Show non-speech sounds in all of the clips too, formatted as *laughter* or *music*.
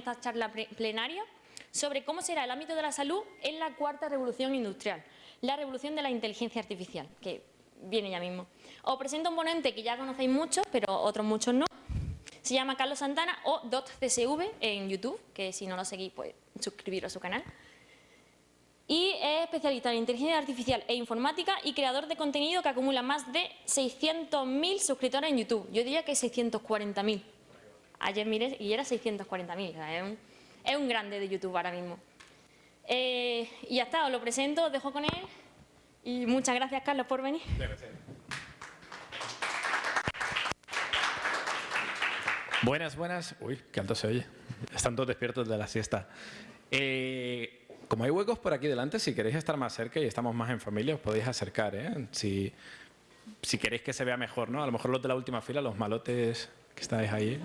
esta charla plenaria sobre cómo será el ámbito de la salud en la cuarta revolución industrial, la revolución de la inteligencia artificial, que viene ya mismo. Os presento un ponente que ya conocéis muchos, pero otros muchos no. Se llama Carlos Santana o DotCSV en YouTube, que si no lo seguís, pues suscribiros a su canal. Y es especialista en inteligencia artificial e informática y creador de contenido que acumula más de 600.000 suscriptores en YouTube. Yo diría que 640.000. Ayer miré y era 640.000. es, un, es un grande de YouTube ahora mismo. Eh, y ya está, os lo presento, os dejo con él. Y muchas gracias, Carlos, por venir. Buenas, buenas. Uy, qué alto se oye. Están todos despiertos de la siesta. Eh, como hay huecos por aquí delante, si queréis estar más cerca y estamos más en familia, os podéis acercar. ¿eh? Si, si queréis que se vea mejor, ¿no? A lo mejor los de la última fila, los malotes que estáis ahí.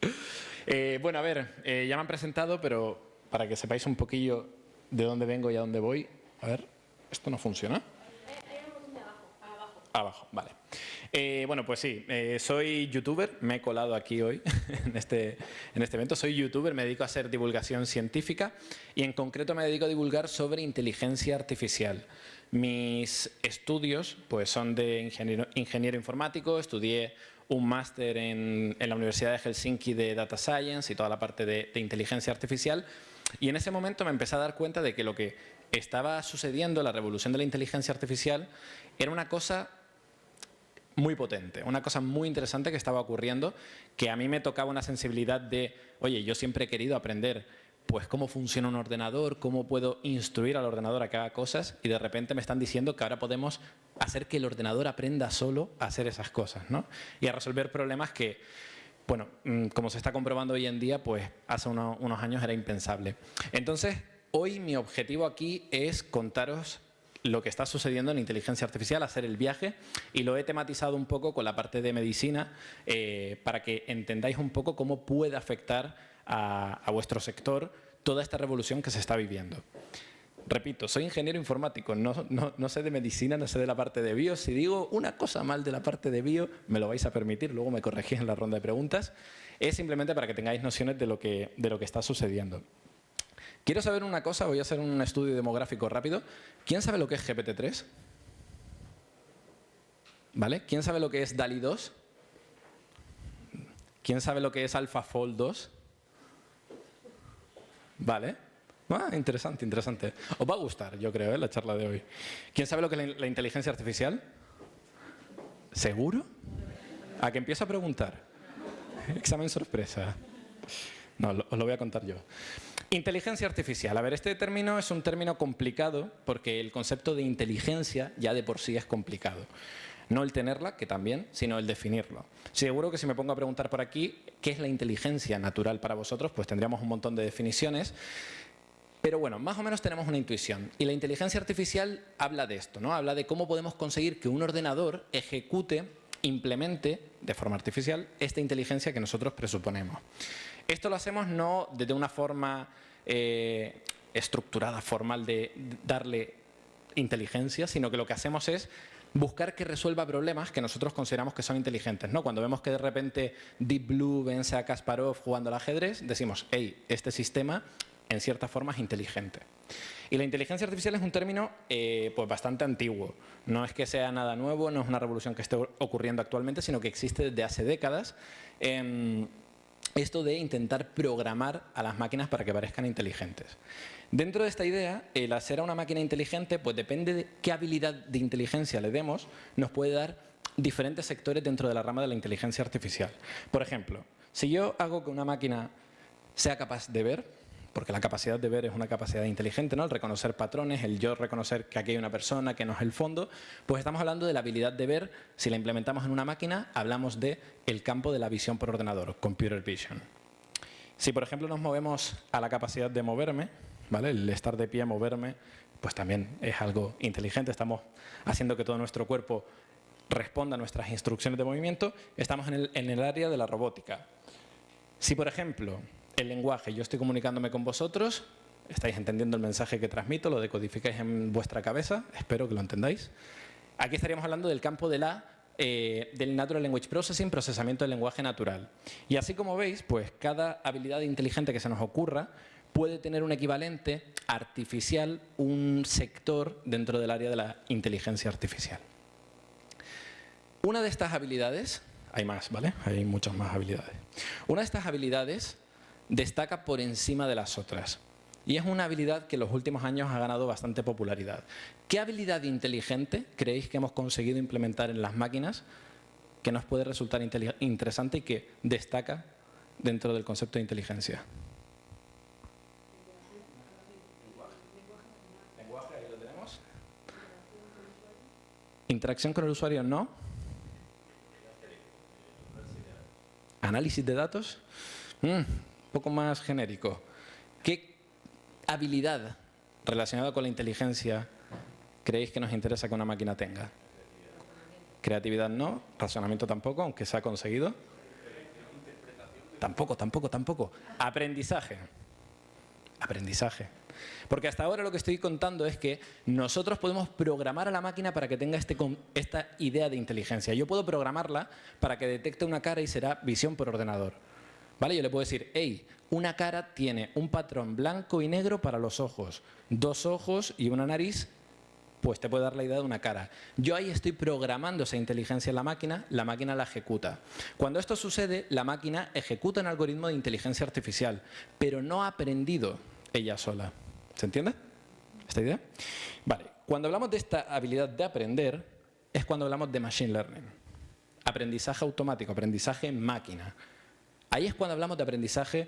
*laughs* eh, bueno, a ver, eh, ya me han presentado, pero para que sepáis un poquillo de dónde vengo y a dónde voy. A ver, ¿esto no funciona? Abajo, vale. Eh, bueno, pues sí, eh, soy youtuber, me he colado aquí hoy *laughs* en este, en este evento. Soy youtuber, me dedico a hacer divulgación científica y en concreto me dedico a divulgar sobre inteligencia artificial. Mis estudios pues, son de ingeniero, ingeniero informático, estudié un máster en, la Universidad de Helsinki de Data Science y toda la parte de, de inteligencia artificial. Y en ese momento me empecé a dar cuenta de que lo que estaba sucediendo, la revolución de la inteligencia artificial, era una cosa muy potente, una cosa muy interesante que estaba ocurriendo, que a mí me tocaba una sensibilidad de, oye, yo siempre he querido aprender pues cómo funciona un ordenador, cómo puedo instruir al ordenador a que haga cosas y de repente me están diciendo que ahora podemos hacer que el ordenador aprenda solo a hacer esas cosas ¿no? y a resolver problemas que, bueno, mm, como se está comprobando hoy en día, pues hace uno, unos años era impensable. Entonces, hoy mi objetivo aquí es contaros lo que está sucediendo en inteligencia artificial, hacer el viaje y lo he tematizado un poco con la parte de medicina eh, para que entendáis un poco cómo puede afectar a, vuestro sector toda esta revolución que se está viviendo. Repito, soy ingeniero informático, no, no, no, sé de medicina, no sé de la parte de bio. Si digo una cosa mal de la parte de bio, me lo vais a permitir, luego me corregís en la ronda de preguntas. Es simplemente para que tengáis nociones de lo que, de lo que está sucediendo. Quiero saber una cosa, voy a hacer un estudio demográfico rápido. ¿Quién sabe lo que es GPT-3? ¿Vale? ¿Quién sabe lo que es DALI 2? ¿Quién sabe lo que es AlphaFold 2? ¿Vale? Ah, interesante, interesante. Os va a gustar, yo creo, ¿eh? la charla de hoy. ¿Quién sabe lo que es la, inteligencia artificial? ¿Seguro? ¿A que empiezo a preguntar? Examen sorpresa. No, os lo voy a contar yo. Inteligencia artificial. A ver, este término es un término complicado porque el concepto de inteligencia ya de por sí es complicado. No el tenerla, que también, sino el definirlo. Seguro que si me pongo a preguntar por aquí qué es la inteligencia natural para vosotros, pues tendríamos un montón de definiciones. Pero bueno, más o menos tenemos una intuición. Y la inteligencia artificial habla de esto, ¿no? Habla de cómo podemos conseguir que un ordenador ejecute, implemente de forma artificial esta inteligencia que nosotros presuponemos. Esto lo hacemos no desde una forma eh, estructurada, formal de darle inteligencia, sino que lo que hacemos es buscar que resuelva problemas que nosotros consideramos que son inteligentes. ¿no? Cuando vemos que de repente Deep Blue vence a Kasparov jugando al ajedrez, decimos, hey, este sistema en cierta forma es inteligente. Y la inteligencia artificial es un término eh, pues bastante antiguo. No es que sea nada nuevo, no es una revolución que esté ocurriendo actualmente, sino que existe desde hace décadas. Eh, esto de intentar programar a las máquinas para que parezcan inteligentes. Dentro de esta idea, el hacer a una máquina inteligente, pues depende de qué habilidad de inteligencia le demos, nos puede dar diferentes sectores dentro de la rama de la inteligencia artificial. Por ejemplo, si yo hago que una máquina sea capaz de ver, porque la capacidad de ver es una capacidad inteligente, ¿no? el reconocer patrones, el yo reconocer que aquí hay una persona, que no es el fondo, pues estamos hablando de la habilidad de ver, si la implementamos en una máquina, hablamos de campo de la visión por ordenador, computer vision. Si por ejemplo nos movemos a la capacidad de moverme, ¿vale? el estar de pie, moverme, pues también es algo inteligente, estamos haciendo que todo nuestro cuerpo responda a nuestras instrucciones de movimiento, estamos en el, área de la robótica. Si por ejemplo el lenguaje. Yo estoy comunicándome con vosotros, estáis entendiendo el mensaje que transmito, lo decodificáis en vuestra cabeza, espero que lo entendáis. Aquí estaríamos hablando del campo eh, del Natural Language Processing, procesamiento del lenguaje natural. Y así como veis, pues cada habilidad inteligente que se nos ocurra puede tener un equivalente artificial, un sector dentro del área de la inteligencia artificial. Una de estas habilidades, hay más, ¿vale? Hay muchas más habilidades. Una de estas habilidades destaca por encima de las otras. Y es una habilidad que en los últimos años ha ganado bastante popularidad. ¿Qué habilidad inteligente creéis que hemos conseguido implementar en las máquinas que nos puede resultar interesante y que destaca dentro del concepto de inteligencia? Interacción con el usuario, no. Análisis de datos, un mm, poco más genérico. ¿Qué habilidad relacionada con la inteligencia creéis que nos interesa que una máquina tenga? Creatividad no, razonamiento tampoco, aunque se ha conseguido. Tampoco, tampoco, tampoco. Aprendizaje. Aprendizaje. Porque hasta ahora lo que estoy contando es que nosotros podemos programar a la máquina para que tenga este, esta idea de inteligencia. Yo puedo programarla para que detecte una cara y será visión por ordenador. ¿Vale? Yo le puedo decir, hey, una cara tiene un patrón blanco y negro para los ojos, dos ojos y una nariz, pues te puede dar la idea de una cara. Yo ahí estoy programando esa inteligencia en la máquina, la máquina la ejecuta. Cuando esto sucede, la máquina ejecuta un algoritmo de inteligencia artificial, pero no ha aprendido ella sola. ¿Se entiende esta idea? Vale, cuando hablamos de esta habilidad de aprender, es cuando hablamos de Machine Learning. Aprendizaje automático, aprendizaje máquina. Ahí es cuando hablamos de aprendizaje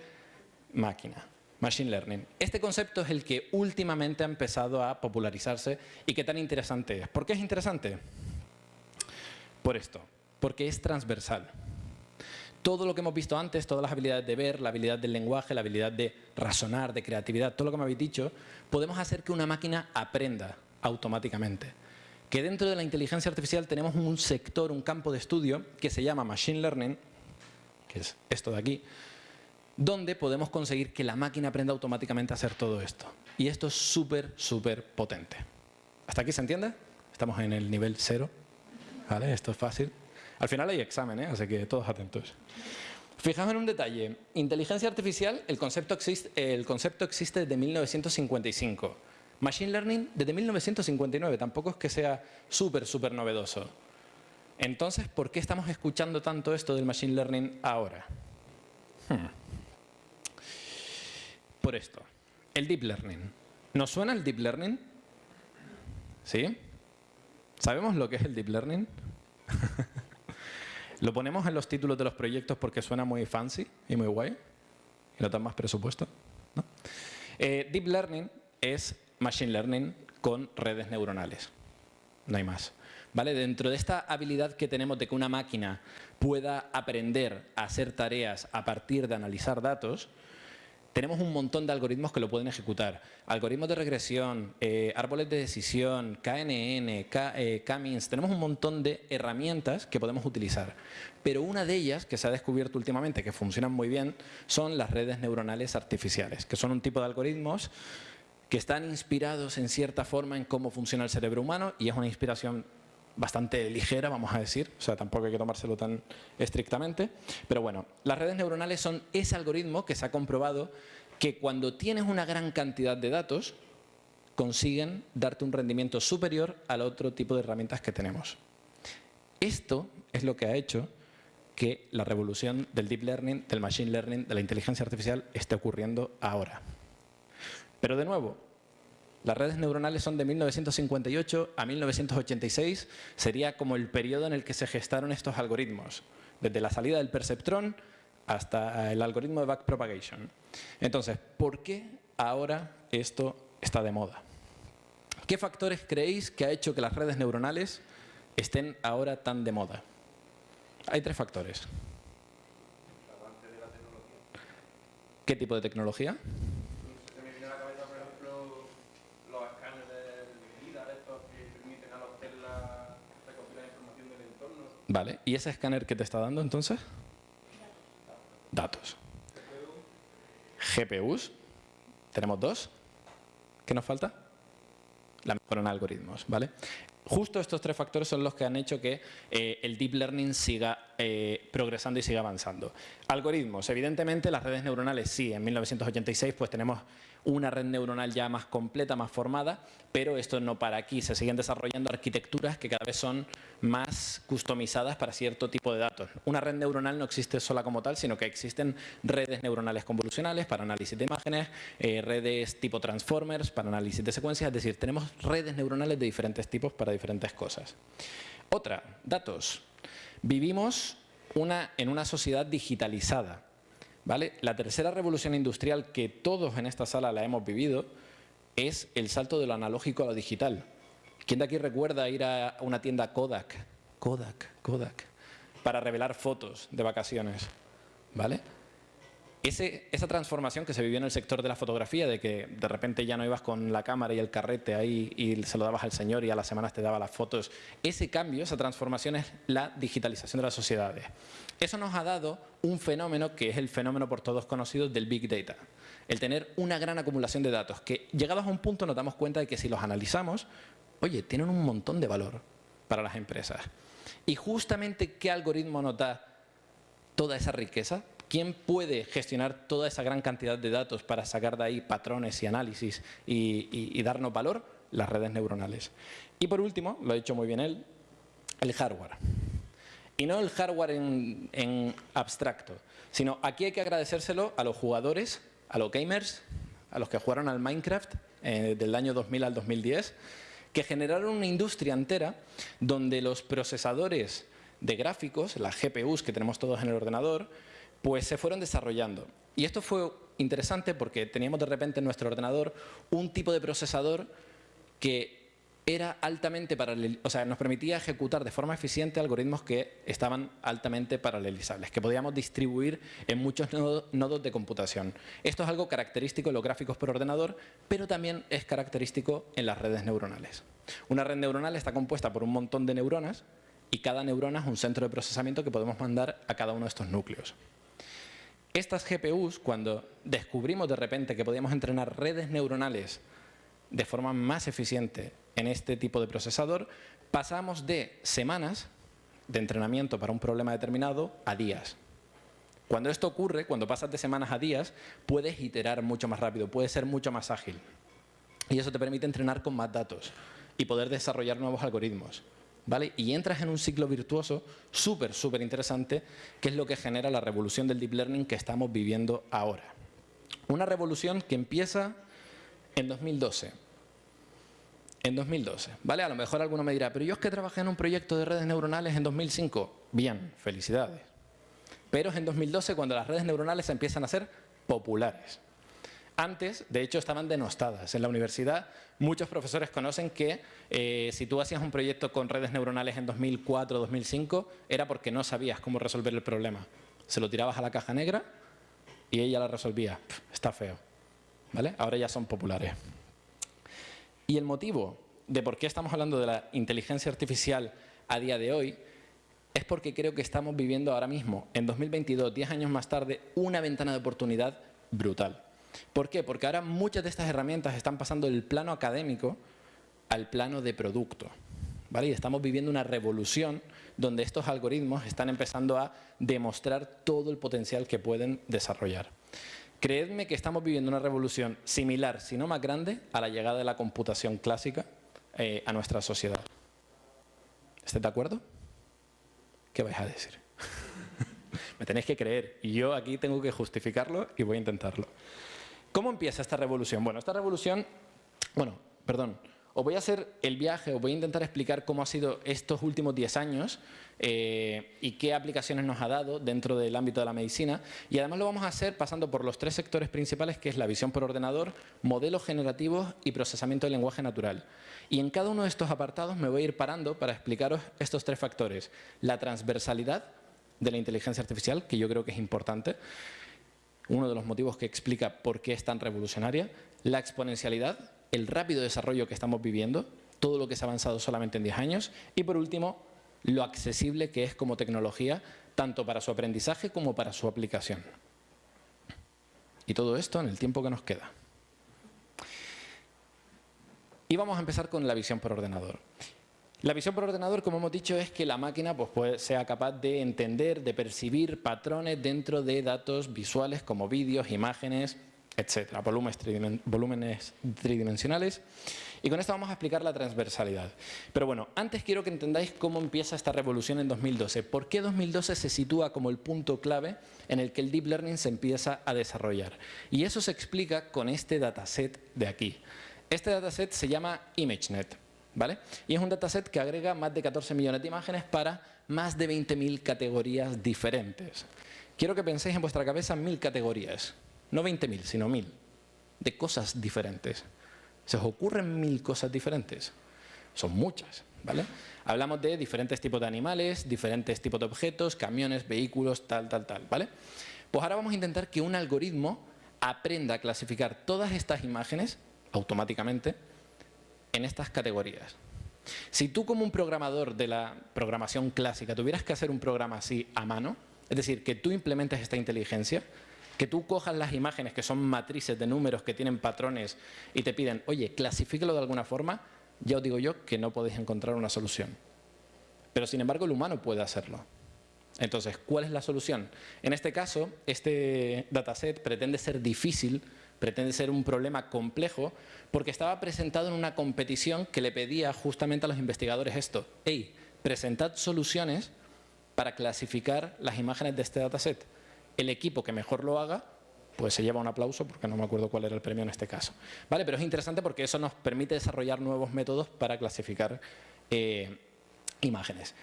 máquina, Machine Learning. Este concepto es el que últimamente ha empezado a popularizarse y que tan interesante es. ¿Por qué es interesante? Por esto, porque es transversal todo lo que hemos visto antes, todas las habilidades de ver, la habilidad del lenguaje, la habilidad de razonar, de creatividad, todo lo que me habéis dicho, podemos hacer que una máquina aprenda automáticamente. Que dentro de la inteligencia artificial tenemos un sector, un campo de estudio que se llama Machine Learning, que es esto de aquí, donde podemos conseguir que la máquina aprenda automáticamente a hacer todo esto. Y esto es súper, súper potente. ¿Hasta aquí se entiende? Estamos en el nivel cero. ¿Vale? Esto es fácil. Al final hay examen, ¿eh? así que todos atentos. Fijaos en un detalle. Inteligencia artificial, el concepto existe, desde 1955. Machine Learning desde 1959. Tampoco es que sea súper, súper novedoso. Entonces, ¿por qué estamos escuchando tanto esto del Machine Learning ahora? Hmm. Por esto. El Deep Learning. ¿Nos suena el Deep Learning? ¿Sí? ¿Sabemos lo que es el Deep Learning? *laughs* Lo ponemos en los títulos de los proyectos porque suena muy fancy y muy guay. Y no dan más presupuesto. Eh, deep Learning es Machine Learning con redes neuronales. No hay más. ¿Vale? Dentro de esta habilidad que tenemos de que una máquina pueda aprender a hacer tareas a partir de analizar datos, tenemos un montón de algoritmos que lo pueden ejecutar. Algoritmos de regresión, eh, árboles de decisión, KNN, K, eh, K-means, tenemos un montón de herramientas que podemos utilizar. Pero una de ellas, que se ha descubierto últimamente, que funcionan muy bien, son las redes neuronales artificiales, que son un tipo de algoritmos que están inspirados en cierta forma en cómo funciona el cerebro humano y es una inspiración bastante ligera, vamos a decir, o sea, tampoco hay que tomárselo tan estrictamente. Pero bueno, las redes neuronales son ese algoritmo que se ha comprobado que cuando tienes una gran cantidad de datos, consiguen darte un rendimiento superior al otro tipo de herramientas que tenemos. Esto es lo que ha hecho que la revolución del deep learning, del machine learning, de la inteligencia artificial esté ocurriendo ahora. Pero de nuevo, las redes neuronales son de 1958 a 1986, sería como el periodo en el que se gestaron estos algoritmos, desde la salida del perceptrón hasta el algoritmo de backpropagation. Entonces, ¿por qué ahora esto está de moda? ¿Qué factores creéis que ha hecho que las redes neuronales estén ahora tan de moda? Hay tres factores. ¿Qué tipo de tecnología? Vale, ¿y ese escáner qué te está dando entonces? Datos. GPUs. Tenemos dos. ¿Qué nos falta? La mejora en algoritmos, ¿vale? justo estos tres factores son los que han hecho que eh, el deep learning siga eh, progresando y siga avanzando. Algoritmos. Evidentemente, las redes neuronales sí. En 1986 pues tenemos una red neuronal ya más completa, más formada, pero esto no para aquí. Se siguen desarrollando arquitecturas que cada vez son más customizadas para cierto tipo de datos. Una red neuronal no existe sola como tal, sino que existen redes neuronales convolucionales para análisis de imágenes, eh, redes tipo transformers para análisis de secuencias, es decir, tenemos redes neuronales de diferentes tipos para diferentes cosas. Otra, datos. Vivimos en una sociedad digitalizada. ¿Vale? La tercera revolución industrial que todos en esta sala la hemos vivido es el salto de lo analógico a lo digital. ¿Quién de aquí recuerda ir a una tienda Kodak? Kodak, Kodak. Para revelar fotos de vacaciones. ¿Vale? Esa transformación que se vivió en el sector de la fotografía, de que de repente ya no ibas con la cámara y el carrete ahí y se lo dabas al señor y a las semanas te daba las fotos, ese cambio, esa transformación es la digitalización de las sociedades. Eso nos ha dado un fenómeno que es el fenómeno por todos conocido del Big Data. El tener una gran acumulación de datos que llegados a un punto nos damos cuenta de que si los analizamos, oye, tienen un montón de valor para las empresas. Y justamente, ¿qué algoritmo nos da toda esa riqueza? ¿Quién puede gestionar toda esa gran cantidad de datos para sacar de ahí patrones y análisis y, darnos valor? Las redes neuronales. Y por último, lo ha dicho muy bien él, el hardware. Y no el hardware en, abstracto, sino aquí hay que agradecérselo a los jugadores, a los gamers, a los que jugaron al Minecraft eh, del año 2000 al 2010, que generaron una industria entera donde los procesadores de gráficos, las GPUs que tenemos todos en el ordenador, pues se fueron desarrollando. Y esto fue interesante porque teníamos de repente en nuestro ordenador un tipo de procesador que era altamente paralel, o sea, nos permitía ejecutar de forma eficiente algoritmos que estaban altamente paralelizables, que podíamos distribuir en muchos nodos de computación. Esto es algo característico en los gráficos por ordenador, pero también es característico en las redes neuronales. Una red neuronal está compuesta por un montón de neuronas y cada neurona es un centro de procesamiento que podemos mandar a cada uno de estos núcleos. Estas GPUs, cuando descubrimos de repente que podíamos entrenar redes neuronales de forma más eficiente en este tipo de procesador, pasamos de semanas de entrenamiento para un problema determinado a días. Cuando esto ocurre, cuando pasas de semanas a días, puedes iterar mucho más rápido, puedes ser mucho más ágil. Y eso te permite entrenar con más datos y poder desarrollar nuevos algoritmos. Y entras en un ciclo virtuoso súper, súper interesante, que es lo que genera la revolución del deep learning que estamos viviendo ahora. Una revolución que empieza en 2012. En 2012, ¿vale? A lo mejor alguno me dirá, pero yo es que trabajé en un proyecto de redes neuronales en 2005. Bien, felicidades. Pero es en 2012 cuando las redes neuronales empiezan a ser populares. Antes, de hecho, estaban denostadas. En la universidad, muchos profesores conocen que eh, si tú hacías un proyecto con redes neuronales en 2004 o 2005, era porque no sabías cómo resolver el problema. Se lo tirabas a la caja negra y ella la resolvía. está feo. ¿Vale? Ahora ya son populares. Y el motivo de por qué estamos hablando de la inteligencia artificial a día de hoy es porque creo que estamos viviendo ahora mismo, en 2022, 10 años más tarde, una ventana de oportunidad brutal. ¿Por qué? Porque ahora muchas de estas herramientas están pasando del plano académico al plano de producto. ¿vale? Y estamos viviendo una revolución donde estos algoritmos están empezando a demostrar todo el potencial que pueden desarrollar. Creedme que estamos viviendo una revolución similar, si no más grande, a la llegada de la computación clásica eh, a nuestra sociedad. ¿Estáis de acuerdo? ¿Qué vais a decir? *laughs* Me tenéis que creer y yo aquí tengo que justificarlo y voy a intentarlo. ¿Cómo empieza esta revolución? Bueno, esta revolución, bueno, perdón, os voy a hacer el viaje, os voy a intentar explicar cómo ha sido estos últimos 10 años eh, y qué aplicaciones nos ha dado dentro del ámbito de la medicina. Y además lo vamos a hacer pasando por los tres sectores principales, que es la visión por ordenador, modelos generativos y procesamiento del lenguaje natural. Y en cada uno de estos apartados me voy a ir parando para explicaros estos tres factores. La transversalidad de la inteligencia artificial, que yo creo que es importante, uno de los motivos que explica por qué es tan revolucionaria, la exponencialidad, el rápido desarrollo que estamos viviendo, todo lo que se ha avanzado solamente en 10 años, y por último, lo accesible que es como tecnología, tanto para su aprendizaje como para su aplicación. Y todo esto en el tiempo que nos queda. Y vamos a empezar con la visión por ordenador. La visión por ordenador, como hemos dicho, es que la máquina pues, sea capaz de entender, de percibir patrones dentro de datos visuales como vídeos, imágenes, etcétera, volúmenes, tridimensionales. Y con esto vamos a explicar la transversalidad. Pero bueno, antes quiero que entendáis cómo empieza esta revolución en 2012. ¿Por qué 2012 se sitúa como el punto clave en el que el Deep Learning se empieza a desarrollar? Y eso se explica con este dataset de aquí. Este dataset se llama ImageNet. ¿Vale? Y es un dataset que agrega más de 14 millones de imágenes para más de 20.000 categorías diferentes. Quiero que penséis en vuestra cabeza mil categorías, no 20.000, sino mil, de cosas diferentes. ¿Se os ocurren mil cosas diferentes? Son muchas, ¿vale? Hablamos de diferentes tipos de animales, diferentes tipos de objetos, camiones, vehículos, tal, tal, tal, ¿vale? Pues ahora vamos a intentar que un algoritmo aprenda a clasificar todas estas imágenes automáticamente en estas categorías. Si tú como un programador de la programación clásica tuvieras que hacer un programa así a mano, es decir, que tú implementes esta inteligencia, que tú cojas las imágenes que son matrices de números que tienen patrones y te piden, oye, clasifíquelo de alguna forma, ya os digo yo que no podéis encontrar una solución. Pero sin embargo el humano puede hacerlo. Entonces, ¿cuál es la solución? En este caso, este dataset pretende ser difícil pretende ser un problema complejo porque estaba presentado en una competición que le pedía justamente a los investigadores esto. Hey, presentad soluciones para clasificar las imágenes de este dataset. El equipo que mejor lo haga pues se lleva un aplauso porque no me acuerdo cuál era el premio en este caso. ¿Vale? Pero es interesante porque eso nos permite desarrollar nuevos métodos para clasificar eh, imágenes.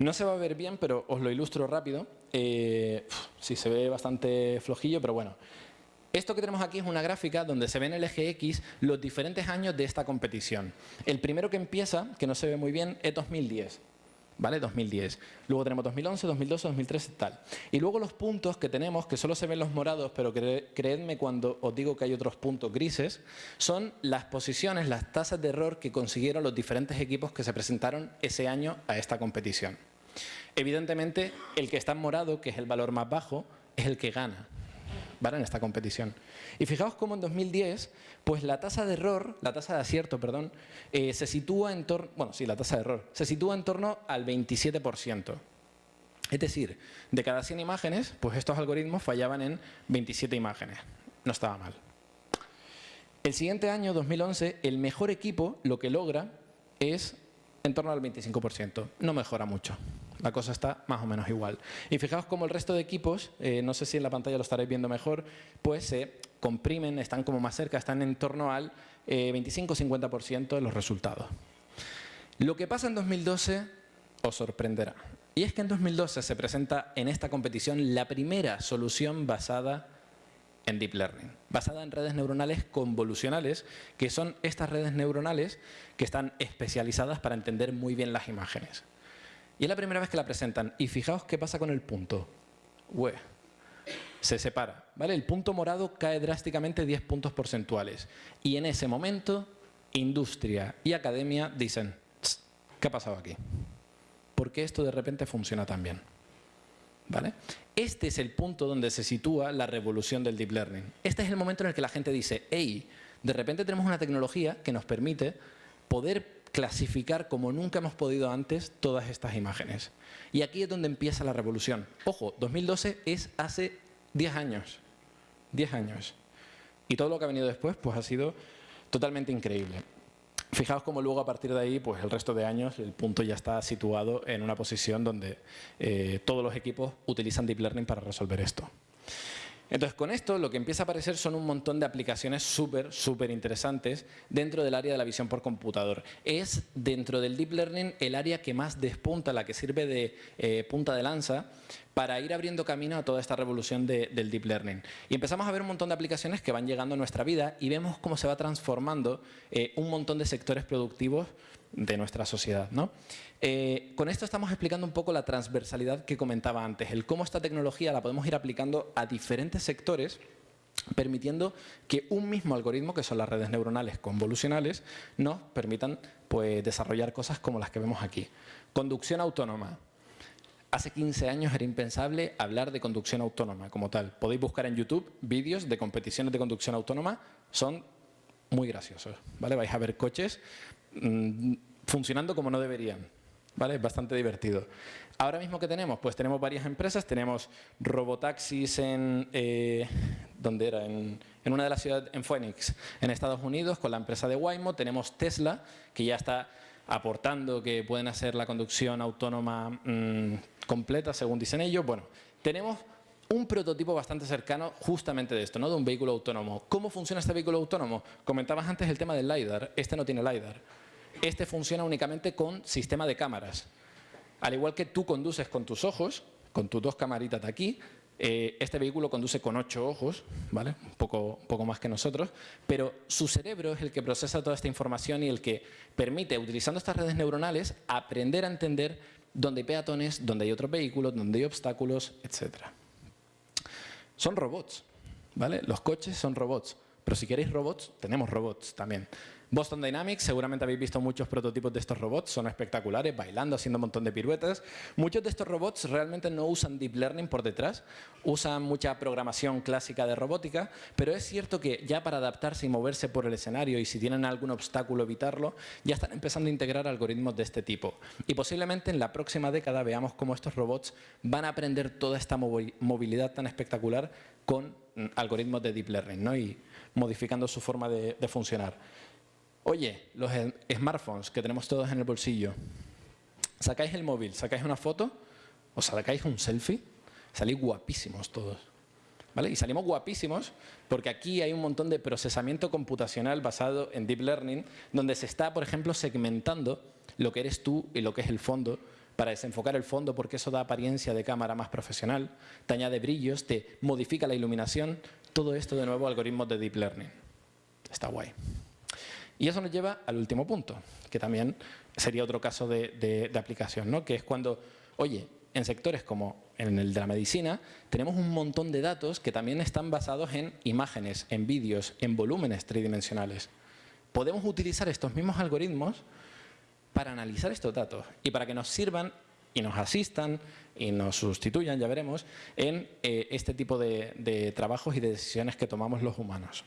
No se va a ver bien, pero os lo ilustro rápido. Eh, sí, se ve bastante flojillo, pero bueno. Esto que tenemos aquí es una gráfica donde se ven en el eje X los diferentes años de esta competición. El primero que empieza, que no se ve muy bien, es 2010. ¿Vale? 2010. Luego tenemos 2011, 2012, 2013 y tal. Y luego los puntos que tenemos, que solo se ven los morados, pero creedme cuando os digo que hay otros puntos grises, son las posiciones, las tasas de error que consiguieron los diferentes equipos que se presentaron ese año a esta competición. Evidentemente, el que está en morado, que es el valor más bajo, es el que gana en esta competición. Y fijaos cómo en 2010, pues la tasa de error, la tasa de acierto, perdón, eh, se sitúa en torno, bueno, sí, la tasa de error, se sitúa en torno al 27%. Es decir, de cada 100 imágenes, pues estos algoritmos fallaban en 27 imágenes. No estaba mal. El siguiente año, 2011, el mejor equipo lo que logra es en torno al 25%. No mejora mucho la cosa está más o menos igual. Y fijaos cómo el resto de equipos, eh, no sé si en la pantalla lo estaréis viendo mejor, pues se comprimen, están como más cerca, están en torno al 25-50% eh, de los resultados. Lo que pasa en 2012 os sorprenderá. Y es que en 2012 se presenta en esta competición la primera solución basada en Deep Learning, basada en redes neuronales convolucionales, que son estas redes neuronales que están especializadas para entender muy bien las imágenes. Y es la primera vez que la presentan. Y fijaos qué pasa con el punto. Se separa. ¿vale? El punto morado cae drásticamente 10 puntos porcentuales. Y en ese momento, industria y academia dicen, ¿qué ha pasado aquí? ¿Por qué esto de repente funciona tan bien? ¿Vale? Este es el punto donde se sitúa la revolución del Deep Learning. Este es el momento en el que la gente dice, hey, de repente tenemos una tecnología que nos permite poder clasificar como nunca hemos podido antes todas estas imágenes. Y aquí es donde empieza la revolución. Ojo, 2012 es hace 10 años. 10 años. Y todo lo que ha venido después pues ha sido totalmente increíble. Fijaos cómo luego a partir de ahí, pues el resto de años, el punto ya está situado en una posición donde eh, todos los equipos utilizan Deep Learning para resolver esto. Entonces, con esto lo que empieza a aparecer son un montón de aplicaciones súper, súper interesantes dentro del área de la visión por computador. Es dentro del Deep Learning el área que más despunta, la que sirve de eh, punta de lanza para ir abriendo camino a toda esta revolución del Deep Learning. Y empezamos a ver un montón de aplicaciones que van llegando a nuestra vida y vemos cómo se va transformando eh, un montón de sectores productivos de nuestra sociedad. ¿no? Eh, con esto estamos explicando un poco la transversalidad que comentaba antes, el cómo esta tecnología la podemos ir aplicando a diferentes sectores permitiendo que un mismo algoritmo, que son las redes neuronales convolucionales, nos permitan pues, desarrollar cosas como las que vemos aquí. Conducción autónoma. Hace 15 años era impensable hablar de conducción autónoma como tal. Podéis buscar en YouTube vídeos de competiciones de conducción autónoma, son muy graciosos. ¿vale? Vais a ver coches Mm, funcionando como no deberían. ¿Vale? Es bastante divertido. Ahora mismo que tenemos, pues tenemos varias empresas, tenemos robotaxis en, eh, ¿dónde era? En, una de las ciudades, en Phoenix, en Estados Unidos, con la empresa de Waymo, tenemos Tesla, que ya está aportando que pueden hacer la conducción autónoma mm, completa, según dicen ellos. Bueno, tenemos un prototipo bastante cercano justamente de esto, ¿no? de un vehículo autónomo. ¿Cómo funciona este vehículo autónomo? Comentabas antes el tema del LiDAR. Este no tiene LiDAR. Este funciona únicamente con sistema de cámaras. Al igual que tú conduces con tus ojos, con tus dos camaritas de aquí, eh, este vehículo conduce con ocho ojos, ¿vale? un, poco, poco más que nosotros, pero su cerebro es el que procesa toda esta información y el que permite, utilizando estas redes neuronales, aprender a entender dónde hay peatones, dónde hay otros vehículos, dónde hay obstáculos, etc. Son robots, ¿vale? Los coches son robots, pero si queréis robots, tenemos robots también. Boston Dynamics, seguramente habéis visto muchos prototipos de estos robots, son espectaculares, bailando, haciendo un montón de piruetas. Muchos de estos robots realmente no usan deep learning por detrás, usan mucha programación clásica de robótica, pero es cierto que ya para adaptarse y moverse por el escenario y si tienen algún obstáculo evitarlo, ya están empezando a integrar algoritmos de este tipo. Y posiblemente en la próxima década veamos cómo estos robots van a aprender toda esta movilidad tan espectacular con mm, algoritmos de deep learning ¿no? y modificando su forma de funcionar. Oye, los smartphones que tenemos todos en el bolsillo, sacáis el móvil, sacáis una foto, o sacáis un selfie, salís guapísimos todos. ¿Vale? Y salimos guapísimos porque aquí hay un montón de procesamiento computacional basado en Deep Learning, donde se está, por ejemplo, segmentando lo que eres tú y lo que es el fondo, para desenfocar el fondo porque eso da apariencia de cámara más profesional, te añade brillos, te modifica la iluminación, todo esto de nuevo algoritmos de Deep Learning. Está guay. Y eso nos lleva al último punto, que también sería otro caso de, aplicación, ¿no? que es cuando, oye, en sectores como en el de la medicina, tenemos un montón de datos que también están basados en imágenes, en vídeos, en volúmenes tridimensionales. Podemos utilizar estos mismos algoritmos para analizar estos datos y para que nos sirvan y nos asistan y nos sustituyan, ya veremos, en eh, este tipo de, de trabajos y de decisiones que tomamos los humanos.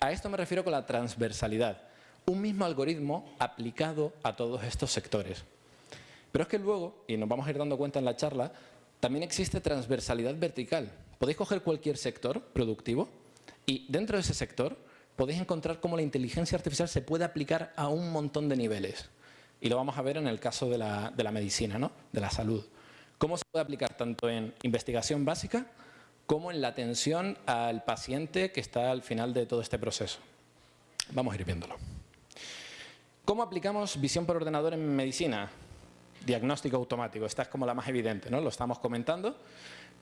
A esto me refiero con la transversalidad un mismo algoritmo aplicado a todos estos sectores. Pero es que luego, y nos vamos a ir dando cuenta en la charla, también existe transversalidad vertical. Podéis coger cualquier sector productivo y dentro de ese sector podéis encontrar cómo la inteligencia artificial se puede aplicar a un montón de niveles. Y lo vamos a ver en el caso de la, de la medicina, ¿no? de la salud. Cómo se puede aplicar tanto en investigación básica como en la atención al paciente que está al final de todo este proceso. Vamos a ir viéndolo. ¿Cómo aplicamos visión por ordenador en medicina? Diagnóstico automático, esta es como la más evidente, ¿no? Lo estamos comentando.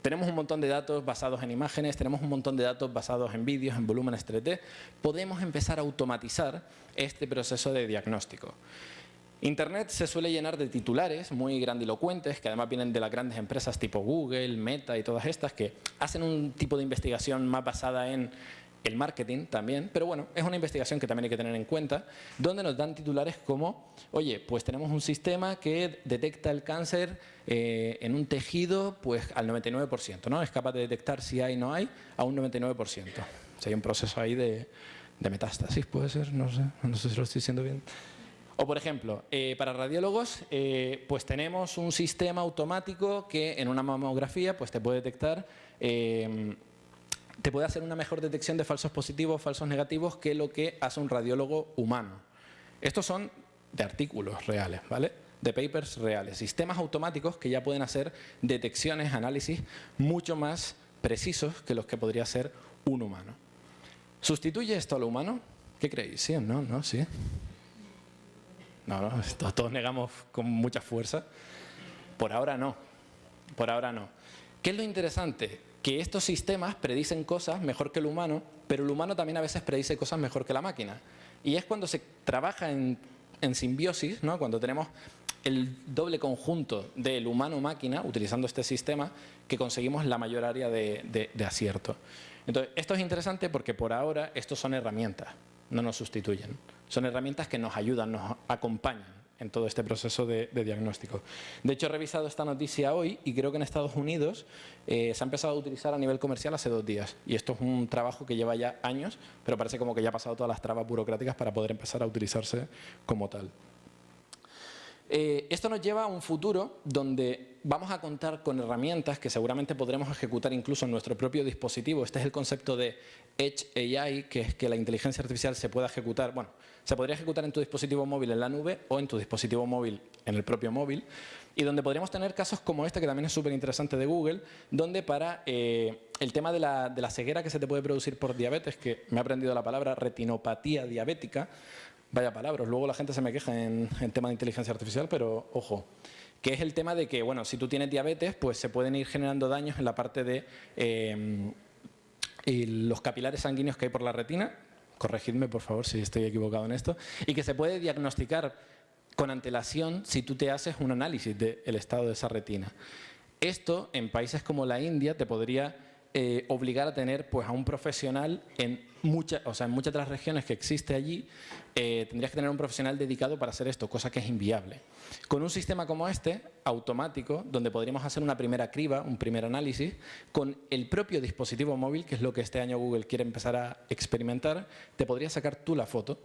Tenemos un montón de datos basados en imágenes, tenemos un montón de datos basados en vídeos, en volúmenes 3D. Podemos empezar a automatizar este proceso de diagnóstico. Internet se suele llenar de titulares muy grandilocuentes, que además vienen de las grandes empresas tipo Google, Meta y todas estas, que hacen un tipo de investigación más basada en el marketing también, pero bueno, es una investigación que también hay que tener en cuenta, donde nos dan titulares como, oye, pues tenemos un sistema que detecta el cáncer eh, en un tejido pues al 99%, ¿no? Es capaz de detectar si hay o no hay a un 99%. Si hay un proceso ahí de, metástasis, puede ser, no sé, no sé si lo estoy diciendo bien. O, por ejemplo, eh, para radiólogos, eh, pues tenemos un sistema automático que en una mamografía pues te puede detectar te puede hacer una mejor detección de falsos positivos, falsos negativos que lo que hace un radiólogo humano. Estos son de artículos reales, ¿vale? De papers reales, sistemas automáticos que ya pueden hacer detecciones, análisis mucho más precisos que los que podría hacer un humano. ¿Sustituye esto a lo humano? ¿Qué creéis? ¿Sí o no? ¿No? ¿Sí? No, no, todos negamos con mucha fuerza. Por ahora no, por ahora no. ¿Qué es lo interesante? que estos sistemas predicen cosas mejor que el humano, pero el humano también a veces predice cosas mejor que la máquina. Y es cuando se trabaja en, simbiosis, ¿no? cuando tenemos el doble conjunto del humano-máquina, utilizando este sistema, que conseguimos la mayor área de, de acierto. Entonces, esto es interesante porque por ahora estos son herramientas, no nos sustituyen. Son herramientas que nos ayudan, nos acompañan en todo este proceso de, diagnóstico. De hecho, he revisado esta noticia hoy y creo que en Estados Unidos eh, se ha empezado a utilizar a nivel comercial hace dos días. Y esto es un trabajo que lleva ya años, pero parece como que ya ha pasado todas las trabas burocráticas para poder empezar a utilizarse como tal. Eh, esto nos lleva a un futuro donde vamos a contar con herramientas que seguramente podremos ejecutar incluso en nuestro propio dispositivo. Este es el concepto de Edge AI, que es que la inteligencia artificial se pueda ejecutar, bueno, se podría ejecutar en tu dispositivo móvil en la nube o en tu dispositivo móvil en el propio móvil y donde podríamos tener casos como este, que también es súper interesante de Google, donde para eh, el tema de la, de la ceguera que se te puede producir por diabetes, que me ha aprendido la palabra retinopatía diabética, Vaya palabras, luego la gente se me queja en, tema de inteligencia artificial, pero ojo, que es el tema de que, bueno, si tú tienes diabetes, pues se pueden ir generando daños en la parte de em, los capilares sanguíneos que hay por la retina, corregidme por favor si estoy equivocado en esto, y que se puede diagnosticar con antelación si tú te haces un análisis del estado de esa retina. Esto en países como la India te podría eh, obligar a tener pues, a un profesional en muchas, o sea, en muchas de las regiones que existe allí, eh, tendrías que tener un profesional dedicado para hacer esto, cosa que es inviable. Con un sistema como este, automático, donde podríamos hacer una primera criba, un primer análisis, con el propio dispositivo móvil, que es lo que este año Google quiere empezar a experimentar, te podría sacar tú la foto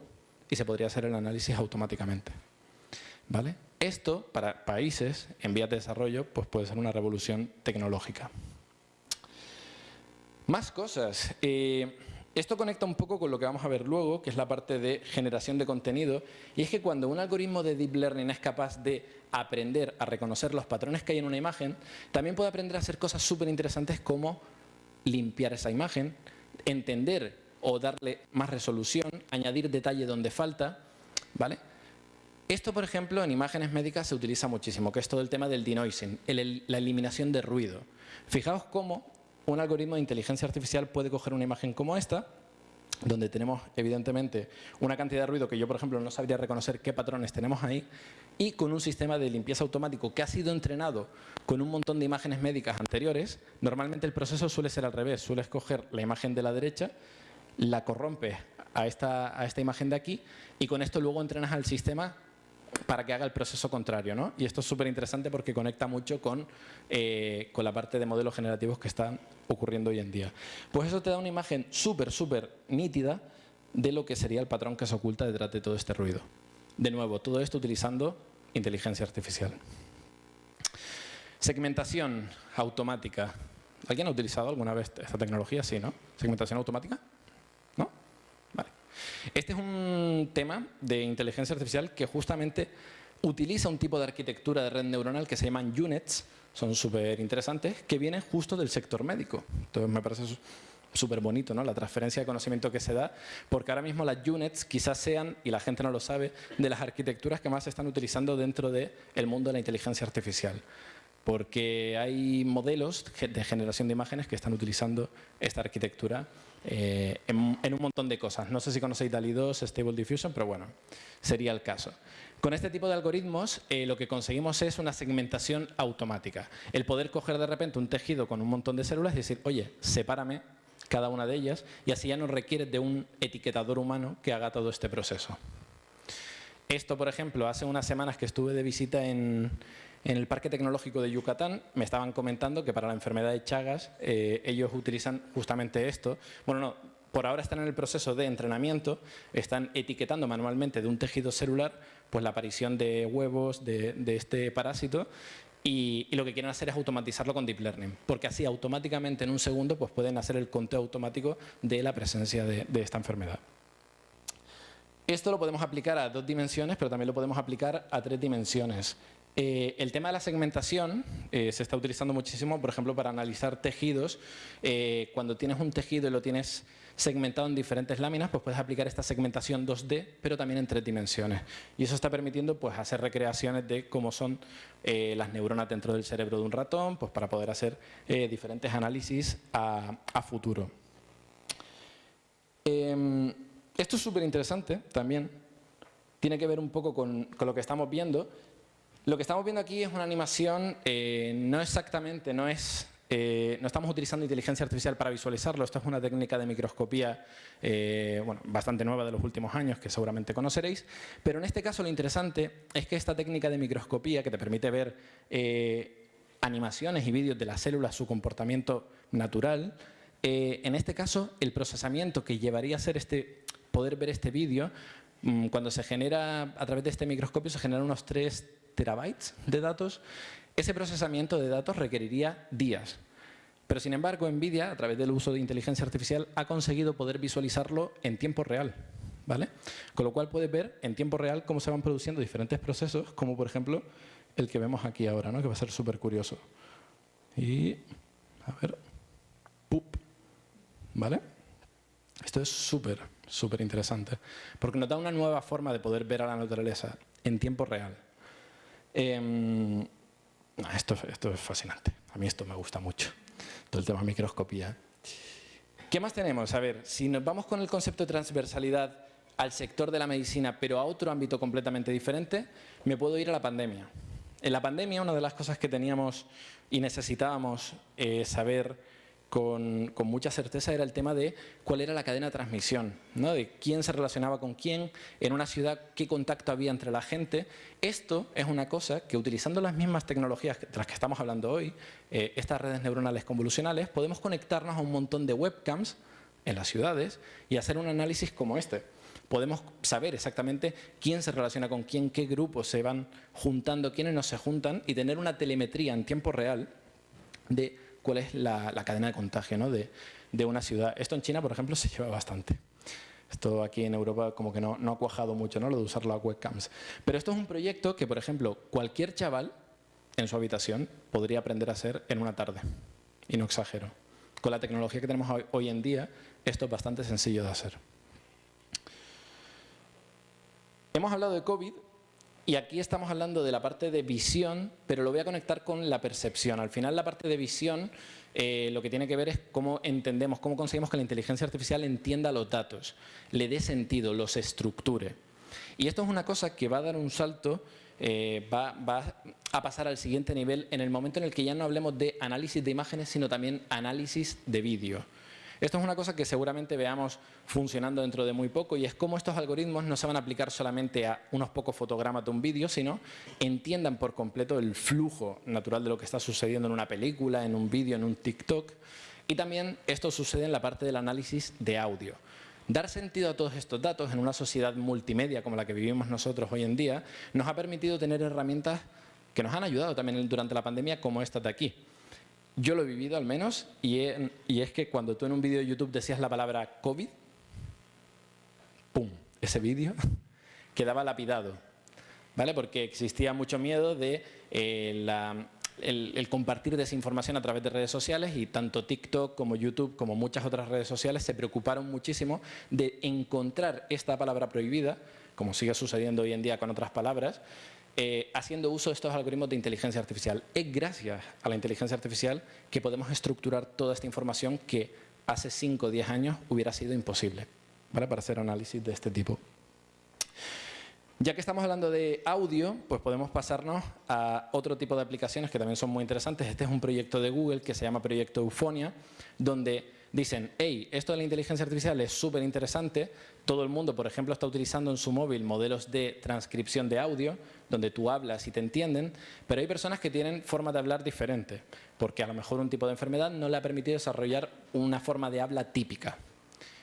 y se podría hacer el análisis automáticamente. ¿Vale? Esto, para países en vías de desarrollo, pues puede ser una revolución tecnológica. Más cosas. Eh, esto conecta un poco con lo que vamos a ver luego, que es la parte de generación de contenido. Y es que cuando un algoritmo de Deep Learning es capaz de aprender a reconocer los patrones que hay en una imagen, también puede aprender a hacer cosas súper interesantes como limpiar esa imagen, entender o darle más resolución, añadir detalle donde falta. ¿vale? Esto, por ejemplo, en imágenes médicas se utiliza muchísimo, que es todo el tema del denoising, la eliminación de ruido. Fijaos cómo un algoritmo de inteligencia artificial puede coger una imagen como esta, donde tenemos evidentemente una cantidad de ruido que yo, por ejemplo, no sabría reconocer qué patrones tenemos ahí, y con un sistema de limpieza automático que ha sido entrenado con un montón de imágenes médicas anteriores, normalmente el proceso suele ser al revés, suele escoger la imagen de la derecha, la corrompe a esta, a esta imagen de aquí, y con esto luego entrenas al sistema para que haga el proceso contrario. ¿no? Y esto es súper interesante porque conecta mucho con, eh, con la parte de modelos generativos que están ocurriendo hoy en día. Pues eso te da una imagen súper, súper nítida de lo que sería el patrón que se oculta detrás de todo este ruido. De nuevo, todo esto utilizando inteligencia artificial. Segmentación automática. ¿Alguien ha utilizado alguna vez esta tecnología? Sí, ¿no? ¿Segmentación automática? Este es un tema de inteligencia artificial que justamente utiliza un tipo de arquitectura de red neuronal que se llaman UNETs, son súper interesantes, que vienen justo del sector médico. Entonces me parece súper bonito ¿no? la transferencia de conocimiento que se da, porque ahora mismo las UNETs quizás sean, y la gente no lo sabe, de las arquitecturas que más se están utilizando dentro del mundo de la inteligencia artificial porque hay modelos de generación de imágenes que están utilizando esta arquitectura eh, en, un montón de cosas. No sé si conocéis DALI 2, Stable Diffusion, pero bueno, sería el caso. Con este tipo de algoritmos eh, lo que conseguimos es una segmentación automática. El poder coger de repente un tejido con un montón de células y decir, oye, sepárame cada una de ellas y así ya no requiere de un etiquetador humano que haga todo este proceso. Esto, por ejemplo, hace unas semanas que estuve de visita en, en el Parque Tecnológico de Yucatán me estaban comentando que para la enfermedad de Chagas eh, ellos utilizan justamente esto. Bueno, no, por ahora están en el proceso de entrenamiento, están etiquetando manualmente de un tejido celular pues la aparición de huevos de, este parásito y, lo que quieren hacer es automatizarlo con Deep Learning, porque así automáticamente en un segundo pues pueden hacer el conteo automático de la presencia de esta enfermedad. Esto lo podemos aplicar a dos dimensiones, pero también lo podemos aplicar a tres dimensiones. Eh, el tema de la segmentación eh, se está utilizando muchísimo, por ejemplo, para analizar tejidos. Eh, cuando tienes un tejido y lo tienes segmentado en diferentes láminas, pues puedes aplicar esta segmentación 2D, pero también en tres dimensiones. Y eso está permitiendo pues, hacer recreaciones de cómo son las neuronas dentro del cerebro de un ratón, pues, para poder hacer diferentes análisis a, futuro. Em, esto es súper interesante también. Tiene que ver un poco con lo que estamos viendo, lo que estamos viendo aquí es una animación, eh, no exactamente, no es eh, no estamos utilizando inteligencia artificial para visualizarlo, esto es una técnica de microscopía eh, bueno, bastante nueva de los últimos años que seguramente conoceréis, pero en este caso lo interesante es que esta técnica de microscopía que te permite ver animaciones y vídeos de las células, su comportamiento natural, en este caso el procesamiento que llevaría a ser este, poder ver este vídeo, mm, cuando se genera a través de este microscopio se generan unos tres terabytes de datos, ese procesamiento de datos requeriría días. Pero sin embargo, NVIDIA, a través del uso de inteligencia artificial, ha conseguido poder visualizarlo en tiempo real. ¿vale? Con lo cual puedes ver en tiempo real cómo se van produciendo diferentes procesos, como por ejemplo el que vemos aquí ahora, ¿no? que va a ser súper curioso. Y, a ver, ¡pup! ¿vale? Esto es súper, súper interesante, porque nos da una nueva forma de poder ver a la naturaleza en tiempo real. Em, esto, esto es fascinante, a mí esto me gusta mucho, todo el tema microscopía. ¿Qué más tenemos? A ver, si nos vamos con el concepto de transversalidad al sector de la medicina, pero a otro ámbito completamente diferente, me puedo ir a la pandemia. En la pandemia, una de las cosas que teníamos y necesitábamos eh, saber con, mucha certeza era el tema de cuál era la cadena de transmisión, de quién se relacionaba con quién, en una ciudad qué contacto había entre la gente. Esto es una cosa que utilizando las mismas tecnologías de las que estamos hablando hoy, eh, estas redes neuronales convolucionales, podemos conectarnos a un montón de webcams en las ciudades y hacer un análisis como este podemos saber exactamente quién se relaciona con quién, qué grupos se van juntando, quiénes no se juntan y tener una telemetría en tiempo real de cuál es la, cadena de contagio de, una ciudad. Esto en China, por ejemplo, se lleva bastante. Esto aquí en Europa como que no, no ha cuajado mucho, ¿no? lo de usar las webcams. Pero esto es un proyecto que, por ejemplo, cualquier chaval en su habitación podría aprender a hacer en una tarde. Y no exagero. Con la tecnología que tenemos hoy en día, esto es bastante sencillo de hacer. Hemos hablado de COVID y aquí estamos hablando de la parte de visión, pero lo voy a conectar con la percepción. Al final la parte de visión eh, lo que tiene que ver es cómo entendemos, cómo conseguimos que la inteligencia artificial entienda los datos, le dé sentido, los estructure. Y esto es una cosa que va a dar un salto, eh, va, va a pasar al siguiente nivel en el momento en el que ya no hablemos de análisis de imágenes, sino también análisis de vídeo. Esto es una cosa que seguramente veamos funcionando dentro de muy poco y es cómo estos algoritmos no se van a aplicar solamente a unos pocos fotogramas de un vídeo, sino entiendan por completo el flujo natural de lo que está sucediendo en una película, en un vídeo, en un TikTok. Y también esto sucede en la parte del análisis de audio. Dar sentido a todos estos datos en una sociedad multimedia como la que vivimos nosotros hoy en día nos ha permitido tener herramientas que nos han ayudado también durante la pandemia como esta de aquí. Yo lo he vivido al menos y, es que cuando tú en un vídeo de YouTube decías la palabra COVID, ¡pum! Ese vídeo *laughs* quedaba lapidado, ¿vale? Porque existía mucho miedo de eh, el, compartir desinformación a través de redes sociales y tanto TikTok como YouTube como muchas otras redes sociales se preocuparon muchísimo de encontrar esta palabra prohibida, como sigue sucediendo hoy en día con otras palabras, eh, haciendo uso de estos algoritmos de inteligencia artificial. Es gracias a la inteligencia artificial que podemos estructurar toda esta información que hace 5 o 10 años hubiera sido imposible para hacer análisis de este tipo. Ya que estamos hablando de audio, pues podemos pasarnos a otro tipo de aplicaciones que también son muy interesantes. Este es un proyecto de Google que se llama Proyecto Eufonia, donde dicen, hey, esto de la inteligencia artificial es súper interesante, todo el mundo, por ejemplo, está utilizando en su móvil modelos de transcripción de audio, donde tú hablas y te entienden, pero hay personas que tienen forma de hablar diferente, porque a lo mejor un tipo de enfermedad no le ha permitido desarrollar una forma de habla típica.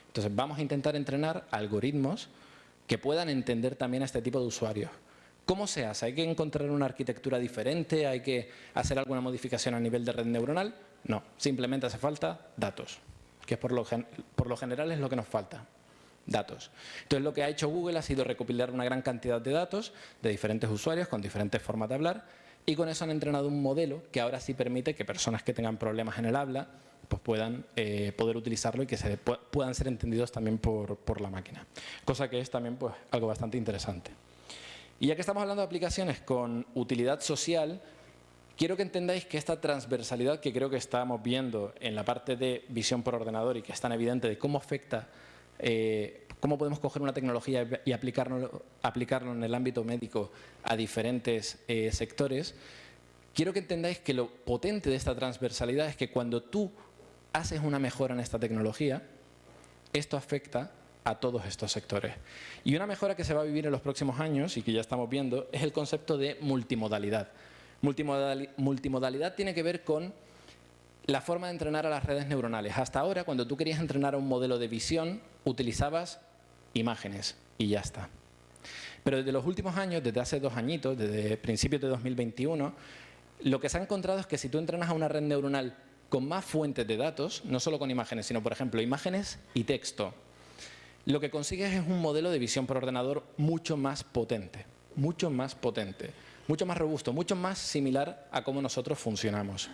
Entonces vamos a intentar entrenar algoritmos que puedan entender también a este tipo de usuarios. ¿Cómo se hace? ¿Hay que encontrar una arquitectura diferente? ¿Hay que hacer alguna modificación a nivel de red neuronal? No, simplemente hace falta datos que por lo, por lo general es lo que nos falta, datos. Entonces lo que ha hecho Google ha sido recopilar una gran cantidad de datos de diferentes usuarios con diferentes formas de hablar y con eso han entrenado un modelo que ahora sí permite que personas que tengan problemas en el habla pues puedan eh, poder utilizarlo y que se puedan ser entendidos también por, por, la máquina. Cosa que es también pues, algo bastante interesante. Y ya que estamos hablando de aplicaciones con utilidad social, Quiero que entendáis que esta transversalidad que creo que estamos viendo en la parte de visión por ordenador y que es tan evidente de cómo afecta, eh, cómo podemos coger una tecnología y aplicarlo, en el ámbito médico a diferentes eh, sectores, quiero que entendáis que lo potente de esta transversalidad es que cuando tú haces una mejora en esta tecnología, esto afecta a todos estos sectores. Y una mejora que se va a vivir en los próximos años y que ya estamos viendo es el concepto de multimodalidad. Multimodalidad tiene que ver con la forma de entrenar a las redes neuronales. Hasta ahora, cuando tú querías entrenar a un modelo de visión, utilizabas imágenes y ya está. Pero desde los últimos años, desde hace dos añitos, desde principios de 2021, lo que se ha encontrado es que si tú entrenas a una red neuronal con más fuentes de datos, no solo con imágenes, sino por ejemplo imágenes y texto, lo que consigues es un modelo de visión por ordenador mucho más potente, mucho más potente, mucho más robusto, mucho más similar a cómo nosotros funcionamos.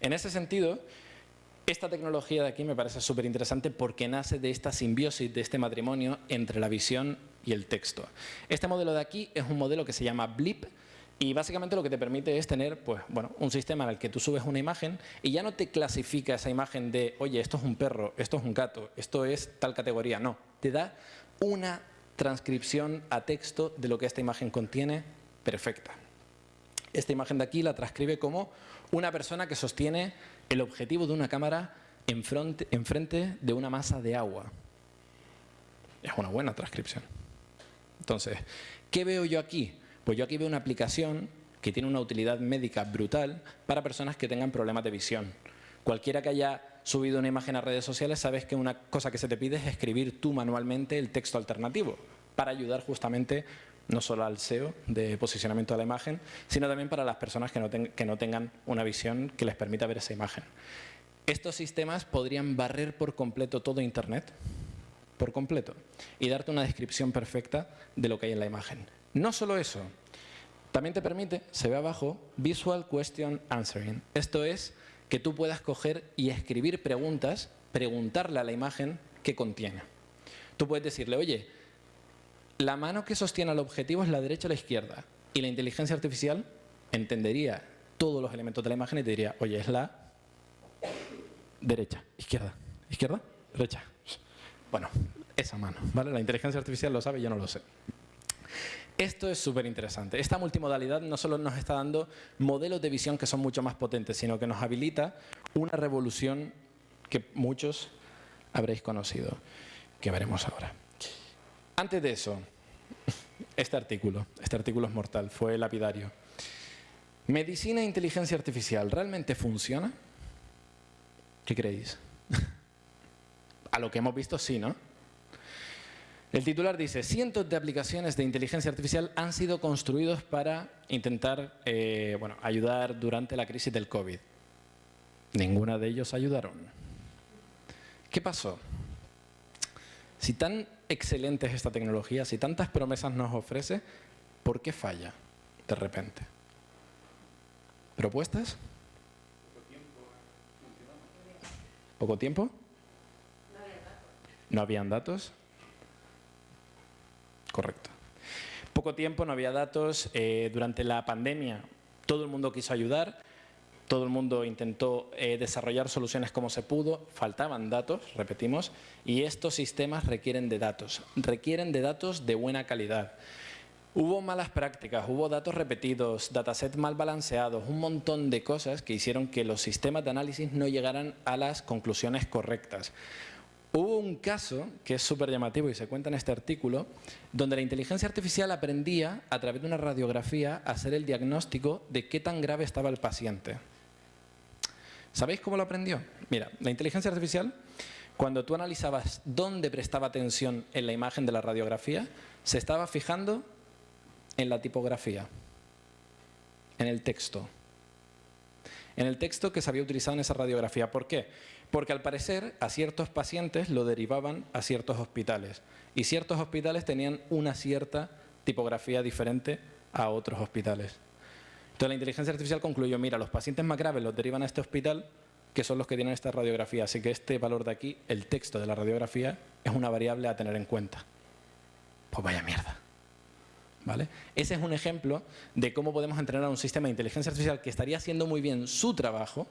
En ese sentido, esta tecnología de aquí me parece súper interesante porque nace de esta simbiosis, de este matrimonio entre la visión y el texto. Este modelo de aquí es un modelo que se llama Blip, y básicamente lo que te permite es tener pues, bueno, un sistema en el que tú subes una imagen y ya no te clasifica esa imagen de, oye, esto es un perro, esto es un gato, esto es tal categoría. No, te da una transcripción a texto de lo que esta imagen contiene perfecta. Esta imagen de aquí la transcribe como una persona que sostiene el objetivo de una cámara enfrente, de una masa de agua. Es una buena transcripción. Entonces, ¿qué veo yo aquí? Pues yo aquí veo una aplicación que tiene una utilidad médica brutal para personas que tengan problemas de visión. Cualquiera que haya subido una imagen a redes sociales sabes que una cosa que se te pide es escribir tú manualmente el texto alternativo para ayudar justamente no solo al SEO de posicionamiento de la imagen, sino también para las personas que no, que tengan una visión que les permita ver esa imagen. Estos sistemas podrían barrer por completo todo Internet, por completo, y darte una descripción perfecta de lo que hay en la imagen. No solo eso, también te permite, se ve abajo, Visual Question Answering. Esto es que tú puedas coger y escribir preguntas, preguntarle a la imagen qué contiene. Tú puedes decirle, oye, la mano que sostiene el objetivo es la derecha o la izquierda. Y la inteligencia artificial entendería todos los elementos de la imagen y te diría, oye, es la derecha, izquierda, izquierda, derecha. Bueno, esa mano, ¿vale? La inteligencia artificial lo sabe, yo no lo sé. Esto es súper interesante. Esta multimodalidad no solo nos está dando modelos de visión que son mucho más potentes, sino que nos habilita una revolución que muchos habréis conocido, que veremos ahora. Antes de eso, *laughs* este artículo, este artículo es mortal, fue lapidario. ¿Medicina e inteligencia artificial realmente funciona? ¿Qué creéis? *laughs* A lo que hemos visto, sí, ¿no? El titular dice, cientos de aplicaciones de inteligencia artificial han sido construidos para intentar eh, bueno, ayudar durante la crisis del COVID. Ninguna de ellos ayudaron. ¿Qué pasó? Si tan excelente es esta tecnología, si tantas promesas nos ofrece, ¿por qué falla de repente? ¿Propuestas? ¿Poco tiempo? ¿No habían datos? Correcto. Poco tiempo, no había datos. Eh, durante la pandemia todo el mundo quiso ayudar, todo el mundo intentó eh, desarrollar soluciones como se pudo, faltaban datos, repetimos, y estos sistemas requieren de datos, requieren de datos de buena calidad. Hubo malas prácticas, hubo datos repetidos, datasets mal balanceados, un montón de cosas que hicieron que los sistemas de análisis no llegaran a las conclusiones correctas. Hubo un caso que es súper llamativo y se cuenta en este artículo, donde la inteligencia artificial aprendía a través de una radiografía a hacer el diagnóstico de qué tan grave estaba el paciente. ¿Sabéis cómo lo aprendió? Mira, la inteligencia artificial, cuando tú analizabas dónde prestaba atención en la imagen de la radiografía, se estaba fijando en la tipografía, en el texto. En el texto que se había utilizado en esa radiografía. ¿Por qué? Porque al parecer a ciertos pacientes lo derivaban a ciertos hospitales y ciertos hospitales tenían una cierta tipografía diferente a otros hospitales. Entonces la inteligencia artificial concluyó, mira, los pacientes más graves los derivan a este hospital que son los que tienen esta radiografía, así que este valor de aquí, el texto de la radiografía, es una variable a tener en cuenta. Pues vaya mierda. ¿Vale? Ese es un ejemplo de cómo podemos entrenar a un sistema de inteligencia artificial que estaría haciendo muy bien su trabajo,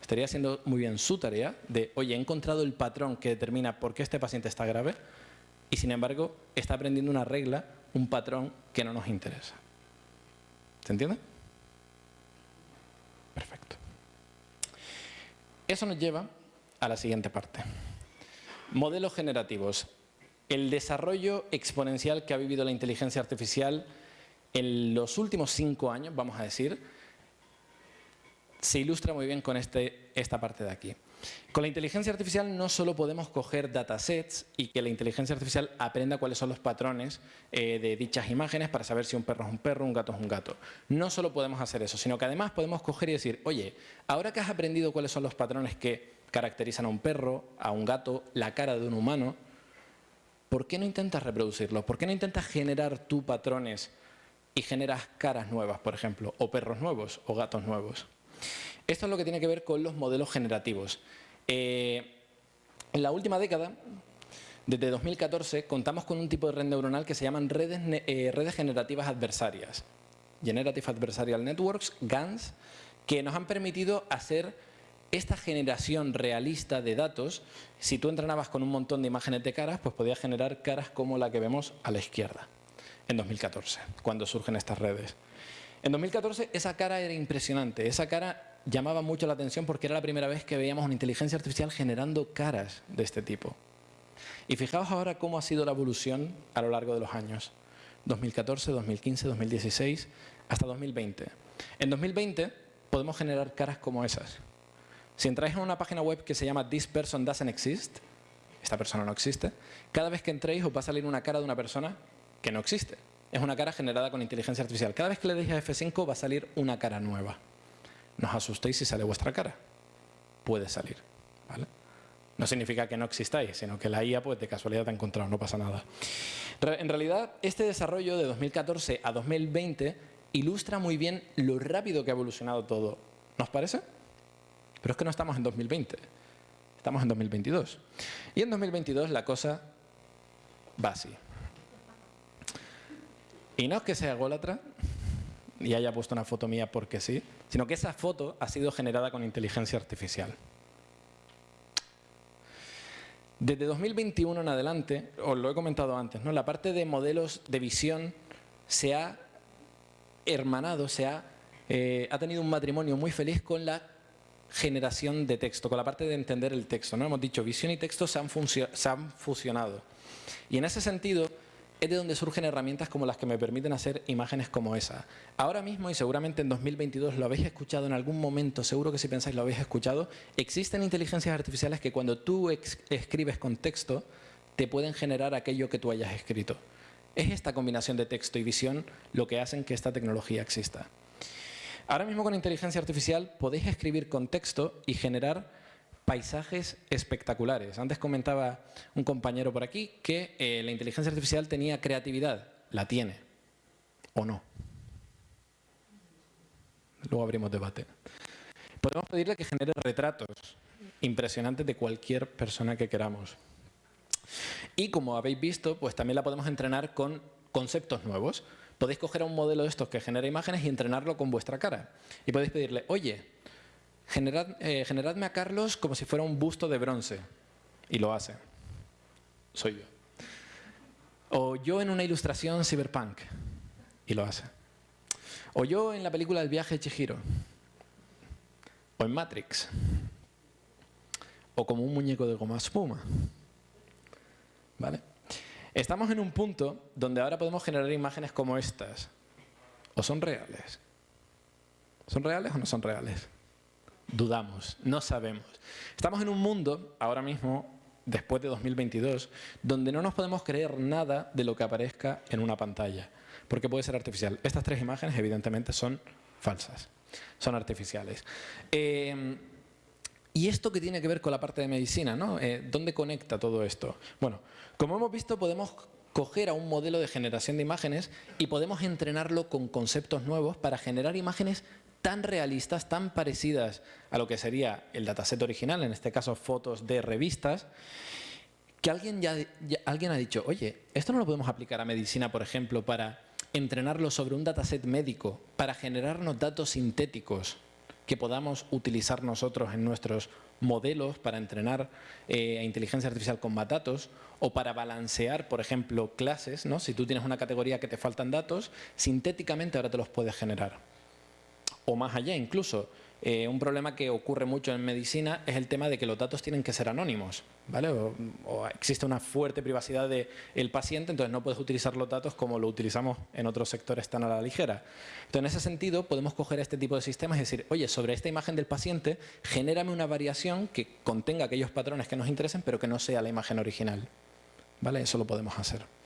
estaría haciendo muy bien su tarea de, oye, he encontrado el patrón que determina por qué este paciente está grave y sin embargo está aprendiendo una regla, un patrón que no nos interesa. ¿Se entiende? Perfecto. Eso nos lleva a la siguiente parte. Modelos generativos. El desarrollo exponencial que ha vivido la inteligencia artificial en los últimos cinco años, vamos a decir, se ilustra muy bien con este, esta parte de aquí. Con la inteligencia artificial no solo podemos coger datasets y que la inteligencia artificial aprenda cuáles son los patrones eh, de dichas imágenes para saber si un perro es un perro, un gato es un gato. No solo podemos hacer eso, sino que además podemos coger y decir, oye, ahora que has aprendido cuáles son los patrones que caracterizan a un perro, a un gato, la cara de un humano, ¿por qué no intentas reproducirlos? ¿Por qué no intentas generar tú patrones y generas caras nuevas, por ejemplo, o perros nuevos o gatos nuevos? Esto es lo que tiene que ver con los modelos generativos. Eh, en la última década, desde 2014, contamos con un tipo de red neuronal que se llaman redes, eh, redes generativas adversarias. Generative Adversarial Networks, GANs, que nos han permitido hacer esta generación realista de datos, si tú entrenabas con un montón de imágenes de caras, pues podías generar caras como la que vemos a la izquierda, en 2014, cuando surgen estas redes. En 2014 esa cara era impresionante, esa cara llamaba mucho la atención porque era la primera vez que veíamos una inteligencia artificial generando caras de este tipo. Y fijaos ahora cómo ha sido la evolución a lo largo de los años. 2014, 2015, 2016, hasta 2020. En 2020 podemos generar caras como esas. Si entráis en una página web que se llama This Person Doesn't Exist, esta persona no existe, cada vez que entréis os va a salir una cara de una persona que no existe. Es una cara generada con inteligencia artificial. Cada vez que le deis a F5 va a salir una cara nueva. No asustéis si sale vuestra cara. Puede salir. No significa que no existáis, sino que la IA pues, de casualidad te ha encontrado, no pasa nada. En realidad, este desarrollo de 2014 a 2020 ilustra muy bien lo rápido que ha evolucionado todo. ¿Nos parece? Pero es que no estamos en 2020, estamos en 2022. Y en 2022 la cosa va así. Y no es que sea ególatra y haya puesto una foto mía porque sí, sino que esa foto ha sido generada con inteligencia artificial. Desde 2021 en adelante, os lo he comentado antes, ¿no? la parte de modelos de visión se ha hermanado, se ha, eh, ha tenido un matrimonio muy feliz con la generación de texto, con la parte de entender el texto. ¿no? Hemos dicho, visión y texto se han, se han fusionado. Y en ese sentido es de donde surgen herramientas como las que me permiten hacer imágenes como esa. Ahora mismo, y seguramente en 2022 lo habéis escuchado en algún momento, seguro que si pensáis lo habéis escuchado, existen inteligencias artificiales que cuando tú escribes con texto te pueden generar aquello que tú hayas escrito. Es esta combinación de texto y visión lo que hacen que esta tecnología exista. Ahora mismo con inteligencia artificial podéis escribir con texto y generar paisajes espectaculares. Antes comentaba un compañero por aquí que eh, la inteligencia artificial tenía creatividad. La tiene. ¿O no? Luego abrimos debate. Podemos pedirle que genere retratos impresionantes de cualquier persona que queramos. Y como habéis visto, pues también la podemos entrenar con conceptos nuevos podéis coger a un modelo de estos que genera imágenes y entrenarlo con vuestra cara. Y podéis pedirle, oye, eh, generadme a Carlos como si fuera un busto de bronce. Y lo hace. Soy yo. O yo en una ilustración cyberpunk. Y lo hace. O yo en la película El viaje de Chihiro. O en Matrix. O como un muñeco de goma espuma. ¿Vale? Estamos en un punto donde ahora podemos generar imágenes como estas. ¿O son reales? ¿Son reales o no son reales? Dudamos, no sabemos. Estamos en un mundo, ahora mismo, después de 2022, donde no nos podemos creer nada de lo que aparezca en una pantalla, porque puede ser artificial. Estas tres imágenes, evidentemente, son falsas, son artificiales. Eh, ¿Y esto qué tiene que ver con la parte de medicina? ¿no? Eh, ¿Dónde conecta todo esto? Bueno, como hemos visto, podemos coger a un modelo de generación de imágenes y podemos entrenarlo con conceptos nuevos para generar imágenes tan realistas, tan parecidas a lo que sería el dataset original, en este caso fotos de revistas, que alguien, ya, alguien ha dicho, oye, esto no lo podemos aplicar a medicina, por ejemplo, para entrenarlo sobre un dataset médico, para generarnos datos sintéticos que podamos utilizar nosotros en nuestros modelos para entrenar eh, a inteligencia artificial con más datos o para balancear, por ejemplo, clases. ¿no? Si tú tienes una categoría que te faltan datos, sintéticamente ahora te los puedes generar. O más allá incluso, eh, un problema que ocurre mucho en medicina es el tema de que los datos tienen que ser anónimos, ¿vale? O, existe una fuerte privacidad del paciente, entonces no puedes utilizar los datos como lo utilizamos en otros sectores tan a la ligera. Entonces, en ese sentido, podemos coger este tipo de sistemas y decir, oye, sobre esta imagen del paciente, genérame una variación que contenga aquellos patrones que nos interesen, pero que no sea la imagen original. ¿Vale? Eso lo podemos hacer.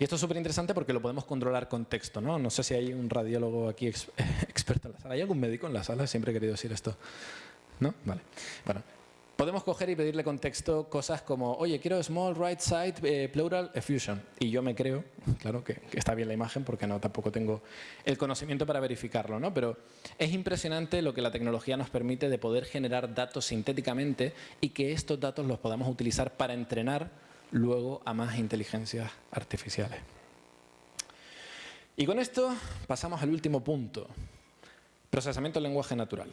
Y esto es súper interesante porque lo podemos controlar con texto, ¿no? No sé si hay un radiólogo aquí *laughs* experto en la sala. ¿Hay algún médico en la sala? Siempre he querido decir esto. ¿No? Vale. Bueno, podemos coger y pedirle con texto cosas como, oye, quiero small right side eh, pleural effusion. Y yo me creo, *laughs* claro, que, que, está bien la imagen porque no tampoco tengo el conocimiento para verificarlo, ¿no? Pero es impresionante lo que la tecnología nos permite de poder generar datos sintéticamente y que estos datos los podamos utilizar para entrenar luego a más inteligencias artificiales. Y con esto pasamos al último punto, procesamiento del lenguaje natural.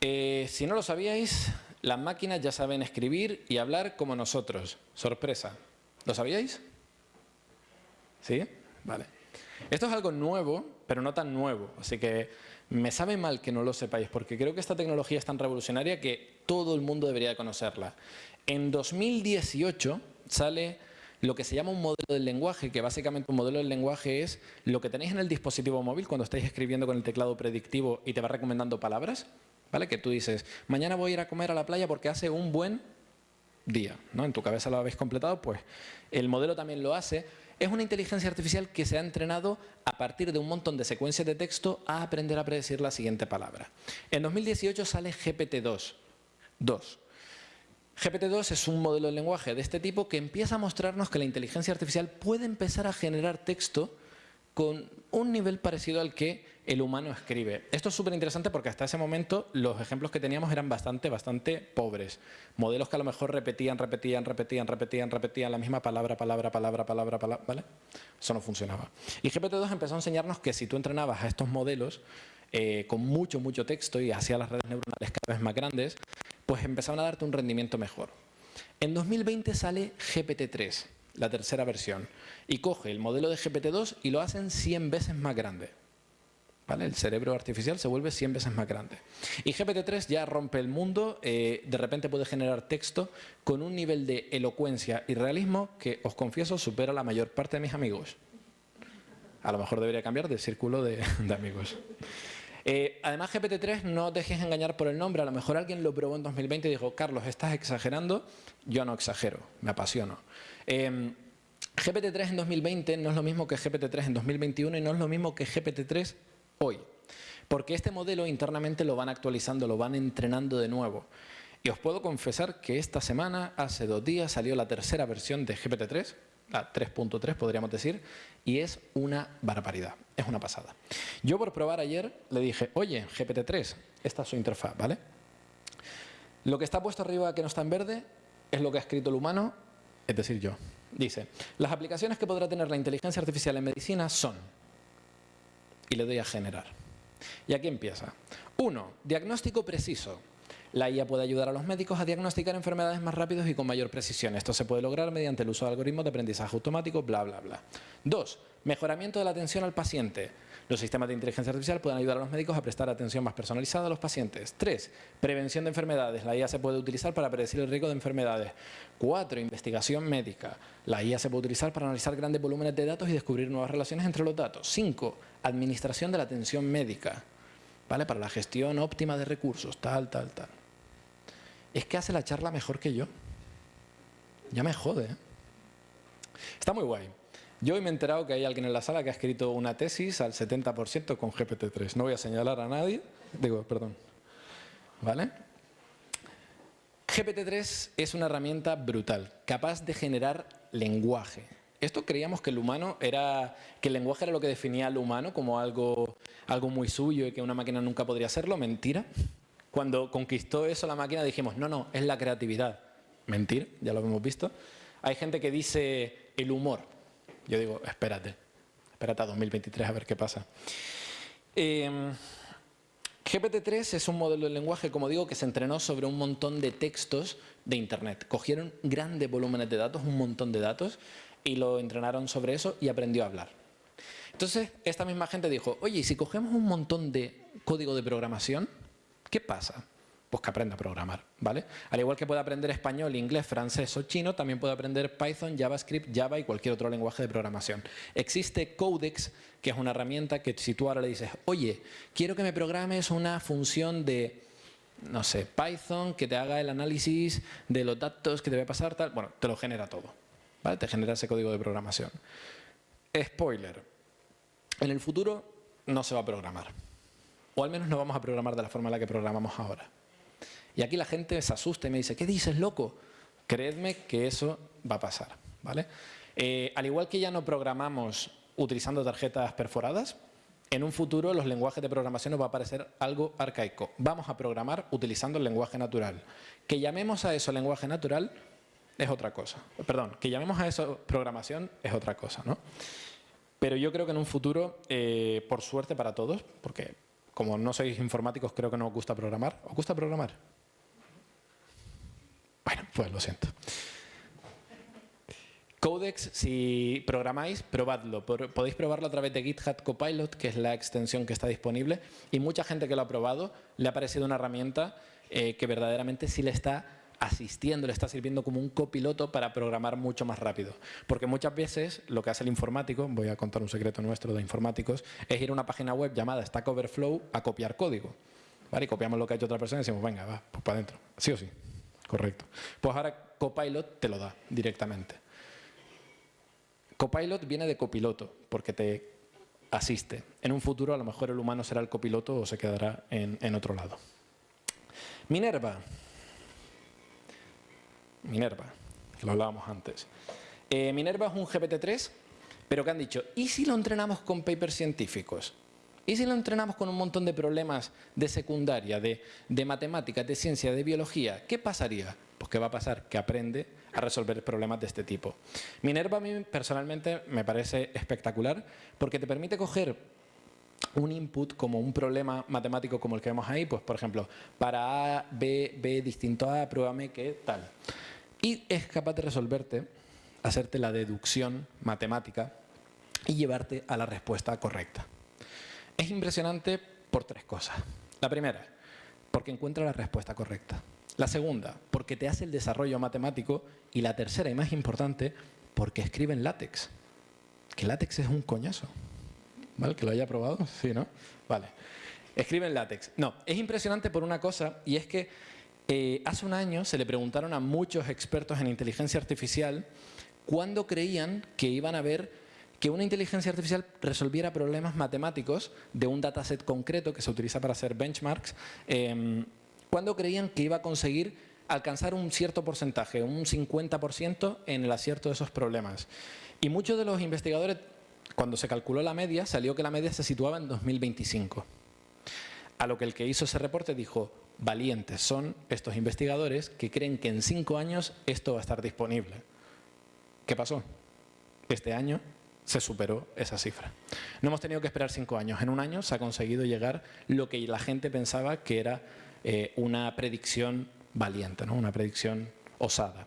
Eh, si no lo sabíais, las máquinas ya saben escribir y hablar como nosotros. Sorpresa. ¿Lo sabíais? ¿Sí? Vale. Esto es algo nuevo, pero no tan nuevo. Así que me sabe mal que no lo sepáis, porque creo que esta tecnología es tan revolucionaria que todo el mundo debería conocerla. En 2018 sale lo que se llama un modelo del lenguaje, que básicamente un modelo del lenguaje es lo que tenéis en el dispositivo móvil cuando estáis escribiendo con el teclado predictivo y te va recomendando palabras, ¿vale? Que tú dices, mañana voy a ir a comer a la playa porque hace un buen día, ¿no? En tu cabeza lo habéis completado, pues el modelo también lo hace. Es una inteligencia artificial que se ha entrenado a partir de un montón de secuencias de texto a aprender a predecir la siguiente palabra. En 2018 sale GPT-2. 2. GPT-2 es un modelo de lenguaje de este tipo que empieza a mostrarnos que la inteligencia artificial puede empezar a generar texto con un nivel parecido al que el humano escribe. Esto es súper interesante porque hasta ese momento los ejemplos que teníamos eran bastante, bastante pobres. Modelos que a lo mejor repetían, repetían, repetían, repetían, repetían la misma palabra, palabra, palabra, palabra, palabra, ¿vale? Eso no funcionaba. Y GPT-2 empezó a enseñarnos que si tú entrenabas a estos modelos eh, con mucho, mucho texto y hacía las redes neuronales cada vez más grandes, pues empezaron a darte un rendimiento mejor. En 2020 sale GPT-3, la tercera versión, y coge el modelo de GPT-2 y lo hacen 100 veces más grande. ¿Vale? El cerebro artificial se vuelve 100 veces más grande. Y GPT-3 ya rompe el mundo, eh, de repente puede generar texto con un nivel de elocuencia y realismo que, os confieso, supera la mayor parte de mis amigos. A lo mejor debería cambiar de círculo de amigos. Eh, además, GPT-3 no dejes engañar por el nombre. A lo mejor alguien lo probó en 2020 y dijo, Carlos, estás exagerando. Yo no exagero, me apasiono. Em, GPT-3 en 2020 no es lo mismo que GPT-3 en 2021 y no es lo mismo que GPT-3 hoy. Porque este modelo internamente lo van actualizando, lo van entrenando de nuevo. Y os puedo confesar que esta semana, hace dos días, salió la tercera versión de GPT-3, la 3.3 podríamos decir, y es una barbaridad, es una pasada. Yo por probar ayer le dije, oye, GPT-3, esta es su interfaz, ¿vale? Lo que está puesto arriba que no está en verde es lo que ha escrito el humano, es decir, yo. Dice, las aplicaciones que podrá tener la inteligencia artificial en medicina son, y le doy a generar. Y aquí empieza. Uno, diagnóstico preciso. La IA puede ayudar a los médicos a diagnosticar enfermedades más rápidos y con mayor precisión. Esto se puede lograr mediante el uso de algoritmos de aprendizaje automático, bla, bla, bla. Dos, mejoramiento de la atención al paciente. Los sistemas de inteligencia artificial pueden ayudar a los médicos a prestar atención más personalizada a los pacientes. Tres, prevención de enfermedades. La IA se puede utilizar para predecir el riesgo de enfermedades. Cuatro, investigación médica. La IA se puede utilizar para analizar grandes volúmenes de datos y descubrir nuevas relaciones entre los datos. Cinco, administración de la atención médica. ¿Vale? Para la gestión óptima de recursos, tal, tal, tal es que hace la charla mejor que yo. Ya me jode. ¿eh? Está muy guay. Yo hoy me he enterado que hay alguien en la sala que ha escrito una tesis al 70% con GPT-3. No voy a señalar a nadie. Digo, perdón. ¿Vale? GPT-3 es una herramienta brutal, capaz de generar lenguaje. Esto creíamos que el humano era, que el lenguaje era lo que definía al humano como algo, algo muy suyo y que una máquina nunca podría hacerlo. Mentira. Cuando conquistó eso la máquina dijimos, no, no, es la creatividad. Mentir, ya lo hemos visto. Hay gente que dice el humor. Yo digo, espérate, espérate a 2023 a ver qué pasa. Em, GPT-3 es un modelo de lenguaje, como digo, que se entrenó sobre un montón de textos de Internet. Cogieron grandes volúmenes de datos, un montón de datos, y lo entrenaron sobre eso y aprendió a hablar. Entonces, esta misma gente dijo, oye, ¿y si cogemos un montón de código de programación, qué pasa? Pues que aprenda a programar, ¿vale? Al igual que puede aprender español, inglés, francés o chino, también puede aprender Python, JavaScript, Java y cualquier otro lenguaje de programación. Existe Codex, que es una herramienta que si tú ahora le dices, oye, quiero que me programes una función de, no sé, Python, que te haga el análisis de los datos que te voy a pasar, tal, bueno, te lo genera todo, ¿vale? Te genera ese código de programación. Spoiler, en el futuro no se va a programar. O al menos no vamos a programar de la forma en la que programamos ahora. Y aquí la gente se asusta y me dice, ¿qué dices, loco? Creedme que eso va a pasar. ¿vale? Eh, al igual que ya no programamos utilizando tarjetas perforadas, en un futuro los lenguajes de programación nos va a parecer algo arcaico. Vamos a programar utilizando el lenguaje natural. Que llamemos a eso lenguaje natural es otra cosa. Perdón, que llamemos a eso programación es otra cosa. ¿no? Pero yo creo que en un futuro, eh, por suerte para todos, porque como no sois informáticos creo que no os gusta programar. ¿Os gusta programar? Bueno, pues lo siento. Codex, si programáis, probadlo. Podéis probarlo a través de GitHub Copilot, que es la extensión que está disponible. Y mucha gente que lo ha probado le ha parecido una herramienta eh, que verdaderamente sí le está asistiendo, le está sirviendo como un copiloto para programar mucho más rápido. Porque muchas veces lo que hace el informático, voy a contar un secreto nuestro de informáticos, es ir a una página web llamada Stack Overflow a copiar código. ¿Vale? Y copiamos lo que ha hecho otra persona y decimos, venga, va, pues para adentro. Sí o sí. Correcto. Pues ahora Copilot te lo da directamente. Copilot viene de copiloto, porque te asiste. En un futuro a lo mejor el humano será el copiloto o se quedará en, otro lado. Minerva. Minerva, que lo hablábamos antes. Eh, Minerva es un GPT-3, pero que han dicho, ¿y si lo entrenamos con papers científicos? ¿Y si lo entrenamos con un montón de problemas de secundaria, de, matemáticas, de ciencia, de biología? ¿Qué pasaría? Pues ¿qué va a pasar? Que aprende a resolver problemas de este tipo. Minerva a mí personalmente me parece espectacular porque te permite coger un input como un problema matemático como el que vemos ahí, pues por ejemplo, para A, B, B distinto a, pruébame qué tal y es capaz de resolverte, hacerte la deducción matemática y llevarte a la respuesta correcta. Es impresionante por tres cosas. La primera, porque encuentra la respuesta correcta. La segunda, porque te hace el desarrollo matemático. Y la tercera y más importante, porque escribe en látex. Que látex es un coñazo. ¿Vale? ¿Que lo haya probado? Sí, ¿no? Vale. Escribe en látex. No, es impresionante por una cosa y es que eh, hace un año se le preguntaron a muchos expertos en inteligencia artificial cuándo creían que iban a ver que una inteligencia artificial resolviera problemas matemáticos de un dataset concreto que se utiliza para hacer benchmarks, eh, cuándo creían que iba a conseguir alcanzar un cierto porcentaje, un 50% en el acierto de esos problemas. Y muchos de los investigadores, cuando se calculó la media, salió que la media se situaba en 2025. A lo que el que hizo ese reporte dijo, valientes son estos investigadores que creen que en cinco años esto va a estar disponible. ¿Qué pasó? Este año se superó esa cifra. No hemos tenido que esperar cinco años. En un año se ha conseguido llegar lo que la gente pensaba que era eh, una predicción valiente, ¿no? una predicción osada.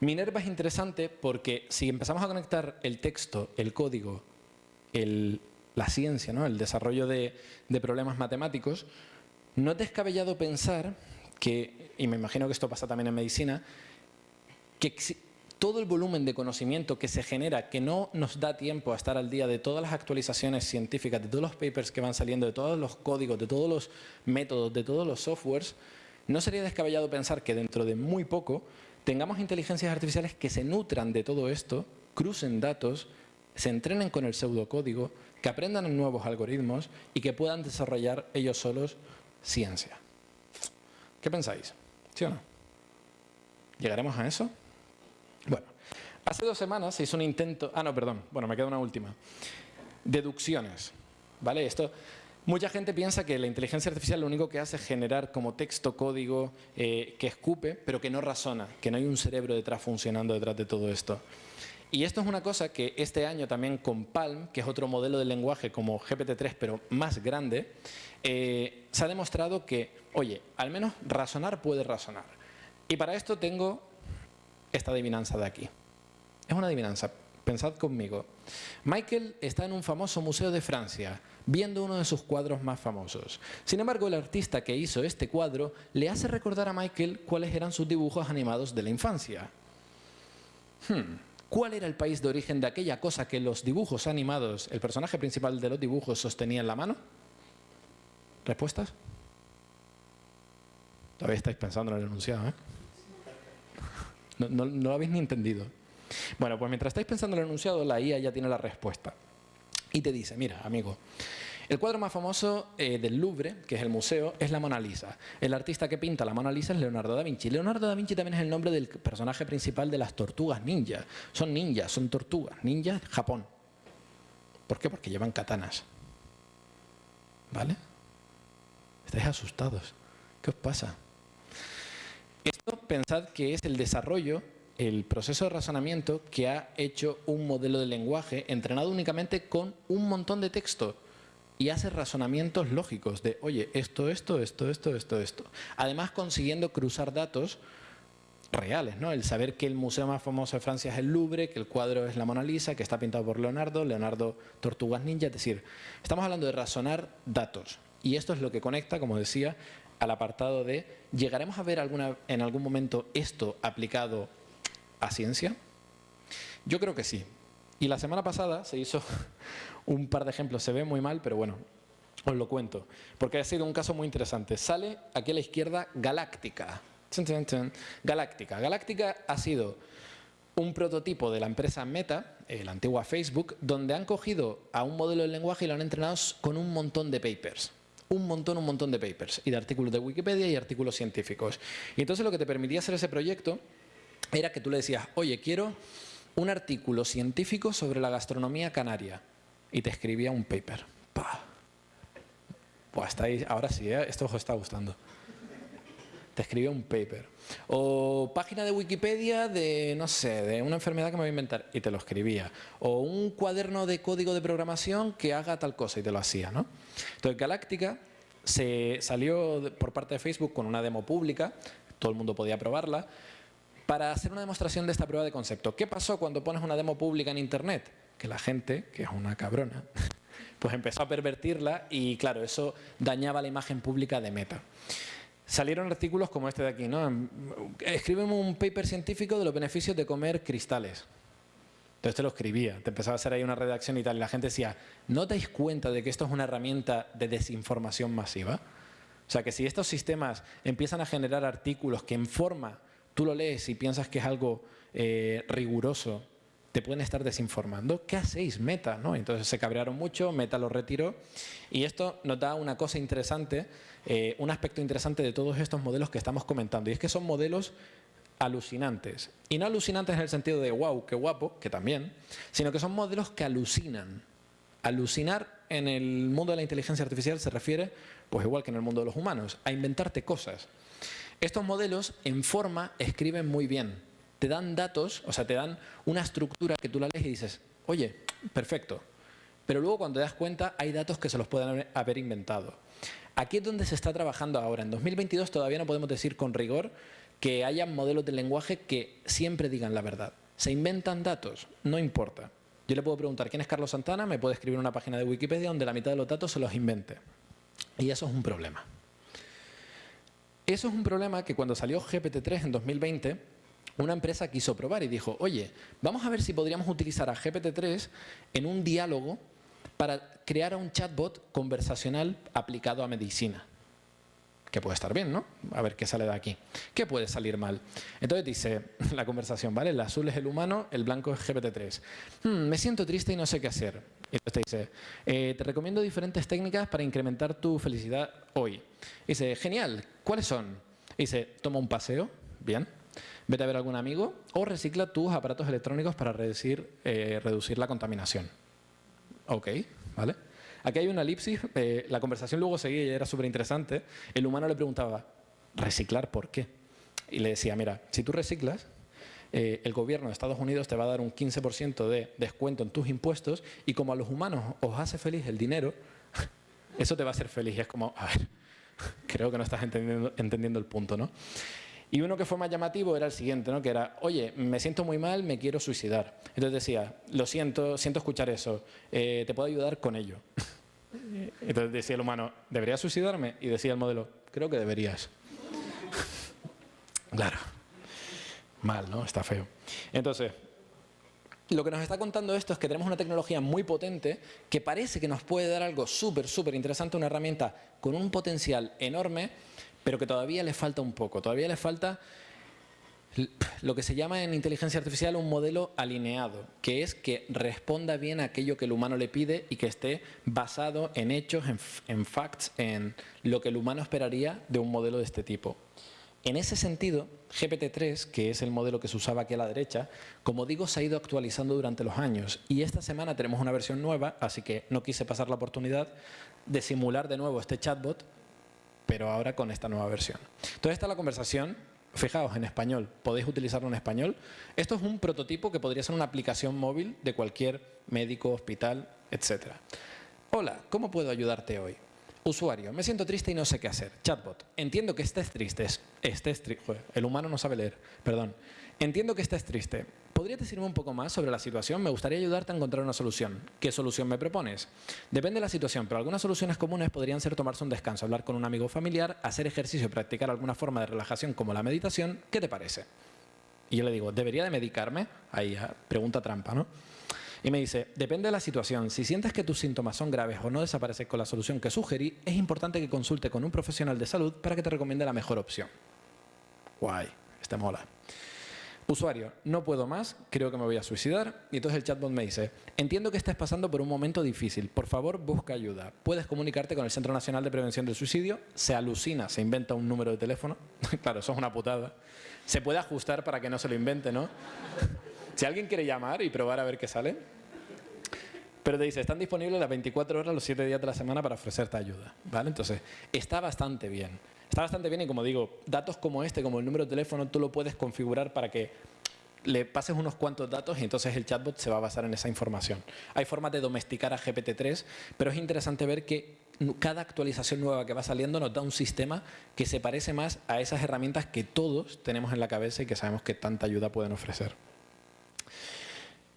Minerva es interesante porque si empezamos a conectar el texto, el código, la ciencia, ¿no? el desarrollo de problemas matemáticos, no es descabellado pensar que, y me imagino que esto pasa también en medicina, que todo el volumen de conocimiento que se genera, que no nos da tiempo a estar al día de todas las actualizaciones científicas, de todos los papers que van saliendo, de todos los códigos, de todos los métodos, de todos los softwares, no sería descabellado pensar que dentro de muy poco tengamos inteligencias artificiales que se nutran de todo esto, crucen datos, se entrenen con el pseudocódigo, que aprendan en nuevos algoritmos y que puedan desarrollar ellos solos ciencia. ¿Qué pensáis? ¿Sí o no? ¿Llegaremos a eso? Hace dos semanas se hizo un intento... Ah, no, perdón. Bueno, me queda una última. Deducciones. ¿Vale? Esto... Mucha gente piensa que la inteligencia artificial lo único que hace es generar como texto, código, eh, que escupe, pero que no razona, que no hay un cerebro detrás funcionando detrás de todo esto. Y esto es una cosa que este año también con Palm, que es otro modelo de lenguaje como GPT-3, pero más grande, eh, se ha demostrado que, oye, al menos razonar puede razonar. Y para esto tengo esta adivinanza de aquí. Es una adivinanza pensad conmigo. Michael está en un famoso museo de Francia, viendo uno de sus cuadros más famosos. Sin embargo, el artista que hizo este cuadro le hace recordar a Michael cuáles eran sus dibujos animados de la infancia. Hmm, ¿Cuál era el país de origen de aquella cosa que los dibujos animados, el personaje principal de los dibujos, sostenía en la mano? ¿Respuestas? Todavía estáis pensando en el enunciado, ¿eh? No, lo habéis ni entendido. Bueno, pues mientras estáis pensando en el enunciado, la IA ya tiene la respuesta. Y te dice, mira, amigo, el cuadro más famoso eh, del Louvre, que es el museo, es la Mona Lisa. El artista que pinta la Mona Lisa es Leonardo da Vinci. Leonardo da Vinci también es el nombre del personaje principal de las tortugas ninja. Son ninjas, son tortugas. Ninja, Japón. ¿Por qué? Porque llevan katanas. ¿Vale? Estáis asustados. ¿Qué os pasa? Esto pensad que es el desarrollo, el proceso de razonamiento que ha hecho un modelo de lenguaje entrenado únicamente con un montón de texto y hace razonamientos lógicos de, oye, esto, esto, esto, esto, esto, esto. Además consiguiendo cruzar datos reales, ¿no? El saber que el museo más famoso de Francia es el Louvre, que el cuadro es la Mona Lisa, que está pintado por Leonardo, Leonardo Tortugas Ninja, es decir, estamos hablando de razonar datos. Y esto es lo que conecta, como decía, al apartado de ¿llegaremos a ver en algún momento esto aplicado a ciencia? Yo creo que sí. Y la semana pasada se hizo *laughs* un par de ejemplos, se ve muy mal, pero bueno, os lo cuento, porque ha sido un caso muy interesante. Sale aquí a la izquierda Galáctica. Galáctica. Galáctica ha sido un prototipo de la empresa Meta, eh, la antigua Facebook, donde han cogido a un modelo de lenguaje y lo han entrenado con un montón de papers un montón, un montón de papers y de artículos de Wikipedia y artículos científicos. Y entonces lo que te permitía hacer ese proyecto era que tú le decías, oye, quiero un artículo científico sobre la gastronomía canaria. Y te escribía un paper. Pues ahí, ahora sí, ¿eh? esto os está gustando. Te escribía un paper. O página de Wikipedia de, no sé, de una enfermedad que me voy a inventar. Y te lo escribía. O un cuaderno de código de programación que haga tal cosa y te lo hacía, ¿no? Entonces Galáctica se salió por parte de Facebook con una demo pública, todo el mundo podía probarla, para hacer una demostración de esta prueba de concepto. ¿Qué pasó cuando pones una demo pública en Internet? Que la gente, que es una cabrona, *laughs* pues empezó a pervertirla y claro, eso dañaba la imagen pública de Meta. Salieron artículos como este de aquí, ¿no? Escríbeme un paper científico de los beneficios de comer cristales. Entonces te lo escribía, te empezaba a hacer ahí una redacción y tal, y la gente decía, ¿no dais cuenta de que esto es una herramienta de desinformación masiva? O sea, que si estos sistemas empiezan a generar artículos que en forma tú lo lees y piensas que es algo eh, riguroso, te pueden estar desinformando. ¿Qué hacéis, Meta? ¿no? Entonces se cabrearon mucho, Meta lo retiró y esto nos da una cosa interesante, eh, un aspecto interesante de todos estos modelos que estamos comentando y es que son modelos alucinantes. Y no alucinantes en el sentido de wow, qué guapo, que también, sino que son modelos que alucinan. Alucinar en el mundo de la inteligencia artificial se refiere, pues igual que en el mundo de los humanos, a inventarte cosas. Estos modelos en forma escriben muy bien. Te dan datos, o sea, te dan una estructura que tú la lees y dices, oye, perfecto. Pero luego cuando te das cuenta hay datos que se los pueden haber inventado. Aquí es donde se está trabajando ahora. En 2022 todavía no podemos decir con rigor que haya modelos de lenguaje que siempre digan la verdad. Se inventan datos, no importa. Yo le puedo preguntar quién es Carlos Santana, me puede escribir una página de Wikipedia donde la mitad de los datos se los invente. Y eso es un problema. Eso es un problema que cuando salió GPT-3 en 2020, una empresa quiso probar y dijo, oye, vamos a ver si podríamos utilizar a GPT-3 en un diálogo para crear un chatbot conversacional aplicado a medicina que puede estar bien, ¿no? A ver qué sale de aquí. ¿Qué puede salir mal? Entonces dice *laughs* la conversación, ¿vale? El azul es el humano, el blanco es GPT-3. Hmm, me siento triste y no sé qué hacer. Y entonces te dice, eh, te recomiendo diferentes técnicas para incrementar tu felicidad hoy. dice, genial, ¿cuáles son? dice, toma un paseo, bien. Vete a ver a algún amigo o recicla tus aparatos electrónicos para reducir, eh, reducir la contaminación. Ok, ¿vale? Aquí hay una elipsis, eh, la conversación luego seguía y era súper interesante. El humano le preguntaba, ¿reciclar por qué? Y le decía, mira, si tú reciclas, eh, el gobierno de Estados Unidos te va a dar un 15% de descuento en tus impuestos y como a los humanos os hace feliz el dinero, *laughs* eso te va a hacer feliz. Y es como, a ver, creo que no estás entendiendo, el punto, ¿no? Y uno que fue más llamativo era el siguiente, ¿no? que era, oye, me siento muy mal, me quiero suicidar. Entonces decía, lo siento, siento escuchar eso, eh, ¿te puedo ayudar con ello? *laughs* Entonces decía el humano, ¿deberías suicidarme? Y decía el modelo, creo que deberías. *laughs* claro. Mal, ¿no? Está feo. Entonces, lo que nos está contando esto es que tenemos una tecnología muy potente que parece que nos puede dar algo súper, súper interesante, una herramienta con un potencial enorme, pero que todavía le falta un poco. Todavía le falta lo que se llama en inteligencia artificial un modelo alineado, que es que responda bien a aquello que el humano le pide y que esté basado en hechos, en, facts, en lo que el humano esperaría de un modelo de este tipo. En ese sentido, GPT-3, que es el modelo que se usaba aquí a la derecha, como digo, se ha ido actualizando durante los años y esta semana tenemos una versión nueva, así que no quise pasar la oportunidad de simular de nuevo este chatbot, pero ahora con esta nueva versión. Entonces, esta es la conversación. Fijaos, en español, podéis utilizarlo en español. Esto es un prototipo que podría ser una aplicación móvil de cualquier médico, hospital, etc. Hola, ¿cómo puedo ayudarte hoy? Usuario, me siento triste y no sé qué hacer. Chatbot, entiendo que estés triste. Estés. El humano no sabe leer, perdón. Entiendo que estés triste. ¿Podrías decirme un poco más sobre la situación? Me gustaría ayudarte a encontrar una solución. ¿Qué solución me propones? Depende de la situación, pero algunas soluciones comunes podrían ser tomarse un descanso, hablar con un amigo familiar, hacer ejercicio, practicar alguna forma de relajación como la meditación. ¿Qué te parece? Y yo le digo, ¿debería de medicarme? Ahí, ah, pregunta trampa, ¿no? Y me dice, depende de la situación, si sientes que tus síntomas son graves o no desaparecen con la solución que sugerí, es importante que consulte con un profesional de salud para que te recomiende la mejor opción. Guay, está mola. Usuario, no puedo más, creo que me voy a suicidar. Y entonces el chatbot me dice, entiendo que estés pasando por un momento difícil, por favor busca ayuda. Puedes comunicarte con el Centro Nacional de Prevención del Suicidio, se alucina, se inventa un número de teléfono. *laughs* claro, eso es una putada. Se puede ajustar para que no se lo invente, ¿no? Si alguien quiere llamar y probar a ver qué sale, pero te dice, están disponibles las 24 horas los 7 días de la semana para ofrecerte ayuda. ¿vale? Entonces, está bastante bien. Está bastante bien y como digo, datos como este, como el número de teléfono, tú lo puedes configurar para que le pases unos cuantos datos y entonces el chatbot se va a basar en esa información. Hay formas de domesticar a GPT-3, pero es interesante ver que cada actualización nueva que va saliendo nos da un sistema que se parece más a esas herramientas que todos tenemos en la cabeza y que sabemos que tanta ayuda pueden ofrecer.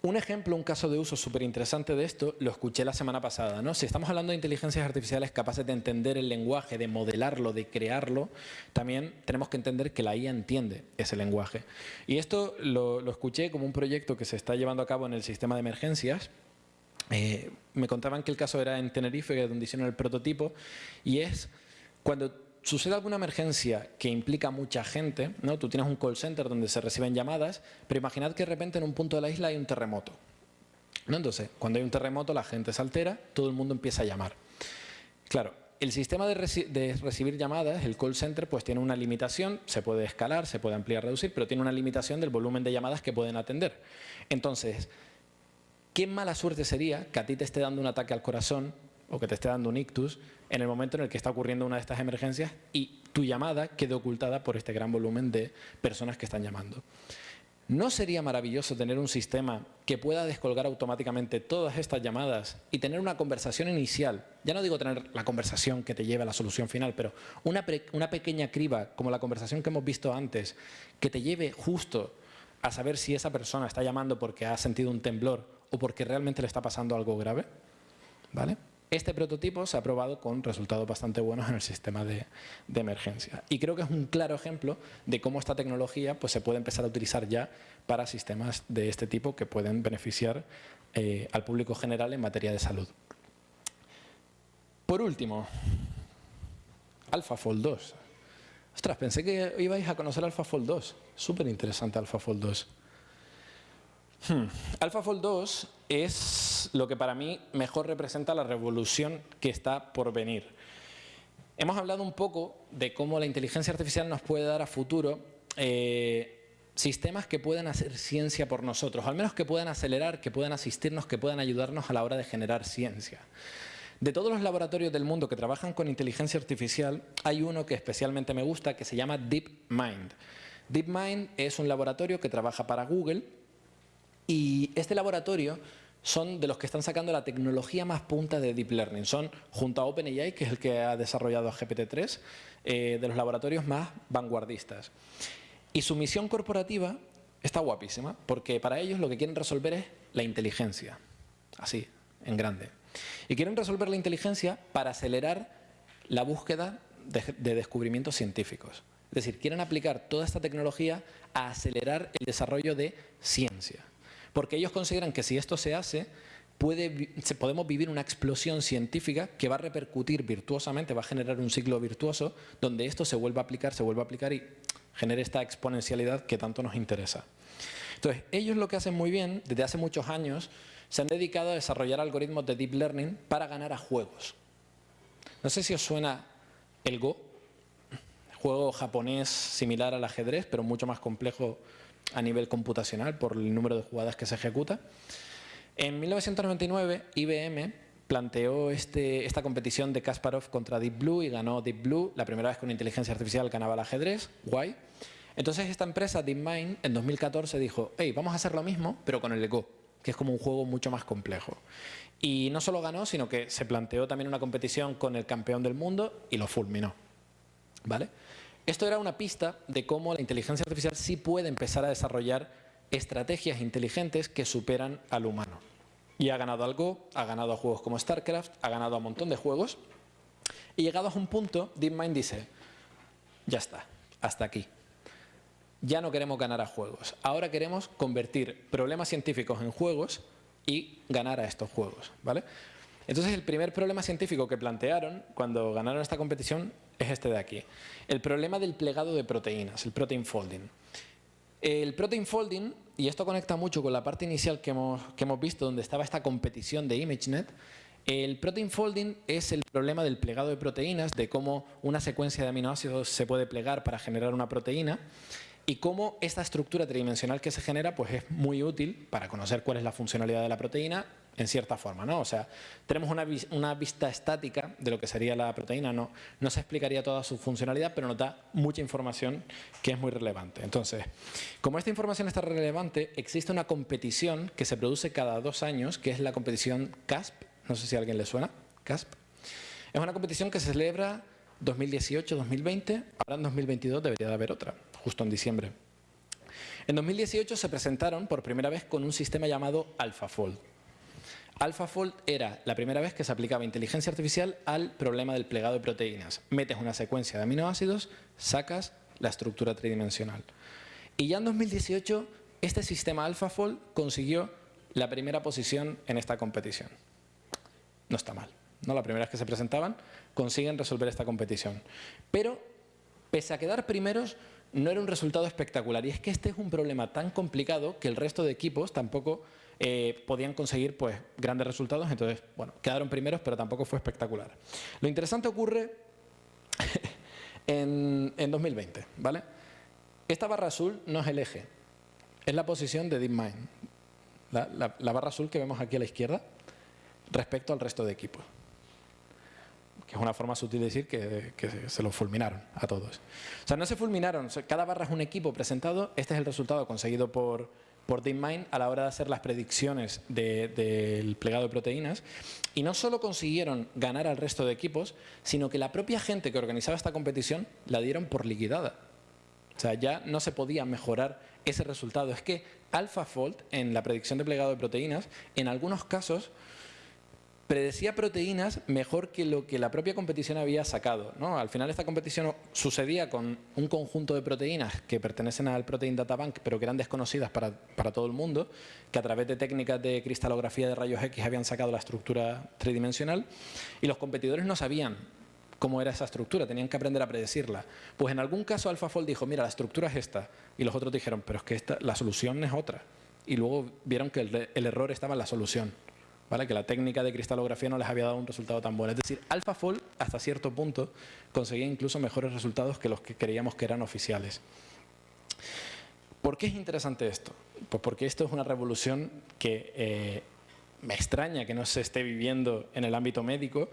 Un ejemplo, un caso de uso súper interesante de esto, lo escuché la semana pasada. ¿no? Si estamos hablando de inteligencias artificiales capaces de entender el lenguaje, de modelarlo, de crearlo, también tenemos que entender que la IA entiende ese lenguaje. Y esto lo, escuché como un proyecto que se está llevando a cabo en el sistema de emergencias. Eh, me contaban que el caso era en Tenerife, donde hicieron el prototipo, y es cuando sucede alguna emergencia que implica mucha gente, ¿no? tú tienes un call center donde se reciben llamadas, pero imaginad que de repente en un punto de la isla hay un terremoto. ¿no? Entonces, cuando hay un terremoto la gente se altera, todo el mundo empieza a llamar. Claro, el sistema de, de, recibir llamadas, el call center, pues tiene una limitación, se puede escalar, se puede ampliar, reducir, pero tiene una limitación del volumen de llamadas que pueden atender. Entonces, qué mala suerte sería que a ti te esté dando un ataque al corazón o que te esté dando un ictus en el momento en el que está ocurriendo una de estas emergencias y tu llamada quede ocultada por este gran volumen de personas que están llamando. ¿No sería maravilloso tener un sistema que pueda descolgar automáticamente todas estas llamadas y tener una conversación inicial? Ya no digo tener la conversación que te lleve a la solución final, pero una, una pequeña criba, como la conversación que hemos visto antes, que te lleve justo a saber si esa persona está llamando porque ha sentido un temblor o porque realmente le está pasando algo grave. ¿Vale? Este prototipo se ha probado con resultados bastante buenos en el sistema de, emergencia. Y creo que es un claro ejemplo de cómo esta tecnología pues, se puede empezar a utilizar ya para sistemas de este tipo que pueden beneficiar eh, al público general en materia de salud. Por último, AlphaFold 2. Ostras, pensé que ibais a conocer AlphaFold 2. Súper interesante AlphaFold 2. Hmm. AlphaFold 2 es lo que para mí mejor representa la revolución que está por venir. Hemos hablado un poco de cómo la inteligencia artificial nos puede dar a futuro eh, sistemas que puedan hacer ciencia por nosotros, al menos que puedan acelerar, que puedan asistirnos, que puedan ayudarnos a la hora de generar ciencia. De todos los laboratorios del mundo que trabajan con inteligencia artificial, hay uno que especialmente me gusta que se llama DeepMind. DeepMind es un laboratorio que trabaja para Google y este laboratorio son de los que están sacando la tecnología más punta de Deep Learning. Son, junto a OpenAI, que es el que ha desarrollado GPT-3, eh, de los laboratorios más vanguardistas. Y su misión corporativa está guapísima, porque para ellos lo que quieren resolver es la inteligencia, así, en grande. Y quieren resolver la inteligencia para acelerar la búsqueda de, descubrimientos científicos. Es decir, quieren aplicar toda esta tecnología a acelerar el desarrollo de ciencia. Porque ellos consideran que si esto se hace, podemos vivir una explosión científica que va a repercutir virtuosamente, va a generar un ciclo virtuoso donde esto se vuelva a aplicar, se vuelva a aplicar y genere esta exponencialidad que tanto nos interesa. Entonces, ellos lo que hacen muy bien, desde hace muchos años, se han dedicado a desarrollar algoritmos de deep learning para ganar a juegos. No sé si os suena el Go, juego japonés similar al ajedrez, pero mucho más complejo a nivel computacional por el número de jugadas que se ejecuta. En 1999, IBM planteó este, esta competición de Kasparov contra Deep Blue y ganó Deep Blue, la primera vez que una inteligencia artificial ganaba el ajedrez, guay. Entonces esta empresa, DeepMind, en 2014 dijo, hey, vamos a hacer lo mismo, pero con el Go, que es como un juego mucho más complejo. Y no solo ganó, sino que se planteó también una competición con el campeón del mundo y lo fulminó. ¿Vale? Esto era una pista de cómo la inteligencia artificial sí puede empezar a desarrollar estrategias inteligentes que superan al humano. Y ha ganado algo, ha ganado a juegos como StarCraft, ha ganado a un montón de juegos. Y llegados a un punto, DeepMind dice, ya está, hasta aquí. Ya no queremos ganar a juegos. Ahora queremos convertir problemas científicos en juegos y ganar a estos juegos. ¿vale? Entonces, el primer problema científico que plantearon cuando ganaron esta competición es este de aquí. El problema del plegado de proteínas, el protein folding. El protein folding, y esto conecta mucho con la parte inicial que hemos, que hemos visto, donde estaba esta competición de ImageNet, el protein folding es el problema del plegado de proteínas, de cómo una secuencia de aminoácidos se puede plegar para generar una proteína y cómo esta estructura tridimensional que se genera pues es muy útil para conocer cuál es la funcionalidad de la proteína en cierta forma. ¿no? O sea, tenemos una, vista estática de lo que sería la proteína, no, no se explicaría toda su funcionalidad, pero nos da mucha información que es muy relevante. Entonces, como esta información está relevante, existe una competición que se produce cada dos años, que es la competición CASP, no sé si a alguien le suena, CASP. Es una competición que se celebra 2018-2020, ahora en 2022 debería de haber otra, justo en diciembre. En 2018 se presentaron por primera vez con un sistema llamado AlphaFold. AlphaFold era la primera vez que se aplicaba inteligencia artificial al problema del plegado de proteínas. Metes una secuencia de aminoácidos, sacas la estructura tridimensional. Y ya en 2018 este sistema AlphaFold consiguió la primera posición en esta competición. No está mal. ¿no? La primera vez que se presentaban consiguen resolver esta competición. Pero, pese a quedar primeros, no era un resultado espectacular. Y es que este es un problema tan complicado que el resto de equipos tampoco eh, podían conseguir pues, grandes resultados. Entonces, bueno, quedaron primeros, pero tampoco fue espectacular. Lo interesante ocurre *laughs* en, 2020, ¿vale? Esta barra azul no es el eje, es la posición de DeepMind. La, la barra azul que vemos aquí a la izquierda respecto al resto de equipos que es una forma sutil de decir que, se lo fulminaron a todos. O sea, no se fulminaron, cada barra es un equipo presentado, este es el resultado conseguido por, por DeepMind a la hora de hacer las predicciones del plegado de proteínas y no solo consiguieron ganar al resto de equipos, sino que la propia gente que organizaba esta competición la dieron por liquidada. O sea, ya no se podía mejorar ese resultado. Es que AlphaFold, en la predicción de plegado de proteínas, en algunos casos predecía proteínas mejor que lo que la propia competición había sacado. ¿no? Al final esta competición sucedía con un conjunto de proteínas que pertenecen al Protein Data Bank, pero que eran desconocidas para, para todo el mundo, que a través de técnicas de cristalografía de rayos X habían sacado la estructura tridimensional, y los competidores no sabían cómo era esa estructura, tenían que aprender a predecirla. Pues en algún caso AlphaFold dijo, mira, la estructura es esta, y los otros dijeron, pero es que esta, la solución es otra. Y luego vieron que el error estaba en la solución que la técnica de cristalografía no les había dado un resultado tan bueno. Es decir, AlphaFold hasta cierto punto conseguía incluso mejores resultados que los que creíamos que eran oficiales. ¿Por qué es interesante esto? Pues porque esto es una revolución que eh, me extraña que no se esté viviendo en el ámbito médico,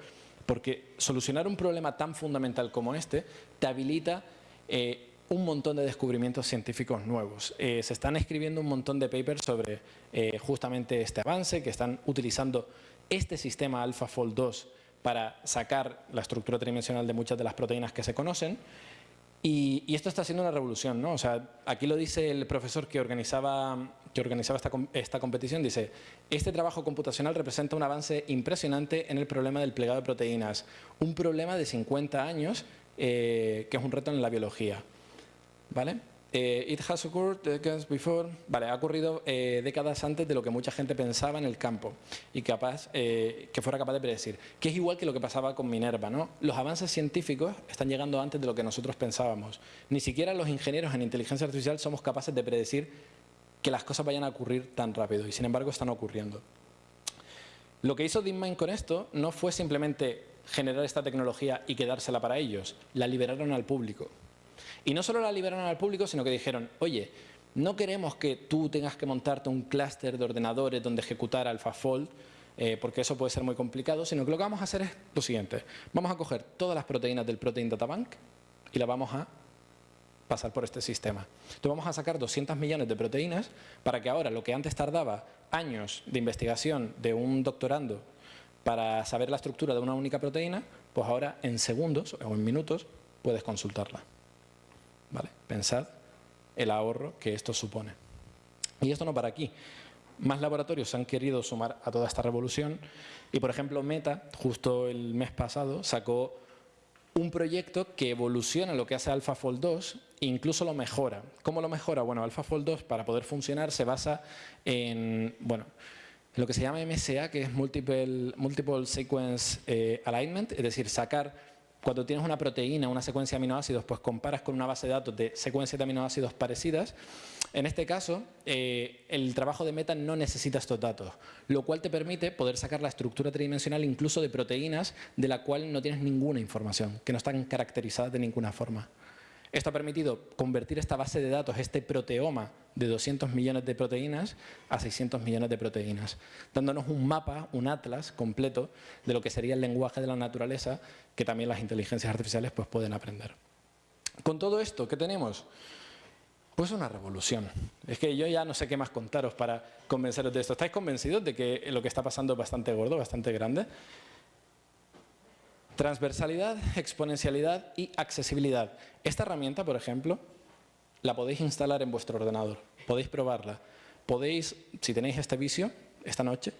porque solucionar un problema tan fundamental como este te habilita eh, un montón de descubrimientos científicos nuevos. Eh, se están escribiendo un montón de papers sobre eh, justamente este avance, que están utilizando este sistema AlphaFold 2 para sacar la estructura tridimensional de muchas de las proteínas que se conocen. Y, esto está siendo una revolución, ¿no? O sea, aquí lo dice el profesor que organizaba, esta, competición, dice, este trabajo computacional representa un avance impresionante en el problema del plegado de proteínas, un problema de 50 años eh, que es un reto en la biología, ¿vale? Eh, it has occurred decades before. Vale, ha ocurrido eh, décadas antes de lo que mucha gente pensaba en el campo y capaz, eh, que fuera capaz de predecir. Que es igual que lo que pasaba con Minerva, ¿no? Los avances científicos están llegando antes de lo que nosotros pensábamos. Ni siquiera los ingenieros en inteligencia artificial somos capaces de predecir que las cosas vayan a ocurrir tan rápido y sin embargo están ocurriendo. Lo que hizo DeepMind con esto no fue simplemente generar esta tecnología y quedársela para ellos, la liberaron al público. Y no solo la liberaron al público, sino que dijeron, oye, no queremos que tú tengas que montarte un clúster de ordenadores donde ejecutar AlphaFold, eh, porque eso puede ser muy complicado, sino que lo que vamos a hacer es lo siguiente. Vamos a coger todas las proteínas del Protein Data Bank y las vamos a pasar por este sistema. Entonces vamos a sacar 200 millones de proteínas para que ahora lo que antes tardaba años de investigación de un doctorando para saber la estructura de una única proteína, pues ahora en segundos o en minutos puedes consultarla. ¿Vale? Pensad el ahorro que esto supone. Y esto no para aquí. Más laboratorios se han querido sumar a toda esta revolución y, por ejemplo, Meta, justo el mes pasado, sacó un proyecto que evoluciona lo que hace AlphaFold 2 e incluso lo mejora. ¿Cómo lo mejora? Bueno, AlphaFold 2 para poder funcionar se basa en, bueno, lo que se llama MSA, que es Multiple, multiple Sequence eh, Alignment, es decir, sacar cuando tienes una proteína, una secuencia de aminoácidos, pues comparas con una base de datos de secuencias de aminoácidos parecidas. En este caso, eh, el trabajo de Meta no necesita estos datos, lo cual te permite poder sacar la estructura tridimensional incluso de proteínas de la cual no tienes ninguna información, que no están caracterizadas de ninguna forma. Esto ha permitido convertir esta base de datos, este proteoma de 200 millones de proteínas a 600 millones de proteínas, dándonos un mapa, un atlas completo de lo que sería el lenguaje de la naturaleza que también las inteligencias artificiales pues, pueden aprender. Con todo esto, ¿qué tenemos? Pues una revolución. Es que yo ya no sé qué más contaros para convenceros de esto. ¿Estáis convencidos de que lo que está pasando es bastante gordo, bastante grande? Transversalidad, exponencialidad y accesibilidad. Esta herramienta, por ejemplo, la podéis instalar en vuestro ordenador, podéis probarla. Podéis, si tenéis este vicio, esta noche,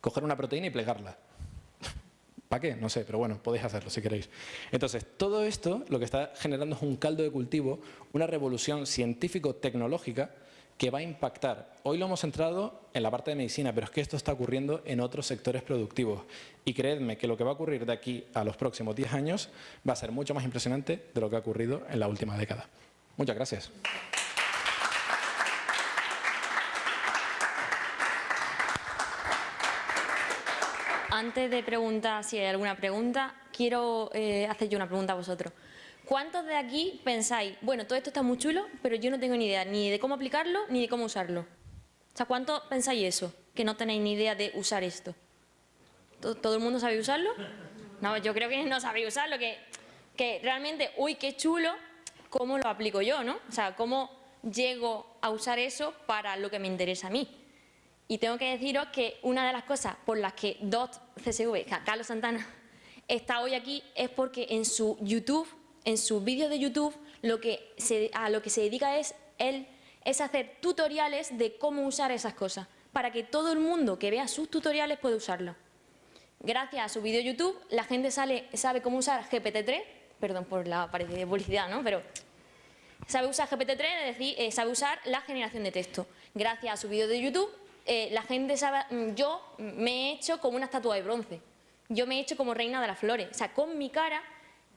coger una proteína y plegarla. ¿Para qué? No sé, pero bueno, podéis hacerlo si queréis. Entonces, todo esto lo que está generando es un caldo de cultivo, una revolución científico-tecnológica que va a impactar. Hoy lo hemos centrado en la parte de medicina, pero es que esto está ocurriendo en otros sectores productivos. Y creedme que lo que va a ocurrir de aquí a los próximos 10 años va a ser mucho más impresionante de lo que ha ocurrido en la última década. Muchas gracias. Antes de preguntar si hay alguna pregunta, quiero eh, hacer yo una pregunta a vosotros. ¿Cuántos de aquí pensáis, bueno, todo esto está muy chulo, pero yo no tengo ni idea ni de cómo aplicarlo ni de cómo usarlo? O sea, ¿cuántos pensáis eso? Que no tenéis ni idea de usar esto. ¿Todo, el mundo sabe usarlo? No, yo creo que no sabéis usarlo, que, que realmente, uy, qué chulo, ¿cómo lo aplico yo, no? O sea, ¿cómo llego a usar eso para lo que me interesa a mí? Y tengo que deciros que una de las cosas por las que DOT CSV, Carlos Santana, está hoy aquí es porque en su YouTube en sus vídeos de YouTube lo que a lo que se dedica es él es hacer tutoriales de cómo usar esas cosas, para que todo el mundo que vea sus tutoriales pueda usarlo. Gracias a su vídeo de YouTube, la gente sale, sabe cómo usar GPT-3, perdón por la publicidad, ¿no? Pero sabe usar GPT-3, es decir, eh, sabe usar la generación de texto. Gracias a su vídeo de YouTube, eh, la gente sabe, mm, yo me he hecho como una estatua de bronce, yo me he hecho como reina de las flores, o sea, con mi cara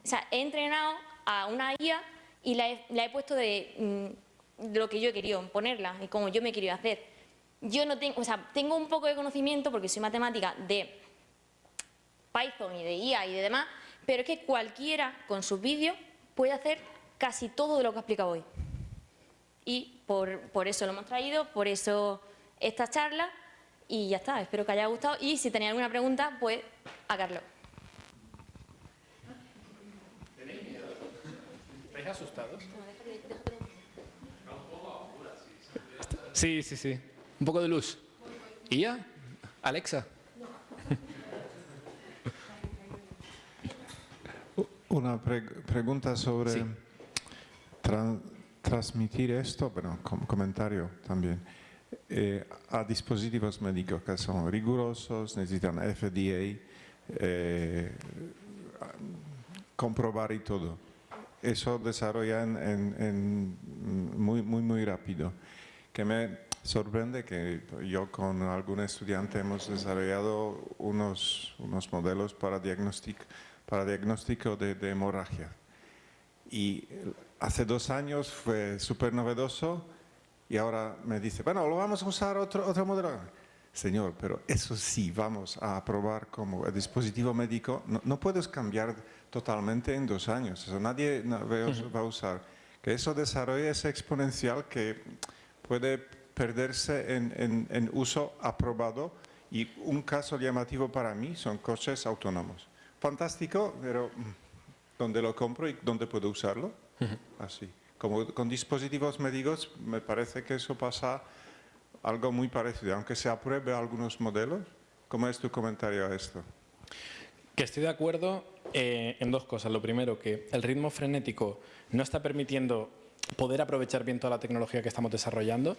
o sea, he entrenado a una IA y la he, puesto de, mm, lo que yo he querido ponerla y como yo me he querido hacer. Yo no tengo, o sea, tengo un poco de conocimiento porque soy matemática de Python y de IA y de demás, pero es que cualquiera con sus vídeos puede hacer casi todo de lo que he explicado hoy. Y por, por eso lo hemos traído, por eso esta charla y ya está, espero que haya gustado y si tenéis alguna pregunta, pues a Carlos. asustados? Sí, sí, sí. Un poco de luz. ¿Y ya? Alexa. *laughs* Una pregunta sobre transmitir esto, bueno, comentario también, eh, a dispositivos médicos que son rigurosos, necesitan FDA, eh, comprobar y todo. Eso desarrolla en, muy, muy, muy rápido. Que me sorprende que yo con algún estudiante hemos desarrollado unos, unos modelos para diagnóstico, para diagnóstico de, de hemorragia. Y hace dos años fue súper novedoso y ahora me dice, bueno, lo vamos a usar otro, otro modelo. Señor, pero eso sí, vamos a probar como dispositivo médico, no, puedes cambiar totalmente en dos años, eso nadie va a usar. Que eso desarrolla ese exponencial que puede perderse en, en, uso aprobado y un caso llamativo para mí son coches autónomos. Fantástico, pero mm, ¿dónde lo compro y dónde puedo usarlo? Así. Como con dispositivos médicos me parece que eso pasa algo muy parecido, aunque se apruebe algunos modelos. ¿Cómo es tu comentario a esto? Que estoy de acuerdo eh, en dos cosas. Lo primero, que el ritmo frenético no está permitiendo poder aprovechar bien toda la tecnología que estamos desarrollando.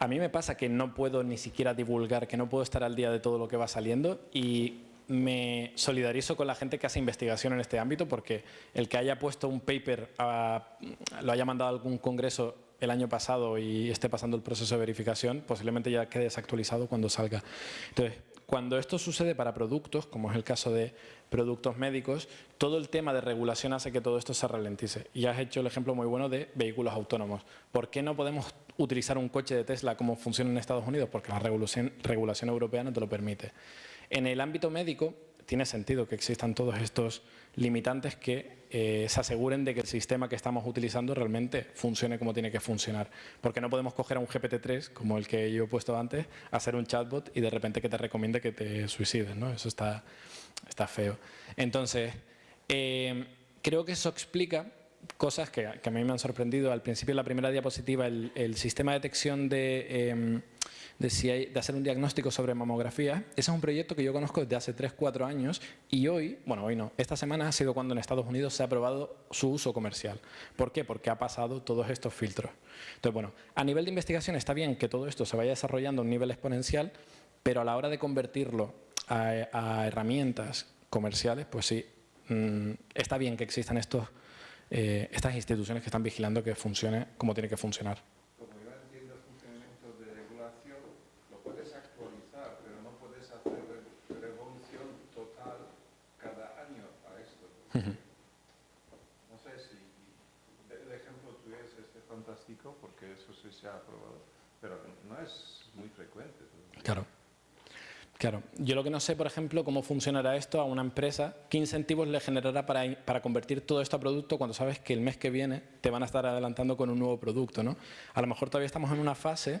A mí me pasa que no puedo ni siquiera divulgar, que no puedo estar al día de todo lo que va saliendo y me solidarizo con la gente que hace investigación en este ámbito porque el que haya puesto un paper, lo haya mandado a algún congreso el año pasado y esté pasando el proceso de verificación, posiblemente ya quede desactualizado cuando salga. Entonces, cuando esto sucede para productos, como es el caso de productos médicos, todo el tema de regulación hace que todo esto se ralentice. Y has hecho el ejemplo muy bueno de vehículos autónomos. ¿Por qué no podemos utilizar un coche de Tesla como funciona en Estados Unidos? Porque la regulación europea no te lo permite. En el ámbito médico tiene sentido que existan todos estos limitantes que eh, se aseguren de que el sistema que estamos utilizando realmente funcione como tiene que funcionar. Porque no podemos coger a un GPT-3, como el que yo he puesto antes, hacer un chatbot y de repente que te recomiende que te suicides. ¿no? Eso está, está feo. Entonces, eh, creo que eso explica cosas que, a mí me han sorprendido. Al principio, en la primera diapositiva, el, sistema de detección de... Em, de, si hay, de hacer un diagnóstico sobre mamografía. Ese es un proyecto que yo conozco desde hace 3-4 años y hoy, bueno, hoy no, esta semana ha sido cuando en Estados Unidos se ha aprobado su uso comercial. ¿Por qué? Porque ha pasado todos estos filtros. Entonces, bueno, a nivel de investigación está bien que todo esto se vaya desarrollando a un nivel exponencial, pero a la hora de convertirlo a, herramientas comerciales, pues sí, mm, está bien que existan estos, eh, estas instituciones que están vigilando que funcione como tiene que funcionar. No sé si el ejemplo tuyo es este fantástico porque eso sí pero no es muy frecuente. Claro. Claro, yo lo que no sé, por ejemplo, cómo funcionará esto a una empresa, qué incentivos le generará para, para, convertir todo esto a producto cuando sabes que el mes que viene te van a estar adelantando con un nuevo producto. ¿no? A lo mejor todavía estamos en una fase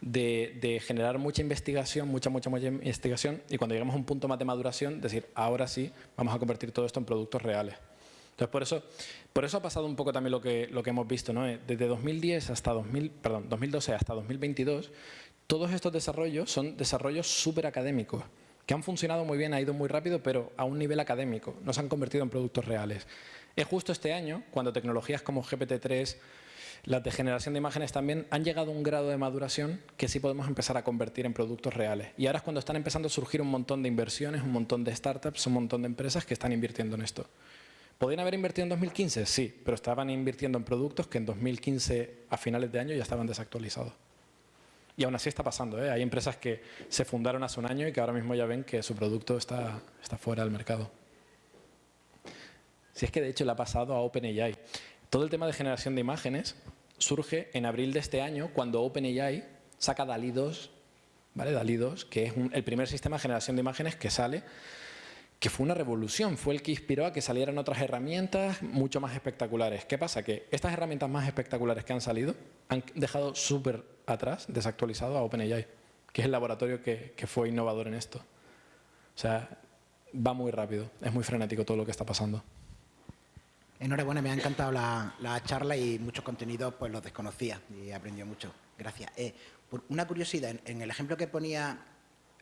de, generar mucha investigación, mucha, mucha, mucha investigación y cuando llegamos a un punto más de maduración, decir, ahora sí, vamos a convertir todo esto en productos reales. Entonces, por eso, por eso ha pasado un poco también lo que, hemos visto. ¿no? Eh, desde 2010 hasta 2000, perdón, 2012 hasta 2022, todos estos desarrollos son desarrollos súper académicos, que han funcionado muy bien, ha ido muy rápido, pero a un nivel académico, no se han convertido en productos reales. Es justo este año, cuando tecnologías como GPT-3, las de generación de imágenes también han llegado a un grado de maduración que sí podemos empezar a convertir en productos reales. Y ahora es cuando están empezando a surgir un montón de inversiones, un montón de startups, un montón de empresas que están invirtiendo en esto. ¿Podrían haber invertido en 2015? Sí, pero estaban invirtiendo en productos que en 2015, a finales de año, ya estaban desactualizados. Y aún así está pasando. ¿eh? Hay empresas que se fundaron hace un año y que ahora mismo ya ven que su producto está, está fuera del mercado. Si es que de hecho le ha pasado a OpenAI. Todo el tema de generación de imágenes surge en abril de este año cuando OpenAI saca DALI 2, ¿vale? DALI 2, que es el primer sistema de generación de imágenes que sale, que fue una revolución, fue el que inspiró a que salieran otras herramientas mucho más espectaculares. ¿Qué pasa? Que estas herramientas más espectaculares que han salido han dejado súper atrás, desactualizado a OpenAI, que es el laboratorio que, que fue innovador en esto. O sea, va muy rápido, es muy frenético todo lo que está pasando. Enhorabuena, me ha encantado la, charla y muchos contenidos pues los desconocía y aprendió mucho. Gracias. Eh, por una curiosidad, en, el ejemplo que ponía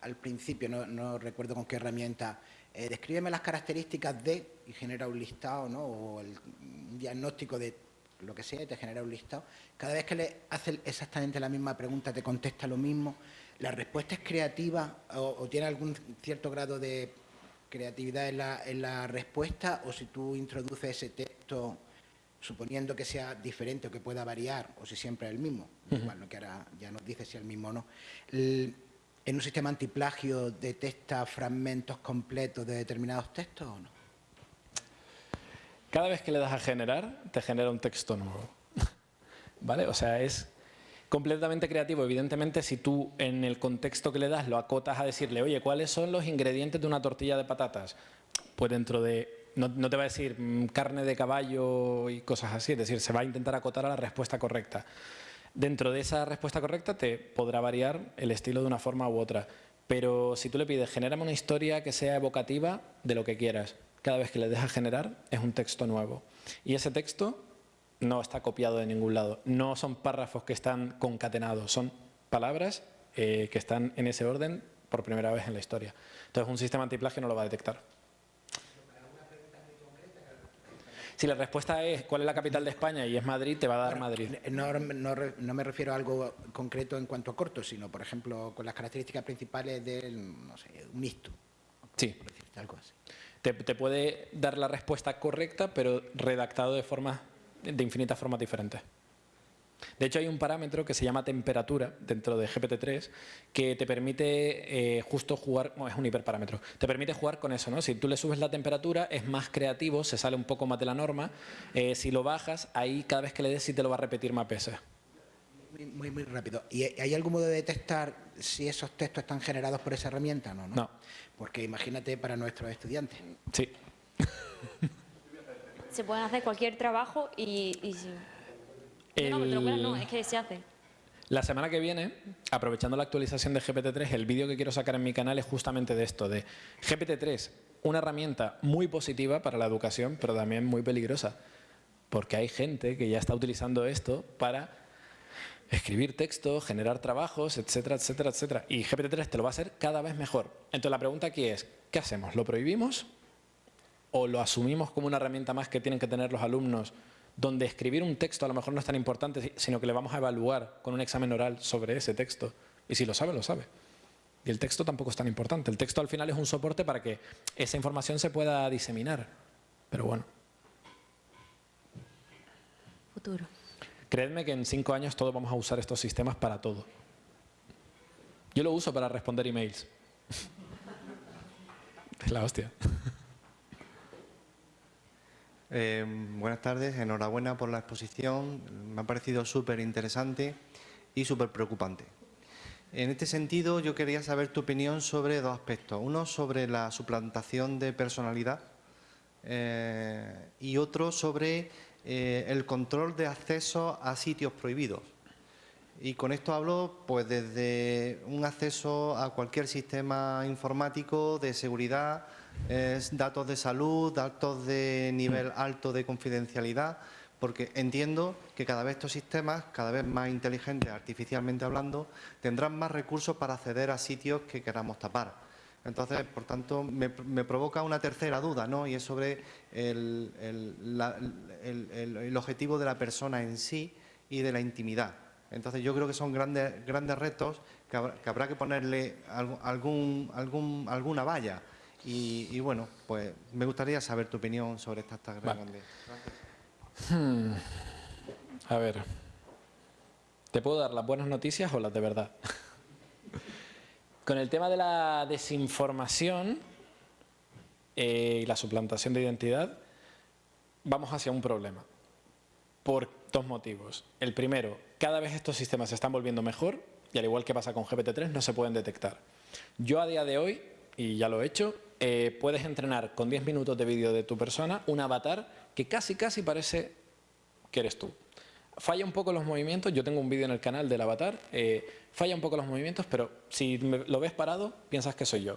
al principio, no, recuerdo con qué herramienta, eh, descríbeme las características de y genera un listado ¿no? o el, un diagnóstico de lo que sea, y te genera un listado. Cada vez que le haces exactamente la misma pregunta, te contesta lo mismo. ¿La respuesta es creativa o, o tiene algún cierto grado de creatividad en la, en la respuesta? ¿O si tú introduces ese texto suponiendo que sea diferente o que pueda variar, o si siempre es el mismo, igual lo que ahora ya nos dice si es el mismo o no. El- ¿En un sistema antiplagio detecta fragmentos completos de determinados textos o no? Cada vez que le das a generar, te genera un texto nuevo. *laughs* ¿Vale? O sea, es completamente creativo. Evidentemente, si tú en el contexto que le das lo acotas a decirle, oye, ¿cuáles son los ingredientes de una tortilla de patatas? Pues dentro de... No, no te va a decir mm, carne de caballo y cosas así, es decir, se va a intentar acotar a la respuesta correcta. Dentro de esa respuesta correcta te podrá variar el estilo de una forma u otra. Pero si tú le pides, genérame una historia que sea evocativa de lo que quieras, cada vez que le dejas generar es un texto nuevo. Y ese texto no está copiado de ningún lado. No son párrafos que están concatenados, son palabras eh, que están en ese orden por primera vez en la historia. Entonces un sistema antiplagio no lo va a detectar. Si la respuesta es cuál es la capital de España y es Madrid, te va a dar Madrid. No, no re- no me refiero a algo concreto en cuanto a corto, sino, por ejemplo, con las características principales del, no sé, un mixto, Sí, algo así. te, te puede dar la respuesta correcta, pero redactado de formas de infinitas formas diferentes. De hecho, hay un parámetro que se llama temperatura dentro de GPT-3 que te permite eh, justo jugar, bueno, es un hiperparámetro, te permite jugar con eso, ¿no? Si tú le subes la temperatura es más creativo, se sale un poco más de la norma. Eh, si lo bajas, ahí cada vez que le des sí te lo va a repetir más veces. Muy, muy, muy rápido. ¿Y hay algún modo de detectar si esos textos están generados por esa herramienta? No, no. No. Porque imagínate para nuestros estudiantes. Sí. Se pueden hacer cualquier trabajo y... y No, no, te lo El- cuelas, no, es que se hace. La semana que viene, aprovechando la actualización de GPT-3, el vídeo que quiero sacar en mi canal es justamente de esto, de GPT-3, una herramienta muy positiva para la educación, pero también muy peligrosa, porque hay gente que ya está utilizando esto para escribir texto, generar trabajos, etcétera, etcétera, etcétera. Y GPT-3 te lo va a hacer cada vez mejor. Entonces la pregunta aquí es, ¿qué hacemos? ¿Lo prohibimos o lo asumimos como una herramienta más que tienen que tener los alumnos donde escribir un texto a lo mejor no es tan importante, si- sino que le vamos a evaluar con un examen oral sobre ese texto. Y si lo sabe, lo sabe. Y el texto tampoco es tan importante. El texto al final es un soporte para que esa información se pueda diseminar. Pero bueno, Futuro. creedme que en cinco años todos vamos a usar estos sistemas para todo. Yo lo uso para responder emails. *laughs* Es la hostia. Eh, buenas tardes, enhorabuena por la exposición. Me ha parecido súper interesante y súper preocupante. En este sentido, yo quería saber tu opinión sobre dos aspectos. Uno sobre la suplantación de personalidad eh, y otro sobre eh, el control de acceso a sitios prohibidos. Y con esto hablo pues desde un acceso a cualquier sistema informático de seguridad, eh, datos de salud, datos de nivel alto de confidencialidad, porque entiendo que cada vez estos sistemas, cada vez más inteligentes artificialmente hablando, tendrán más recursos para acceder a sitios que queramos tapar. Entonces, por tanto, me, provoca una tercera duda, ¿no? Y es sobre el, objetivo de la persona en sí y de la intimidad. Entonces, yo creo que son grandes, grandes retos que habrá, que habrá que ponerle algún, algún, alguna valla. Y, y, bueno, pues me gustaría saber tu opinión sobre estas estas Vale. grandes. A ver, ¿te puedo dar las buenas noticias o las de verdad? *laughs* Con el tema de la desinformación eh, y la suplantación de identidad, vamos hacia un problema. Por dos motivos. El primero, cada vez estos sistemas se están volviendo mejor y al igual que pasa con GPT-3, no se pueden detectar. Yo a día de hoy, y ya lo he hecho, eh, puedes entrenar con 10 minutos de vídeo de tu persona un avatar que casi casi parece que eres tú. Falla un poco los movimientos, yo tengo un vídeo en el canal del avatar, eh, falla un poco los movimientos, pero si me- lo ves parado, piensas que soy yo.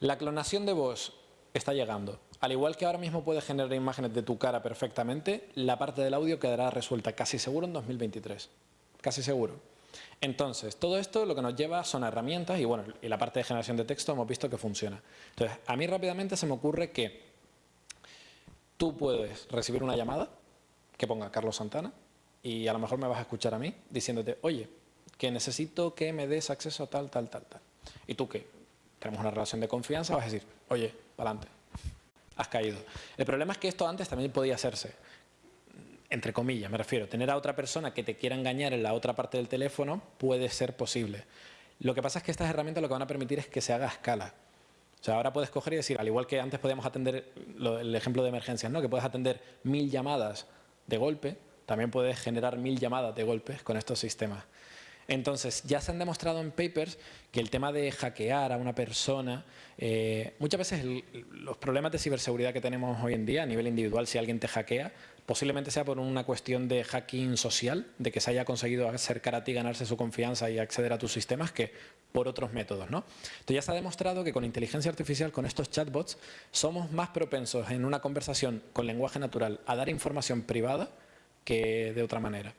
La clonación de voz está llegando. Al igual que ahora mismo puedes generar imágenes de tu cara perfectamente, la parte del audio quedará resuelta casi seguro en 2023. Casi seguro. Entonces, todo esto lo que nos lleva son herramientas y bueno, y la parte de generación de texto hemos visto que funciona. Entonces, a mí rápidamente se me ocurre que tú puedes recibir una llamada que ponga Carlos Santana y a lo mejor me vas a escuchar a mí diciéndote, oye, que necesito que me des acceso a tal, tal, tal, tal. Y tú que tenemos una relación de confianza vas a decir, oye, adelante, has caído. El problema es que esto antes también podía hacerse entre comillas, me refiero, tener a otra persona que te quiera engañar en la otra parte del teléfono puede ser posible. Lo que pasa es que estas herramientas lo que van a permitir es que se haga a escala. O sea, ahora puedes coger y decir, al igual que antes podíamos atender el ejemplo de emergencias, ¿no? que puedes atender mil llamadas de golpe, también puedes generar mil llamadas de golpes con estos sistemas. Entonces, ya se han demostrado en papers que el tema de hackear a una persona, eh, muchas veces los problemas de ciberseguridad que tenemos hoy en día a nivel individual, si alguien te hackea, posiblemente sea por una cuestión de hacking social, de que se haya conseguido acercar a ti, ganarse su confianza y acceder a tus sistemas, que por otros métodos. ¿no? Entonces ya se ha demostrado que con inteligencia artificial, con estos chatbots, somos más propensos en una conversación con lenguaje natural a dar información privada que de otra manera.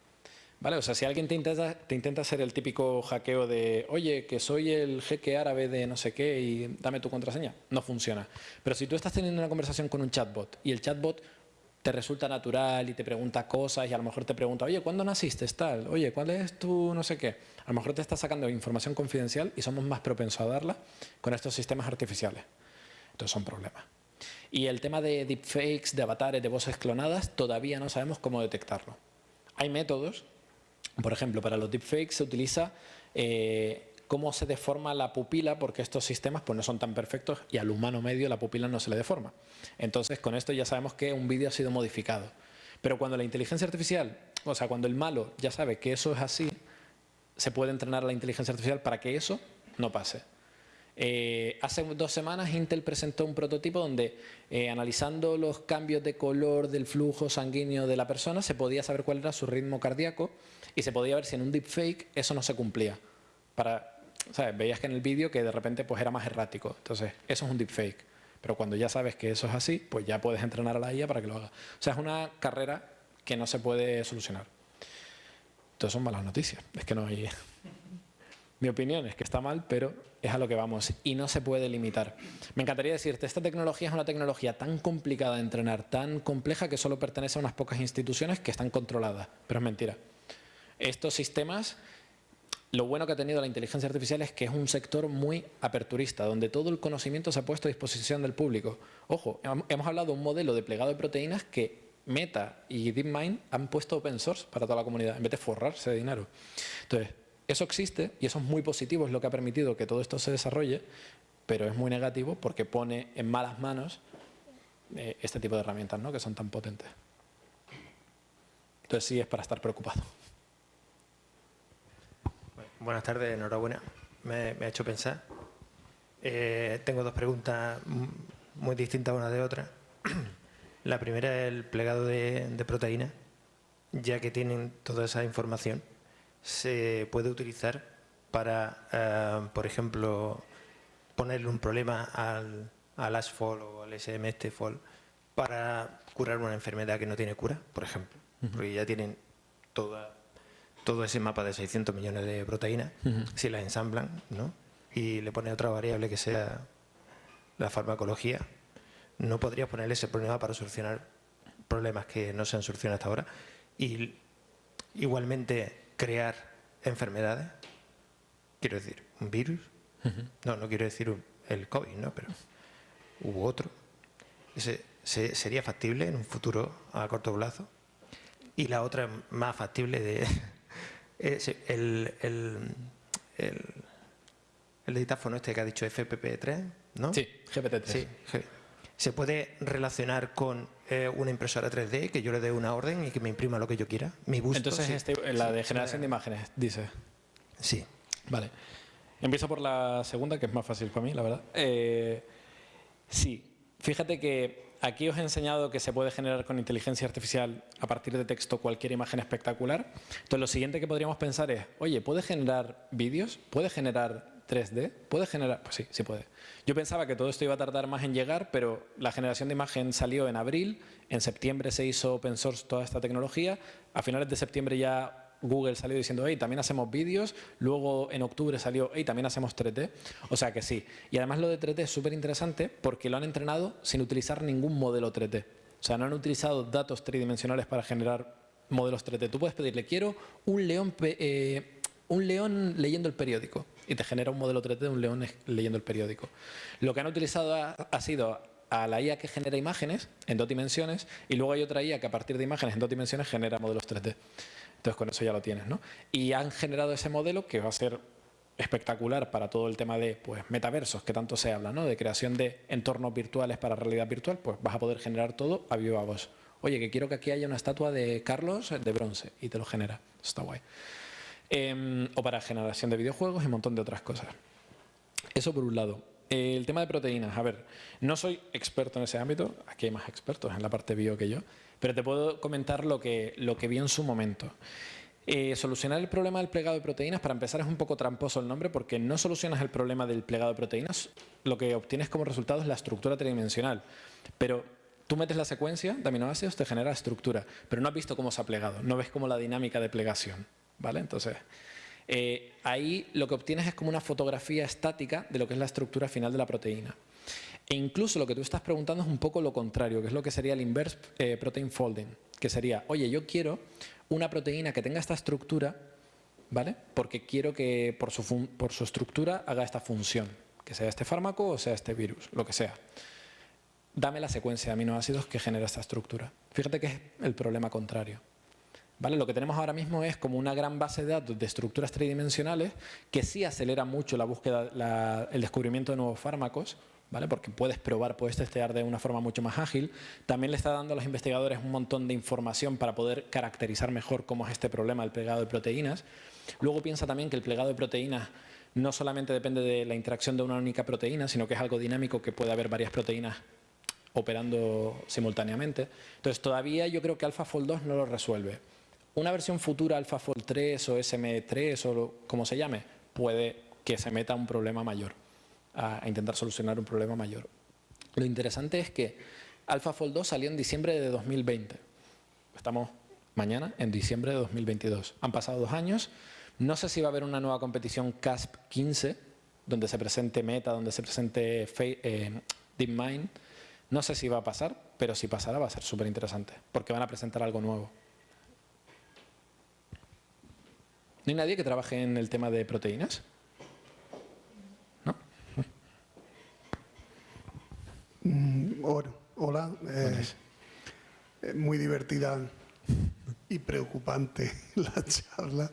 ¿Vale? O sea, si alguien te intenta, te intenta hacer el típico hackeo de oye, que soy el jeque árabe de no sé qué y dame tu contraseña, no funciona. Pero si tú estás teniendo una conversación con un chatbot y el chatbot te resulta natural y te pregunta cosas y a lo mejor te pregunta, oye, ¿cuándo naciste? Tal, oye, ¿cuál es tu no sé qué? A lo mejor te está sacando información confidencial y somos más propensos a darla con estos sistemas artificiales. Entonces son problemas. Y el tema de deepfakes, de avatares, de voces clonadas, todavía no sabemos cómo detectarlo. Hay métodos por ejemplo, para los deepfakes se utiliza eh, cómo se deforma la pupila, porque estos sistemas pues, no son tan perfectos y al humano medio la pupila no se le deforma. Entonces, con esto ya sabemos que un vídeo ha sido modificado. Pero cuando la inteligencia artificial, o sea, cuando el malo ya sabe que eso es así, se puede entrenar a la inteligencia artificial para que eso no pase. Eh, hace dos semanas Intel presentó un prototipo donde eh, analizando los cambios de color del flujo sanguíneo de la persona se podía saber cuál era su ritmo cardíaco y se podía ver si en un deepfake eso no se cumplía. Para, ¿sabes? Veías que en el vídeo que de repente pues era más errático. Entonces, eso es un deepfake. Pero cuando ya sabes que eso es así, pues ya puedes entrenar a la IA para que lo haga. O sea, es una carrera que no se puede solucionar. Entonces son malas noticias. Es que no hay... Mi opinión es que está mal, pero es a lo que vamos y no se puede limitar. Me encantaría decirte, esta tecnología es una tecnología tan complicada de entrenar, tan compleja que solo pertenece a unas pocas instituciones que están controladas, pero es mentira. Estos sistemas, lo bueno que ha tenido la inteligencia artificial es que es un sector muy aperturista, donde todo el conocimiento se ha puesto a disposición del público. Ojo, hemos hablado de un modelo de plegado de proteínas que Meta y DeepMind han puesto open source para toda la comunidad, en vez de forrarse de dinero. Entonces, eso existe y eso es muy positivo, es lo que ha permitido que todo esto se desarrolle, pero es muy negativo porque pone en malas manos eh, este tipo de herramientas ¿no? que son tan potentes. Entonces sí es para estar preocupado. Buenas tardes, enhorabuena. Me, ha hecho pensar. Eh, tengo dos preguntas muy distintas una de otra. *clears throat* La primera es el plegado de, de proteínas, ya que tienen toda esa información se puede utilizar para, eh, por ejemplo, ponerle un problema al, al ASFOL o al SMSTFOL para curar una enfermedad que no tiene cura, por ejemplo, porque ya tienen toda, todo ese mapa de 600 millones de proteínas, si las ensamblan ¿no? y le pone otra variable que sea la farmacología, no podrías ponerle ese problema para solucionar problemas que no se han solucionado hasta ahora. Y igualmente crear enfermedades. Quiero decir, un virus. No, no quiero decir el COVID, ¿no? Pero hubo otro. Ese, ¿Sería factible en un futuro a corto plazo? Y la otra más factible de... el, el, el, el dictáfono este que ha dicho FPP3, ¿no? Sí, GPT-3. Sí, se puede relacionar con eh, una impresora 3D, que yo le dé una orden y que me imprima lo que yo quiera, mi gusto. Entonces, este, la de generación de imágenes, dice. Sí. Vale. Empiezo por la segunda, que es más fácil para mí, la verdad. Eh, sí, fíjate que aquí os he enseñado que se puede generar con inteligencia artificial a partir de texto cualquier imagen espectacular. Entonces, lo siguiente que podríamos pensar es, oye, ¿puede generar vídeos? ¿Puede generar 3D? ¿Puede generar? Pues sí, sí puede. Yo pensaba que todo esto iba a tardar más en llegar, pero la generación de imagen salió en abril, en septiembre se hizo open source toda esta tecnología, a finales de septiembre ya Google salió diciendo, hey, también hacemos vídeos, luego en octubre salió, hey, también hacemos 3D, o sea que sí. Y además lo de 3D es súper interesante porque lo han entrenado sin utilizar ningún modelo 3D. O sea, no han utilizado datos tridimensionales para generar modelos 3D. Tú puedes pedirle, quiero un león, eh, un león leyendo el periódico y te genera un modelo 3D de un león leyendo el periódico. Lo que han utilizado ha, sido a la IA que genera imágenes en dos dimensiones y luego hay otra IA que a partir de imágenes en dos dimensiones genera modelos 3D. Entonces con eso ya lo tienes. ¿no? Y han generado ese modelo que va a ser espectacular para todo el tema de pues, metaversos, que tanto se habla, ¿no? de creación de entornos virtuales para realidad virtual, pues vas a poder generar todo a viva voz. Oye, que quiero que aquí haya una estatua de Carlos de bronce y te lo genera. Está guay. Em, o para generación de videojuegos y un montón de otras cosas. Eso por un lado. El tema de proteínas. A ver, no soy experto en ese ámbito, aquí hay más expertos en la parte bio que yo, pero te puedo comentar lo que, lo que vi en su momento. Eh, solucionar el problema del plegado de proteínas, para empezar es un poco tramposo el nombre porque no solucionas el problema del plegado de proteínas, lo que obtienes como resultado es la estructura tridimensional. Pero tú metes la secuencia de aminoácidos, te genera estructura, pero no has visto cómo se ha plegado, no ves como la dinámica de plegación. ¿vale? Entonces, eh, ahí lo que obtienes es como una fotografía estática de lo que es la estructura final de la proteína. E incluso lo que tú estás preguntando es un poco lo contrario, que es lo que sería el inverse eh, protein folding, que sería, oye, yo quiero una proteína que tenga esta estructura, ¿vale? Porque quiero que por su, por su estructura haga esta función, que sea este fármaco o sea este virus, lo que sea. Dame la secuencia de aminoácidos que genera esta estructura. Fíjate que es el problema contrario. Lo que tenemos ahora mismo es como una gran base de datos de estructuras tridimensionales que sí acelera mucho la búsqueda, el descubrimiento de nuevos fármacos, ¿vale? porque puedes probar, puedes testear de una forma mucho más ágil. También le está dando a los investigadores un montón de información para poder caracterizar mejor cómo es este problema del plegado de proteínas. Luego piensa también que el plegado de proteínas no solamente depende de la interacción de una única proteína, sino que es algo dinámico que puede haber varias proteínas operando simultáneamente. Entonces todavía yo creo que AlphaFold 2 no lo resuelve una versión futura AlphaFold 3 o SM3 o como se llame, puede que se meta un problema mayor, a, intentar solucionar un problema mayor. Lo interesante es que AlphaFold 2 salió en diciembre de 2020. Estamos mañana en diciembre de 2022. Han pasado dos años. No sé si va a haber una nueva competición CASP 15, donde se presente Meta, donde se presente eh, DeepMind. No sé si va a pasar, pero si pasará va a ser súper interesante, porque van a presentar algo nuevo. ¿No hay nadie que trabaje en el tema de proteínas? ¿No? Mm, hola. Eh, eh, muy divertida y preocupante *laughs* la charla.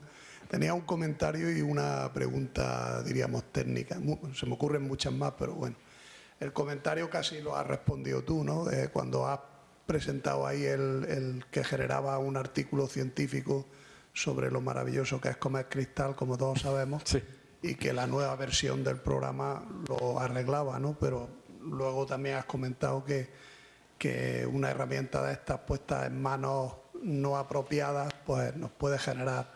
Tenía un comentario y una pregunta, diríamos, técnica. Se me ocurren muchas más, pero bueno. El comentario casi lo has respondido tú, ¿no? Cuando has presentado ahí el, el que generaba un artículo científico sobre lo maravilloso que es comer cristal, como todos sabemos, y que la nueva versión del programa lo arreglaba, ¿no? Pero luego también has comentado que, que una herramienta de estas puestas en manos no apropiadas, pues nos puede generar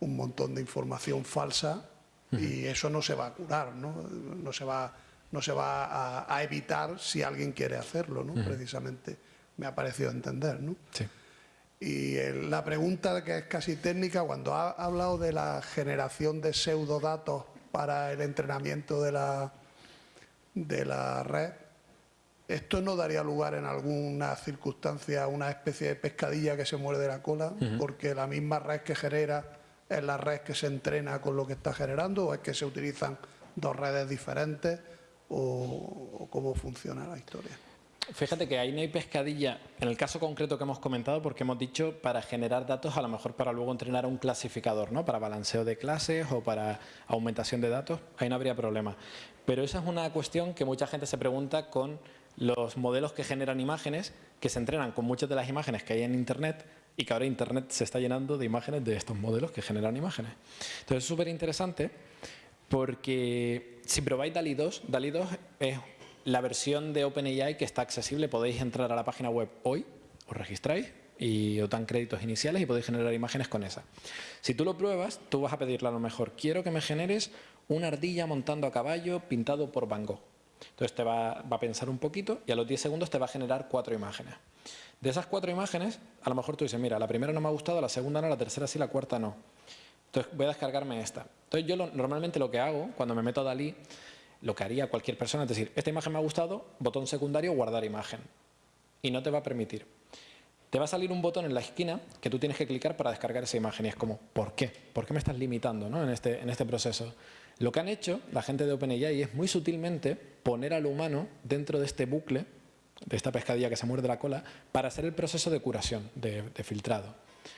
un montón de información falsa y eso no se va a curar, ¿no? No se va, no se va a, evitar si alguien quiere hacerlo, ¿no? Precisamente me ha parecido entender, ¿no? Sí. Y la pregunta que es casi técnica, cuando ha hablado de la generación de pseudodatos para el entrenamiento de la, de la red, ¿esto no daría lugar en alguna circunstancia a una especie de pescadilla que se muerde la cola? Porque la misma red que genera es la red que se entrena con lo que está generando o es que se utilizan dos redes diferentes o cómo funciona la historia. Fíjate que ahí no hay pescadilla, en el caso concreto que hemos comentado, porque hemos dicho para generar datos, a lo mejor para luego entrenar a un clasificador, ¿no? Para balanceo de clases o para aumentación de datos, ahí no habría problema. Pero esa es una cuestión que mucha gente se pregunta con los modelos que generan imágenes, que se entrenan con muchas de las imágenes que hay en Internet y que ahora Internet se está llenando de imágenes de estos modelos que generan imágenes. Entonces es súper interesante porque si probáis DALI 2, DALI 2 es la versión de OpenAI que está accesible, podéis entrar a la página web hoy, os registráis y os dan créditos iniciales y podéis generar imágenes con esa. Si tú lo pruebas, tú vas a pedirle a lo mejor, quiero que me generes una ardilla montando a caballo pintado por Van Gogh. Entonces te va, a pensar un poquito y a los 10 segundos te va a generar cuatro imágenes. De esas cuatro imágenes, a lo mejor tú dices, mira, la primera no me ha gustado, la segunda no, la tercera sí, la cuarta no. Entonces voy a descargarme esta. Entonces yo normalmente lo que hago cuando me meto a Dalí lo que haría cualquier persona es decir, esta imagen me ha gustado, botón secundario, guardar imagen. y no te va a permitir. Te va a salir un botón en la esquina que tú tienes que clicar para descargar esa imagen y es como, ¿por qué? ¿Por qué me estás limitando ¿no? en, este, en este proceso? Lo que han hecho la gente de OpenAI es muy sutilmente poner al humano dentro de este bucle, de esta pescadilla que se muerde la cola, para hacer el proceso de curación, de, filtrado.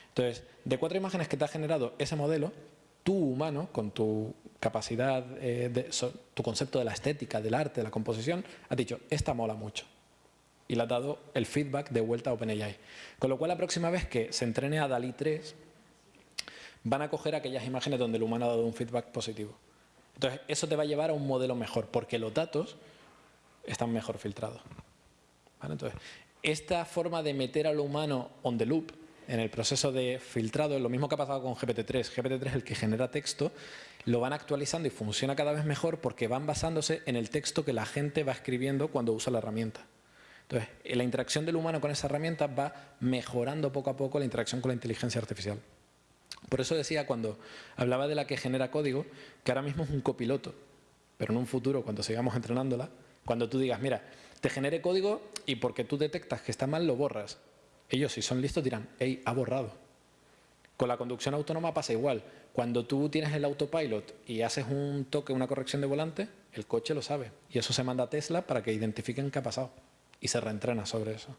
Entonces, de cuatro imágenes que te ha generado ese modelo, tú humano, con tu capacidad, eh, de, tu concepto de la estética, del arte, de la composición, has dicho, esta mola mucho. Y le has dado el feedback de vuelta a OpenAI. Con lo cual, la próxima vez que se entrene a DALI 3, van a coger aquellas imágenes donde el humano ha dado un feedback positivo. Entonces, eso te va a llevar a un modelo mejor, porque los datos están mejor filtrados. Entonces, esta forma de meter a lo humano on the loop en el proceso de filtrado es lo mismo que ha pasado con GPT-3. GPT-3 es el que genera texto, lo van actualizando y funciona cada vez mejor porque van basándose en el texto que la gente va escribiendo cuando usa la herramienta. Entonces, la interacción del humano con esa herramienta va mejorando poco a poco la interacción con la inteligencia artificial. Por eso decía cuando hablaba de la que genera código, que ahora mismo es un copiloto, pero en un futuro, cuando sigamos entrenándola, cuando tú digas, mira, te genere código y porque tú detectas que está mal, lo borras. Ellos, si son listos, dirán, hey, ha borrado. Con la conducción autónoma pasa igual. Cuando tú tienes el autopilot y haces un toque, una corrección de volante, el coche lo sabe. Y eso se manda a Tesla para que identifiquen qué ha pasado. Y se reentrena sobre eso.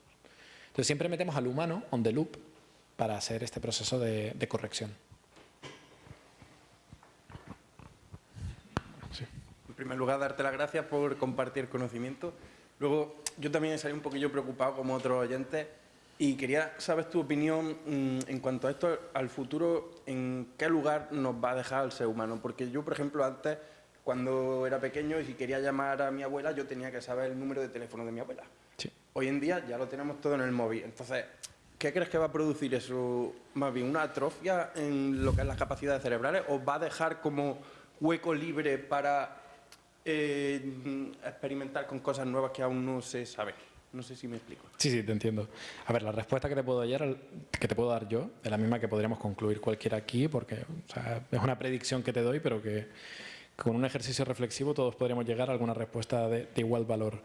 Entonces siempre metemos al humano on the loop para hacer este proceso de, corrección. En primer lugar, darte las gracias por compartir conocimiento. Luego, yo también salido un poquillo preocupado como otros oyentes y quería saber tu opinión mm, en cuanto a esto, al futuro, en qué lugar nos va a dejar el ser humano. Porque yo, por ejemplo, antes, cuando era pequeño y si quería llamar a mi abuela, yo tenía que saber el número de teléfono de mi abuela. Hoy en día ya lo tenemos todo en el móvil. Entonces, ¿Qué crees que va a producir eso? Más bien, ¿una atrofia en lo que es las capacidades cerebrales o va a dejar como hueco libre para eh, experimentar con cosas nuevas que aún no se sabe? No sé si me explico. Sí, sí, te entiendo. A ver, la respuesta que te puedo dar, que te puedo dar yo es la misma que podríamos concluir cualquiera aquí, porque es una predicción que te doy, pero que con un ejercicio reflexivo todos podríamos llegar a alguna respuesta de igual valor.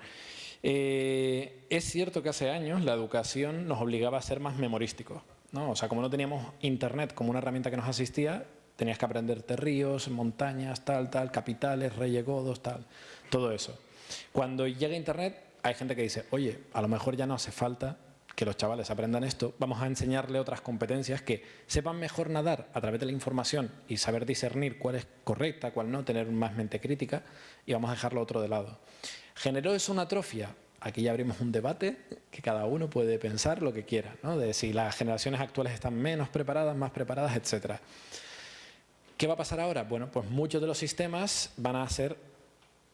Eh, es cierto que hace años la educación nos obligaba a ser más memorísticos. ¿no? O sea, como no teníamos Internet como una herramienta que nos asistía, tenías que aprenderte ríos, montañas, tal, tal, capitales, reyes godos, tal, todo eso. Cuando llega Internet, hay gente que dice, oye, a lo mejor ya no hace falta que los chavales aprendan esto, vamos a enseñarle otras competencias que sepan mejor nadar a través de la información y saber discernir cuál es correcta, cuál no, tener más mente crítica y vamos a dejarlo otro de lado. ¿Generó eso una atrofia? Aquí ya abrimos un debate que cada uno puede pensar lo que quiera, ¿no? de si las generaciones actuales están menos preparadas, más preparadas, etc. ¿Qué va a pasar ahora? Bueno, pues muchos de los sistemas van a hacer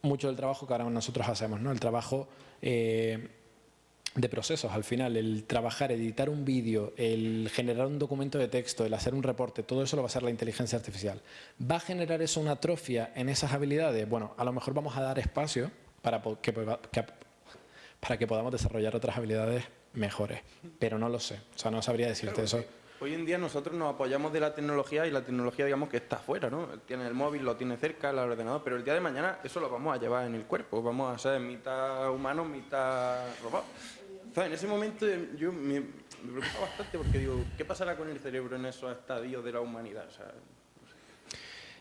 mucho del trabajo que ahora nosotros hacemos, ¿no? el trabajo eh, de procesos al final, el trabajar, editar un vídeo, el generar un documento de texto, el hacer un reporte, todo eso lo va a hacer la inteligencia artificial. ¿Va a generar eso una atrofia en esas habilidades? Bueno, a lo mejor vamos a dar espacio para que, para que podamos desarrollar otras habilidades mejores, pero no lo sé, o sea, no sabría decirte eso. Hoy en día nosotros nos apoyamos de la tecnología y la tecnología digamos que está afuera, ¿no? Tiene el móvil, lo tiene cerca, el ordenador, pero el día de mañana eso lo vamos a llevar en el cuerpo, vamos a ser mitad humano, mitad robot. Entonces, en ese momento yo me, preocupa bastante porque digo, ¿qué pasará con el cerebro en esos estadios de la humanidad? O sea,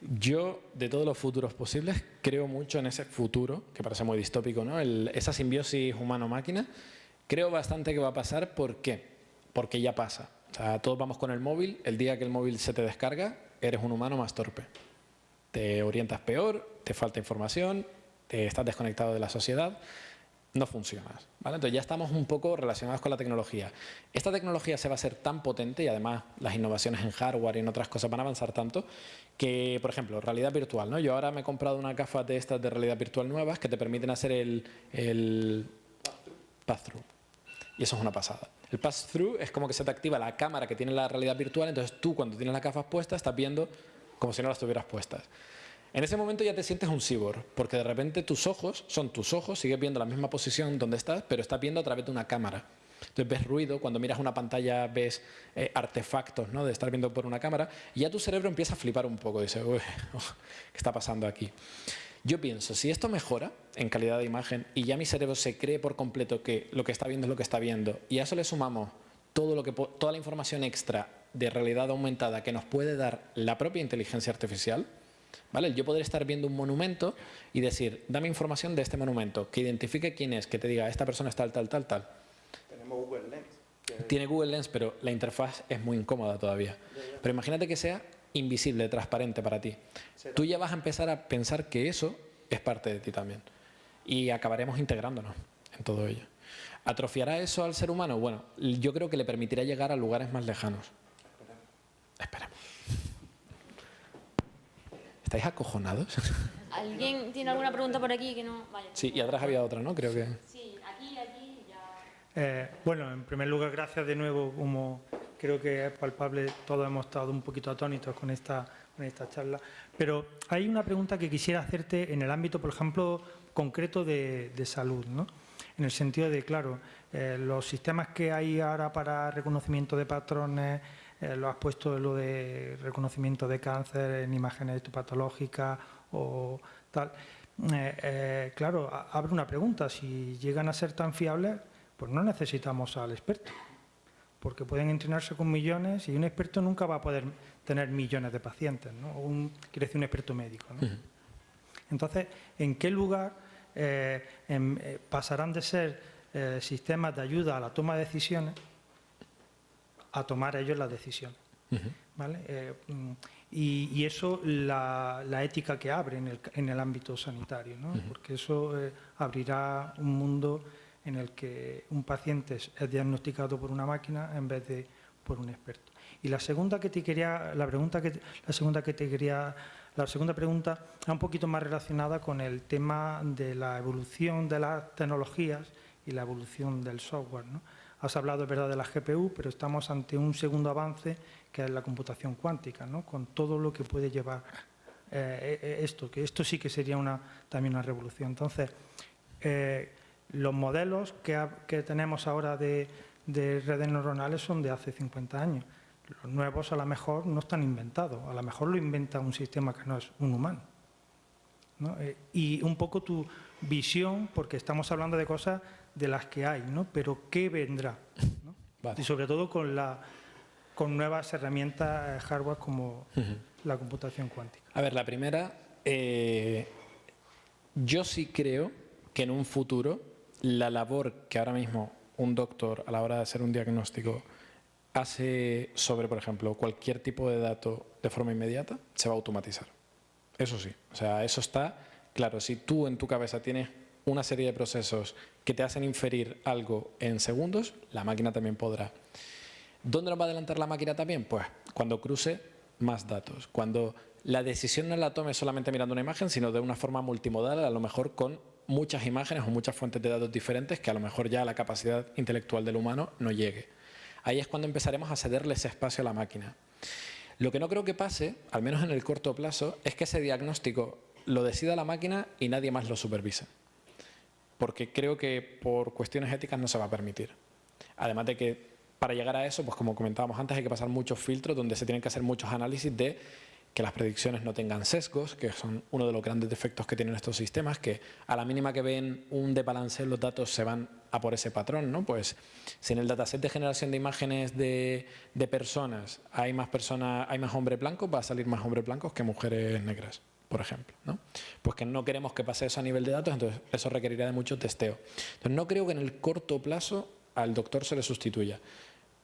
yo, de todos los futuros posibles, creo mucho en ese futuro, que parece muy distópico, ¿no? esa simbiosis humano-máquina. Creo bastante que va a pasar. ¿Por qué? Porque ya pasa. O sea, todos vamos con el móvil. El día que el móvil se te descarga, eres un humano más torpe. Te orientas peor, te falta información, te estás desconectado de la sociedad no funciona. ¿vale? Entonces ya estamos un poco relacionados con la tecnología. Esta tecnología se va a ser tan potente y además las innovaciones en hardware y en otras cosas van a avanzar tanto que, por ejemplo, realidad virtual. ¿no? Yo ahora me he comprado una gafas de estas de realidad virtual nuevas que te permiten hacer el, el pass-through. Y eso es una pasada. El pass-through es como que se te activa la cámara que tiene la realidad virtual, entonces tú cuando tienes las gafas puestas estás viendo como si no las tuvieras puestas. En ese momento ya te sientes un cyborg, porque de repente tus ojos son tus ojos, sigues viendo la misma posición donde estás, pero estás viendo a través de una cámara. Entonces ves ruido, cuando miras una pantalla ves eh, artefactos ¿no? de estar viendo por una cámara y ya tu cerebro empieza a flipar un poco, dice, uy, *laughs* oh, ¿qué está pasando aquí? Yo pienso, si esto mejora en calidad de imagen y ya mi cerebro se cree por completo que lo que está viendo es lo que está viendo y a eso le sumamos todo lo que, toda la información extra de realidad aumentada que nos puede dar la propia inteligencia artificial, ¿vale? Yo poder estar viendo un monumento y decir, dame información de este monumento, que identifique quién es, que te diga, esta persona es tal, tal, tal, tal. Tenemos Google Lens. que- Tiene Google Lens, pero la interfaz es muy incómoda todavía. Pero imagínate que sea invisible, transparente para ti. Tú ya vas a empezar a pensar que eso es parte de ti también. Y acabaremos integrándonos en todo ello. ¿Atrofiará eso al ser humano? Bueno, yo creo que le permitirá llegar a lugares más lejanos. Esperemos. ¿Estáis acojonados? *laughs* ¿Alguien tiene alguna pregunta por aquí que no? Vale. Sí, y atrás había otra, ¿no? Creo que... Sí, aquí, aquí, ya. Eh, bueno, en primer lugar, gracias de nuevo. Como creo que es palpable, todos hemos estado un poquito atónitos con esta, con esta charla. Pero hay una pregunta que quisiera hacerte en el ámbito, por ejemplo, concreto de, de salud, ¿no? En el sentido de, claro, eh, los sistemas que hay ahora para reconocimiento de patrones, eh, lo has puesto lo de reconocimiento de cáncer en imágenes histopatológicas o tal. Eh, eh, claro, abre una pregunta. Si llegan a ser tan fiables, pues no necesitamos al experto. Porque pueden entrenarse con millones y un experto nunca va a poder tener millones de pacientes, ¿no? Un, quiere decir un experto médico, ¿no? Entonces, ¿en qué lugar eh, em, eh, pasarán de ser eh, sistemas de ayuda a la toma de decisiones a tomar ellos las decisiones? ¿vale? Eh, mm, y, y eso la, la ética que abre en el, en el ámbito sanitario, ¿no? porque eso eh, abrirá un mundo en el que un paciente es, diagnosticado por una máquina en vez de por un experto. Y la segunda que te quería, la pregunta que la segunda que te quería, la segunda pregunta es un poquito más relacionada con el tema de la evolución de las tecnologías y la evolución del software. ¿no? Has hablado, es verdad, de la GPU, pero estamos ante un segundo avance que es la computación cuántica, ¿no? con todo lo que puede llevar eh, eh, esto, que esto sí que sería una, también una revolución. Entonces, eh, los modelos que, tenemos ahora de, de redes neuronales son de hace 50 años. Los nuevos a lo mejor no están inventados, a lo mejor lo inventa un sistema que no es un humano. ¿no? Eh, y un poco tu visión, porque estamos hablando de cosas de las que hay, ¿no? pero ¿qué vendrá? ¿no? Vale. Y sobre todo con, la, con nuevas herramientas hardware como la computación cuántica. A ver, la primera, eh, yo sí creo que en un futuro la labor que ahora mismo un doctor a la hora de hacer un diagnóstico hace sobre, por ejemplo, cualquier tipo de dato de forma inmediata, se va a automatizar. Eso sí, o sea, eso está claro. Si tú en tu cabeza tienes una serie de procesos que te hacen inferir algo en segundos, la máquina también podrá. ¿Dónde nos va a adelantar la máquina también? Pues cuando cruce más datos, cuando la decisión no la tome solamente mirando una imagen, sino de una forma multimodal, a lo mejor con muchas imágenes o muchas fuentes de datos diferentes que a lo mejor ya la capacidad intelectual del humano no llegue. Ahí es cuando empezaremos a cederle ese espacio a la máquina. Lo que no creo que pase, al menos en el corto plazo, es que ese diagnóstico lo decida la máquina y nadie más lo supervise. Porque creo que por cuestiones éticas no se va a permitir. Además de que para llegar a eso, pues como comentábamos antes, hay que pasar muchos filtros donde se tienen que hacer muchos análisis de que las predicciones no tengan sesgos, que son uno de los grandes defectos que tienen estos sistemas, que a la mínima que ven un desbalance los datos se van a por ese patrón, ¿no? Pues si en el dataset de generación de imágenes de, de personas hay más personas, hay más hombres blancos, va a salir más hombres blancos que mujeres negras, por ejemplo, ¿no? Pues que no queremos que pase eso a nivel de datos, entonces eso requerirá de mucho testeo. Entonces no creo que en el corto plazo al doctor se le sustituya.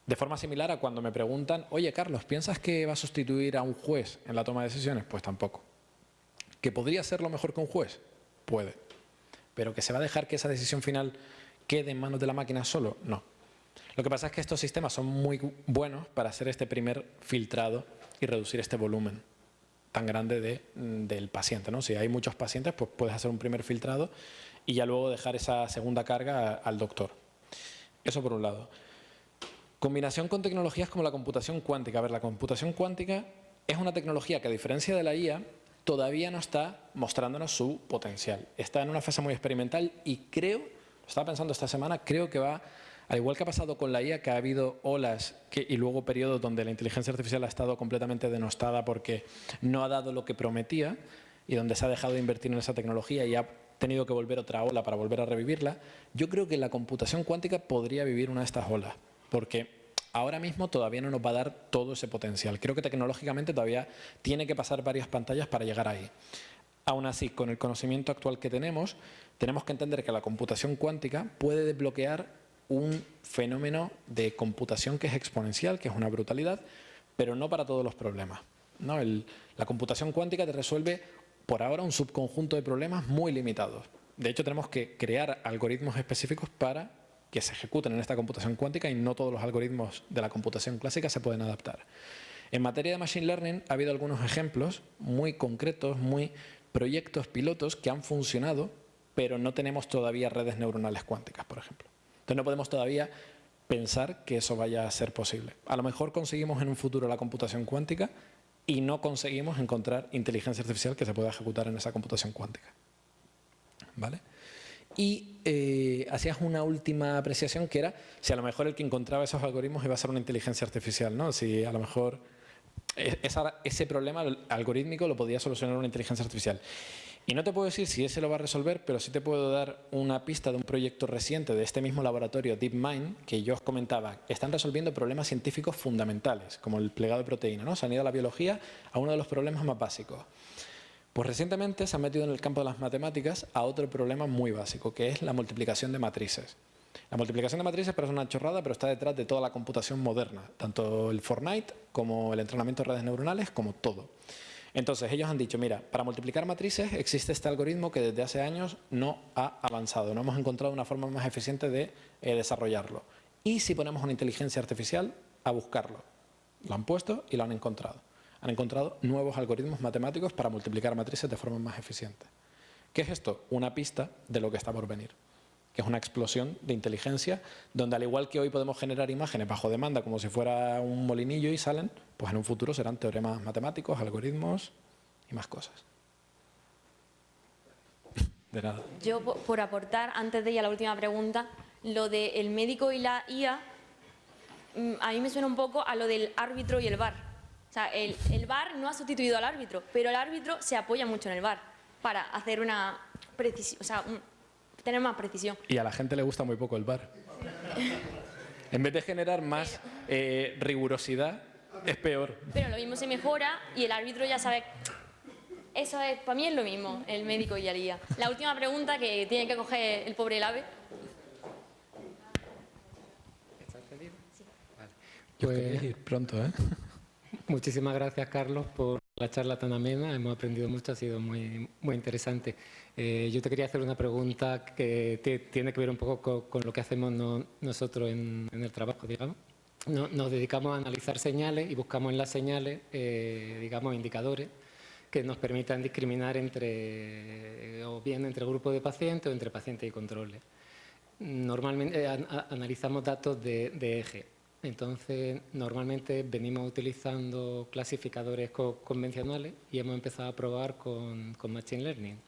De forma similar a cuando me preguntan, oye Carlos, ¿piensas que va a sustituir a un juez en la toma de decisiones? Pues tampoco. ¿Que podría ser lo mejor que un juez? Puede. Pero que se va a dejar que esa decisión final quede en manos de la máquina solo? No. Lo que pasa es que estos sistemas son muy buenos para hacer este primer filtrado y reducir este volumen tan grande de, del paciente. ¿no? Si hay muchos pacientes, pues puedes hacer un primer filtrado y ya luego dejar esa segunda carga al doctor. Eso por un lado. Combinación con tecnologías como la computación cuántica. A ver, la computación cuántica es una tecnología que a diferencia de la IA todavía no está mostrándonos su potencial. Está en una fase muy experimental y creo, estaba pensando esta semana, creo que va, al igual que ha pasado con la IA, que ha habido olas y luego periodos donde la inteligencia artificial ha estado completamente denostada porque no ha dado lo que prometía, y donde se ha dejado de invertir en esa tecnología y ha tenido que volver otra ola para volver a revivirla, yo creo que la computación cuántica podría vivir una de estas olas, porque ahora mismo todavía no nos va a dar todo ese potencial. Creo que tecnológicamente todavía tiene que pasar varias pantallas para llegar ahí. Aún así, con el conocimiento actual que tenemos, tenemos que entender que la computación cuántica puede desbloquear un fenómeno de computación que es exponencial, que es una brutalidad, pero no para todos los problemas. ¿no? la computación cuántica te resuelve por ahora un subconjunto de problemas muy limitados. De hecho, tenemos que crear algoritmos específicos para que se ejecuten en esta computación cuántica y no todos los algoritmos de la computación clásica se pueden adaptar. En materia de Machine Learning ha habido algunos ejemplos muy concretos, muy proyectos pilotos que han funcionado, pero no tenemos todavía redes neuronales cuánticas, por ejemplo. Entonces no podemos todavía pensar que eso vaya a ser posible. A lo mejor conseguimos en un futuro la computación cuántica y no conseguimos encontrar inteligencia artificial que se pueda ejecutar en esa computación cuántica. ¿Vale? Y eh, hacías una última apreciación que era si a lo mejor el que encontraba esos algoritmos iba a ser una inteligencia artificial, ¿no? Si a lo mejor e, ese problema algorítmico lo podía solucionar una inteligencia artificial. Y no te puedo decir si ese lo va a resolver, pero sí te puedo dar una pista de un proyecto reciente de este mismo laboratorio DeepMind, que yo os comentaba. Están resolviendo problemas científicos fundamentales, como el plegado de proteína. ¿no? Se han ido a la biología a uno de los problemas más básicos. Pues recientemente se han metido en el campo de las matemáticas a otro problema muy básico, que es la multiplicación de matrices. La multiplicación de matrices parece una chorrada, pero está detrás de toda la computación moderna, tanto el Fortnite como el entrenamiento de redes neuronales, como todo. Entonces ellos han dicho, mira, para multiplicar matrices existe este algoritmo que desde hace años no ha avanzado, no hemos encontrado una forma más eficiente de eh, desarrollarlo. Y si ponemos una inteligencia artificial a buscarlo, lo han puesto y lo han encontrado. Han encontrado nuevos algoritmos matemáticos para multiplicar matrices de forma más eficiente. ¿Qué es esto? Una pista de lo que está por venir que es una explosión de inteligencia, donde al igual que hoy podemos generar imágenes bajo demanda como si fuera un molinillo y salen, pues en un futuro serán teoremas matemáticos, algoritmos y más cosas. De nada. Yo, por aportar, antes de ir a la última pregunta, lo del médico y la IA, mm, a mí me suena un poco a lo del árbitro y el VAR. O sea, el, el VAR no ha sustituido al árbitro, pero el árbitro se apoya mucho en el VAR para hacer una precisión, o sea, tener más precisión. Y a la gente le gusta muy poco el bar. en vez de generar más eh, rigurosidad, es peor. Pero lo mismo se mejora y el árbitro ya sabe... Eso es, para mí es lo mismo, el médico y haría. La última pregunta que tiene que coger el pobre el ave. ¿Estás feliz? Sí. Vale. Pues, ir pronto, ¿eh? *laughs* Muchísimas gracias, Carlos, por la charla tan amena. Hemos aprendido mucho, ha sido muy, muy interesante. Eh, yo te quería hacer una pregunta que tiene que ver un poco con, lo que hacemos nosotros en, el trabajo, digamos. nos dedicamos a analizar señales y buscamos en las señales, eh, digamos, indicadores que nos permitan discriminar entre, eh, o bien entre grupos de pacientes o entre pacientes y controles. Normalmente analizamos datos de, eje. Entonces, normalmente venimos utilizando clasificadores convencionales y hemos empezado a probar con Machine Learning.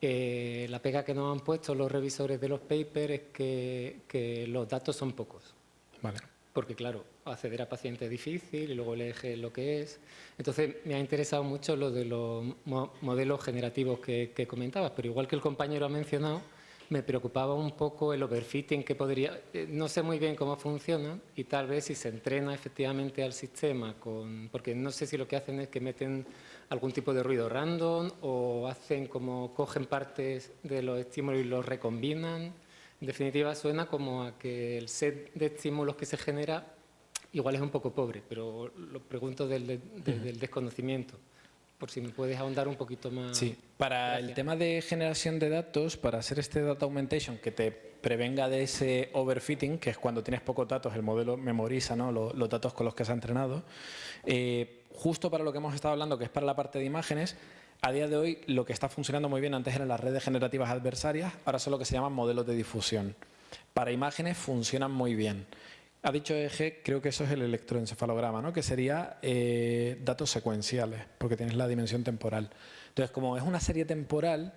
Eh, la pega que nos han puesto los revisores de los papers es que, los datos son pocos. Vale. Porque, claro, acceder a pacientes es difícil y luego el eje lo que es. Entonces, me ha interesado mucho lo de los modelos generativos que, que comentabas, pero igual que el compañero ha mencionado, me preocupaba un poco el overfitting que podría... Eh, no sé muy bien cómo funciona y tal vez si se entrena efectivamente al sistema con... Porque no sé si lo que hacen es que meten algún tipo de ruido random o hacen como cogen partes de los estímulos y los recombinan. En definitiva, suena como a que el set de estímulos que se genera igual es un poco pobre, pero lo pregunto del, del desconocimiento por si me puedes ahondar un poquito más. Sí, para el tema de generación de datos, para hacer este data augmentation que te prevenga de ese overfitting, que es cuando tienes pocos datos, el modelo memoriza ¿no? los, datos con los que se ha entrenado, eh, justo para lo que hemos estado hablando, que es para la parte de imágenes, a día de hoy lo que está funcionando muy bien antes eran las redes generativas adversarias, ahora son lo que se llaman modelos de difusión. Para imágenes funcionan muy bien. Ha dicho eje, creo que eso es el electroencefalograma, ¿no? que sería eh, datos secuenciales, porque tienes la dimensión temporal. Entonces, como es una serie temporal,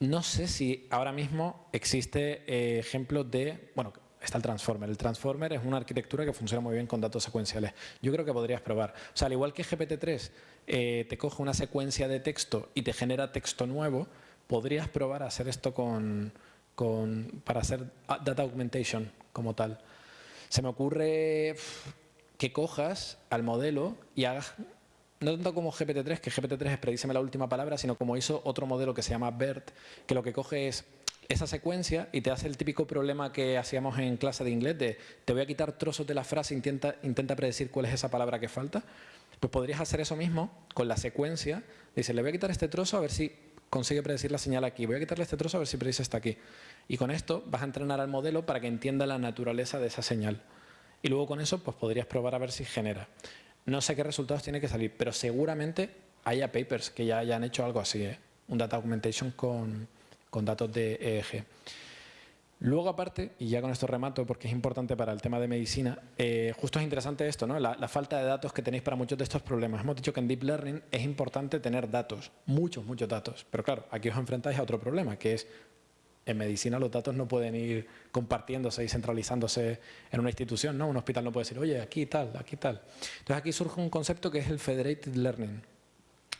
no sé si ahora mismo existe eh, ejemplos de... Bueno, está el Transformer. El Transformer es una arquitectura que funciona muy bien con datos secuenciales. Yo creo que podrías probar. O sea, al igual que GPT-3 eh, te coge una secuencia de texto y te genera texto nuevo, podrías probar a hacer esto con, con, para hacer data augmentation como tal. Se me ocurre que cojas al modelo y hagas, no tanto como GPT-3, que GPT-3 es predíceme la última palabra, sino como hizo otro modelo que se llama BERT, que lo que coge es esa secuencia y te hace el típico problema que hacíamos en clase de inglés de te voy a quitar trozos de la frase, intenta, intenta predecir cuál es esa palabra que falta. Pues podrías hacer eso mismo con la secuencia. Dice, le voy a quitar este trozo a ver si consigue predecir la señal aquí. Voy a quitarle este trozo a ver si predice esta aquí. Y con esto vas a entrenar al modelo para que entienda la naturaleza de esa señal. Y luego con eso pues podrías probar a ver si genera. No sé qué resultados tiene que salir, pero seguramente haya papers que ya hayan hecho algo así, ¿eh? un data augmentation con, con datos de EEG. Luego, aparte, y ya con esto remato porque es importante para el tema de medicina, eh, justo es interesante esto, ¿no? La, la, falta de datos que tenéis para muchos de estos problemas. Hemos dicho que en Deep Learning es importante tener datos, muchos, muchos datos. Pero claro, aquí os enfrentáis a otro problema, que es en medicina los datos no pueden ir compartiéndose y centralizándose en una institución, ¿no? Un hospital no puede decir, oye, aquí tal, aquí tal. Entonces aquí surge un concepto que es el Federated Learning.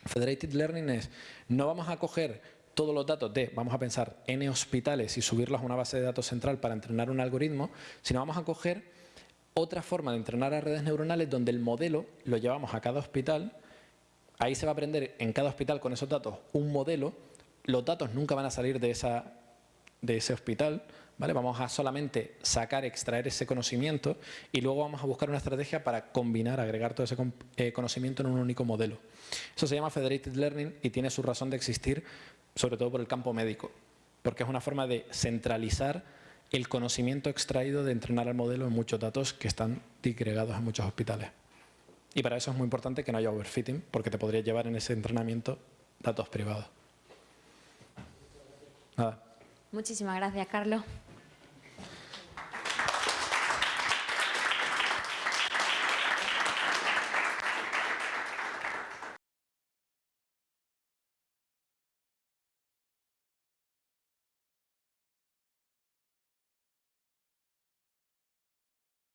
Federated Learning es, no vamos a coger todos los datos de, vamos a pensar, N hospitales y subirlos a una base de datos central para entrenar un algoritmo, sino vamos a coger otra forma de entrenar a redes neuronales donde el modelo lo llevamos a cada hospital, ahí se va a aprender en cada hospital con esos datos un modelo, los datos nunca van a salir de, esa, de ese hospital, ¿vale? vamos a solamente sacar, extraer ese conocimiento y luego vamos a buscar una estrategia para combinar, agregar todo ese eh, conocimiento en un único modelo. Eso se llama Federated Learning y tiene su razón de existir sobre todo por el campo médico, porque es una forma de centralizar el conocimiento extraído de entrenar al modelo en muchos datos que están digregados en muchos hospitales. Y para eso es muy importante que no haya overfitting, porque te podría llevar en ese entrenamiento datos privados. Nada. Muchísimas gracias, Carlos.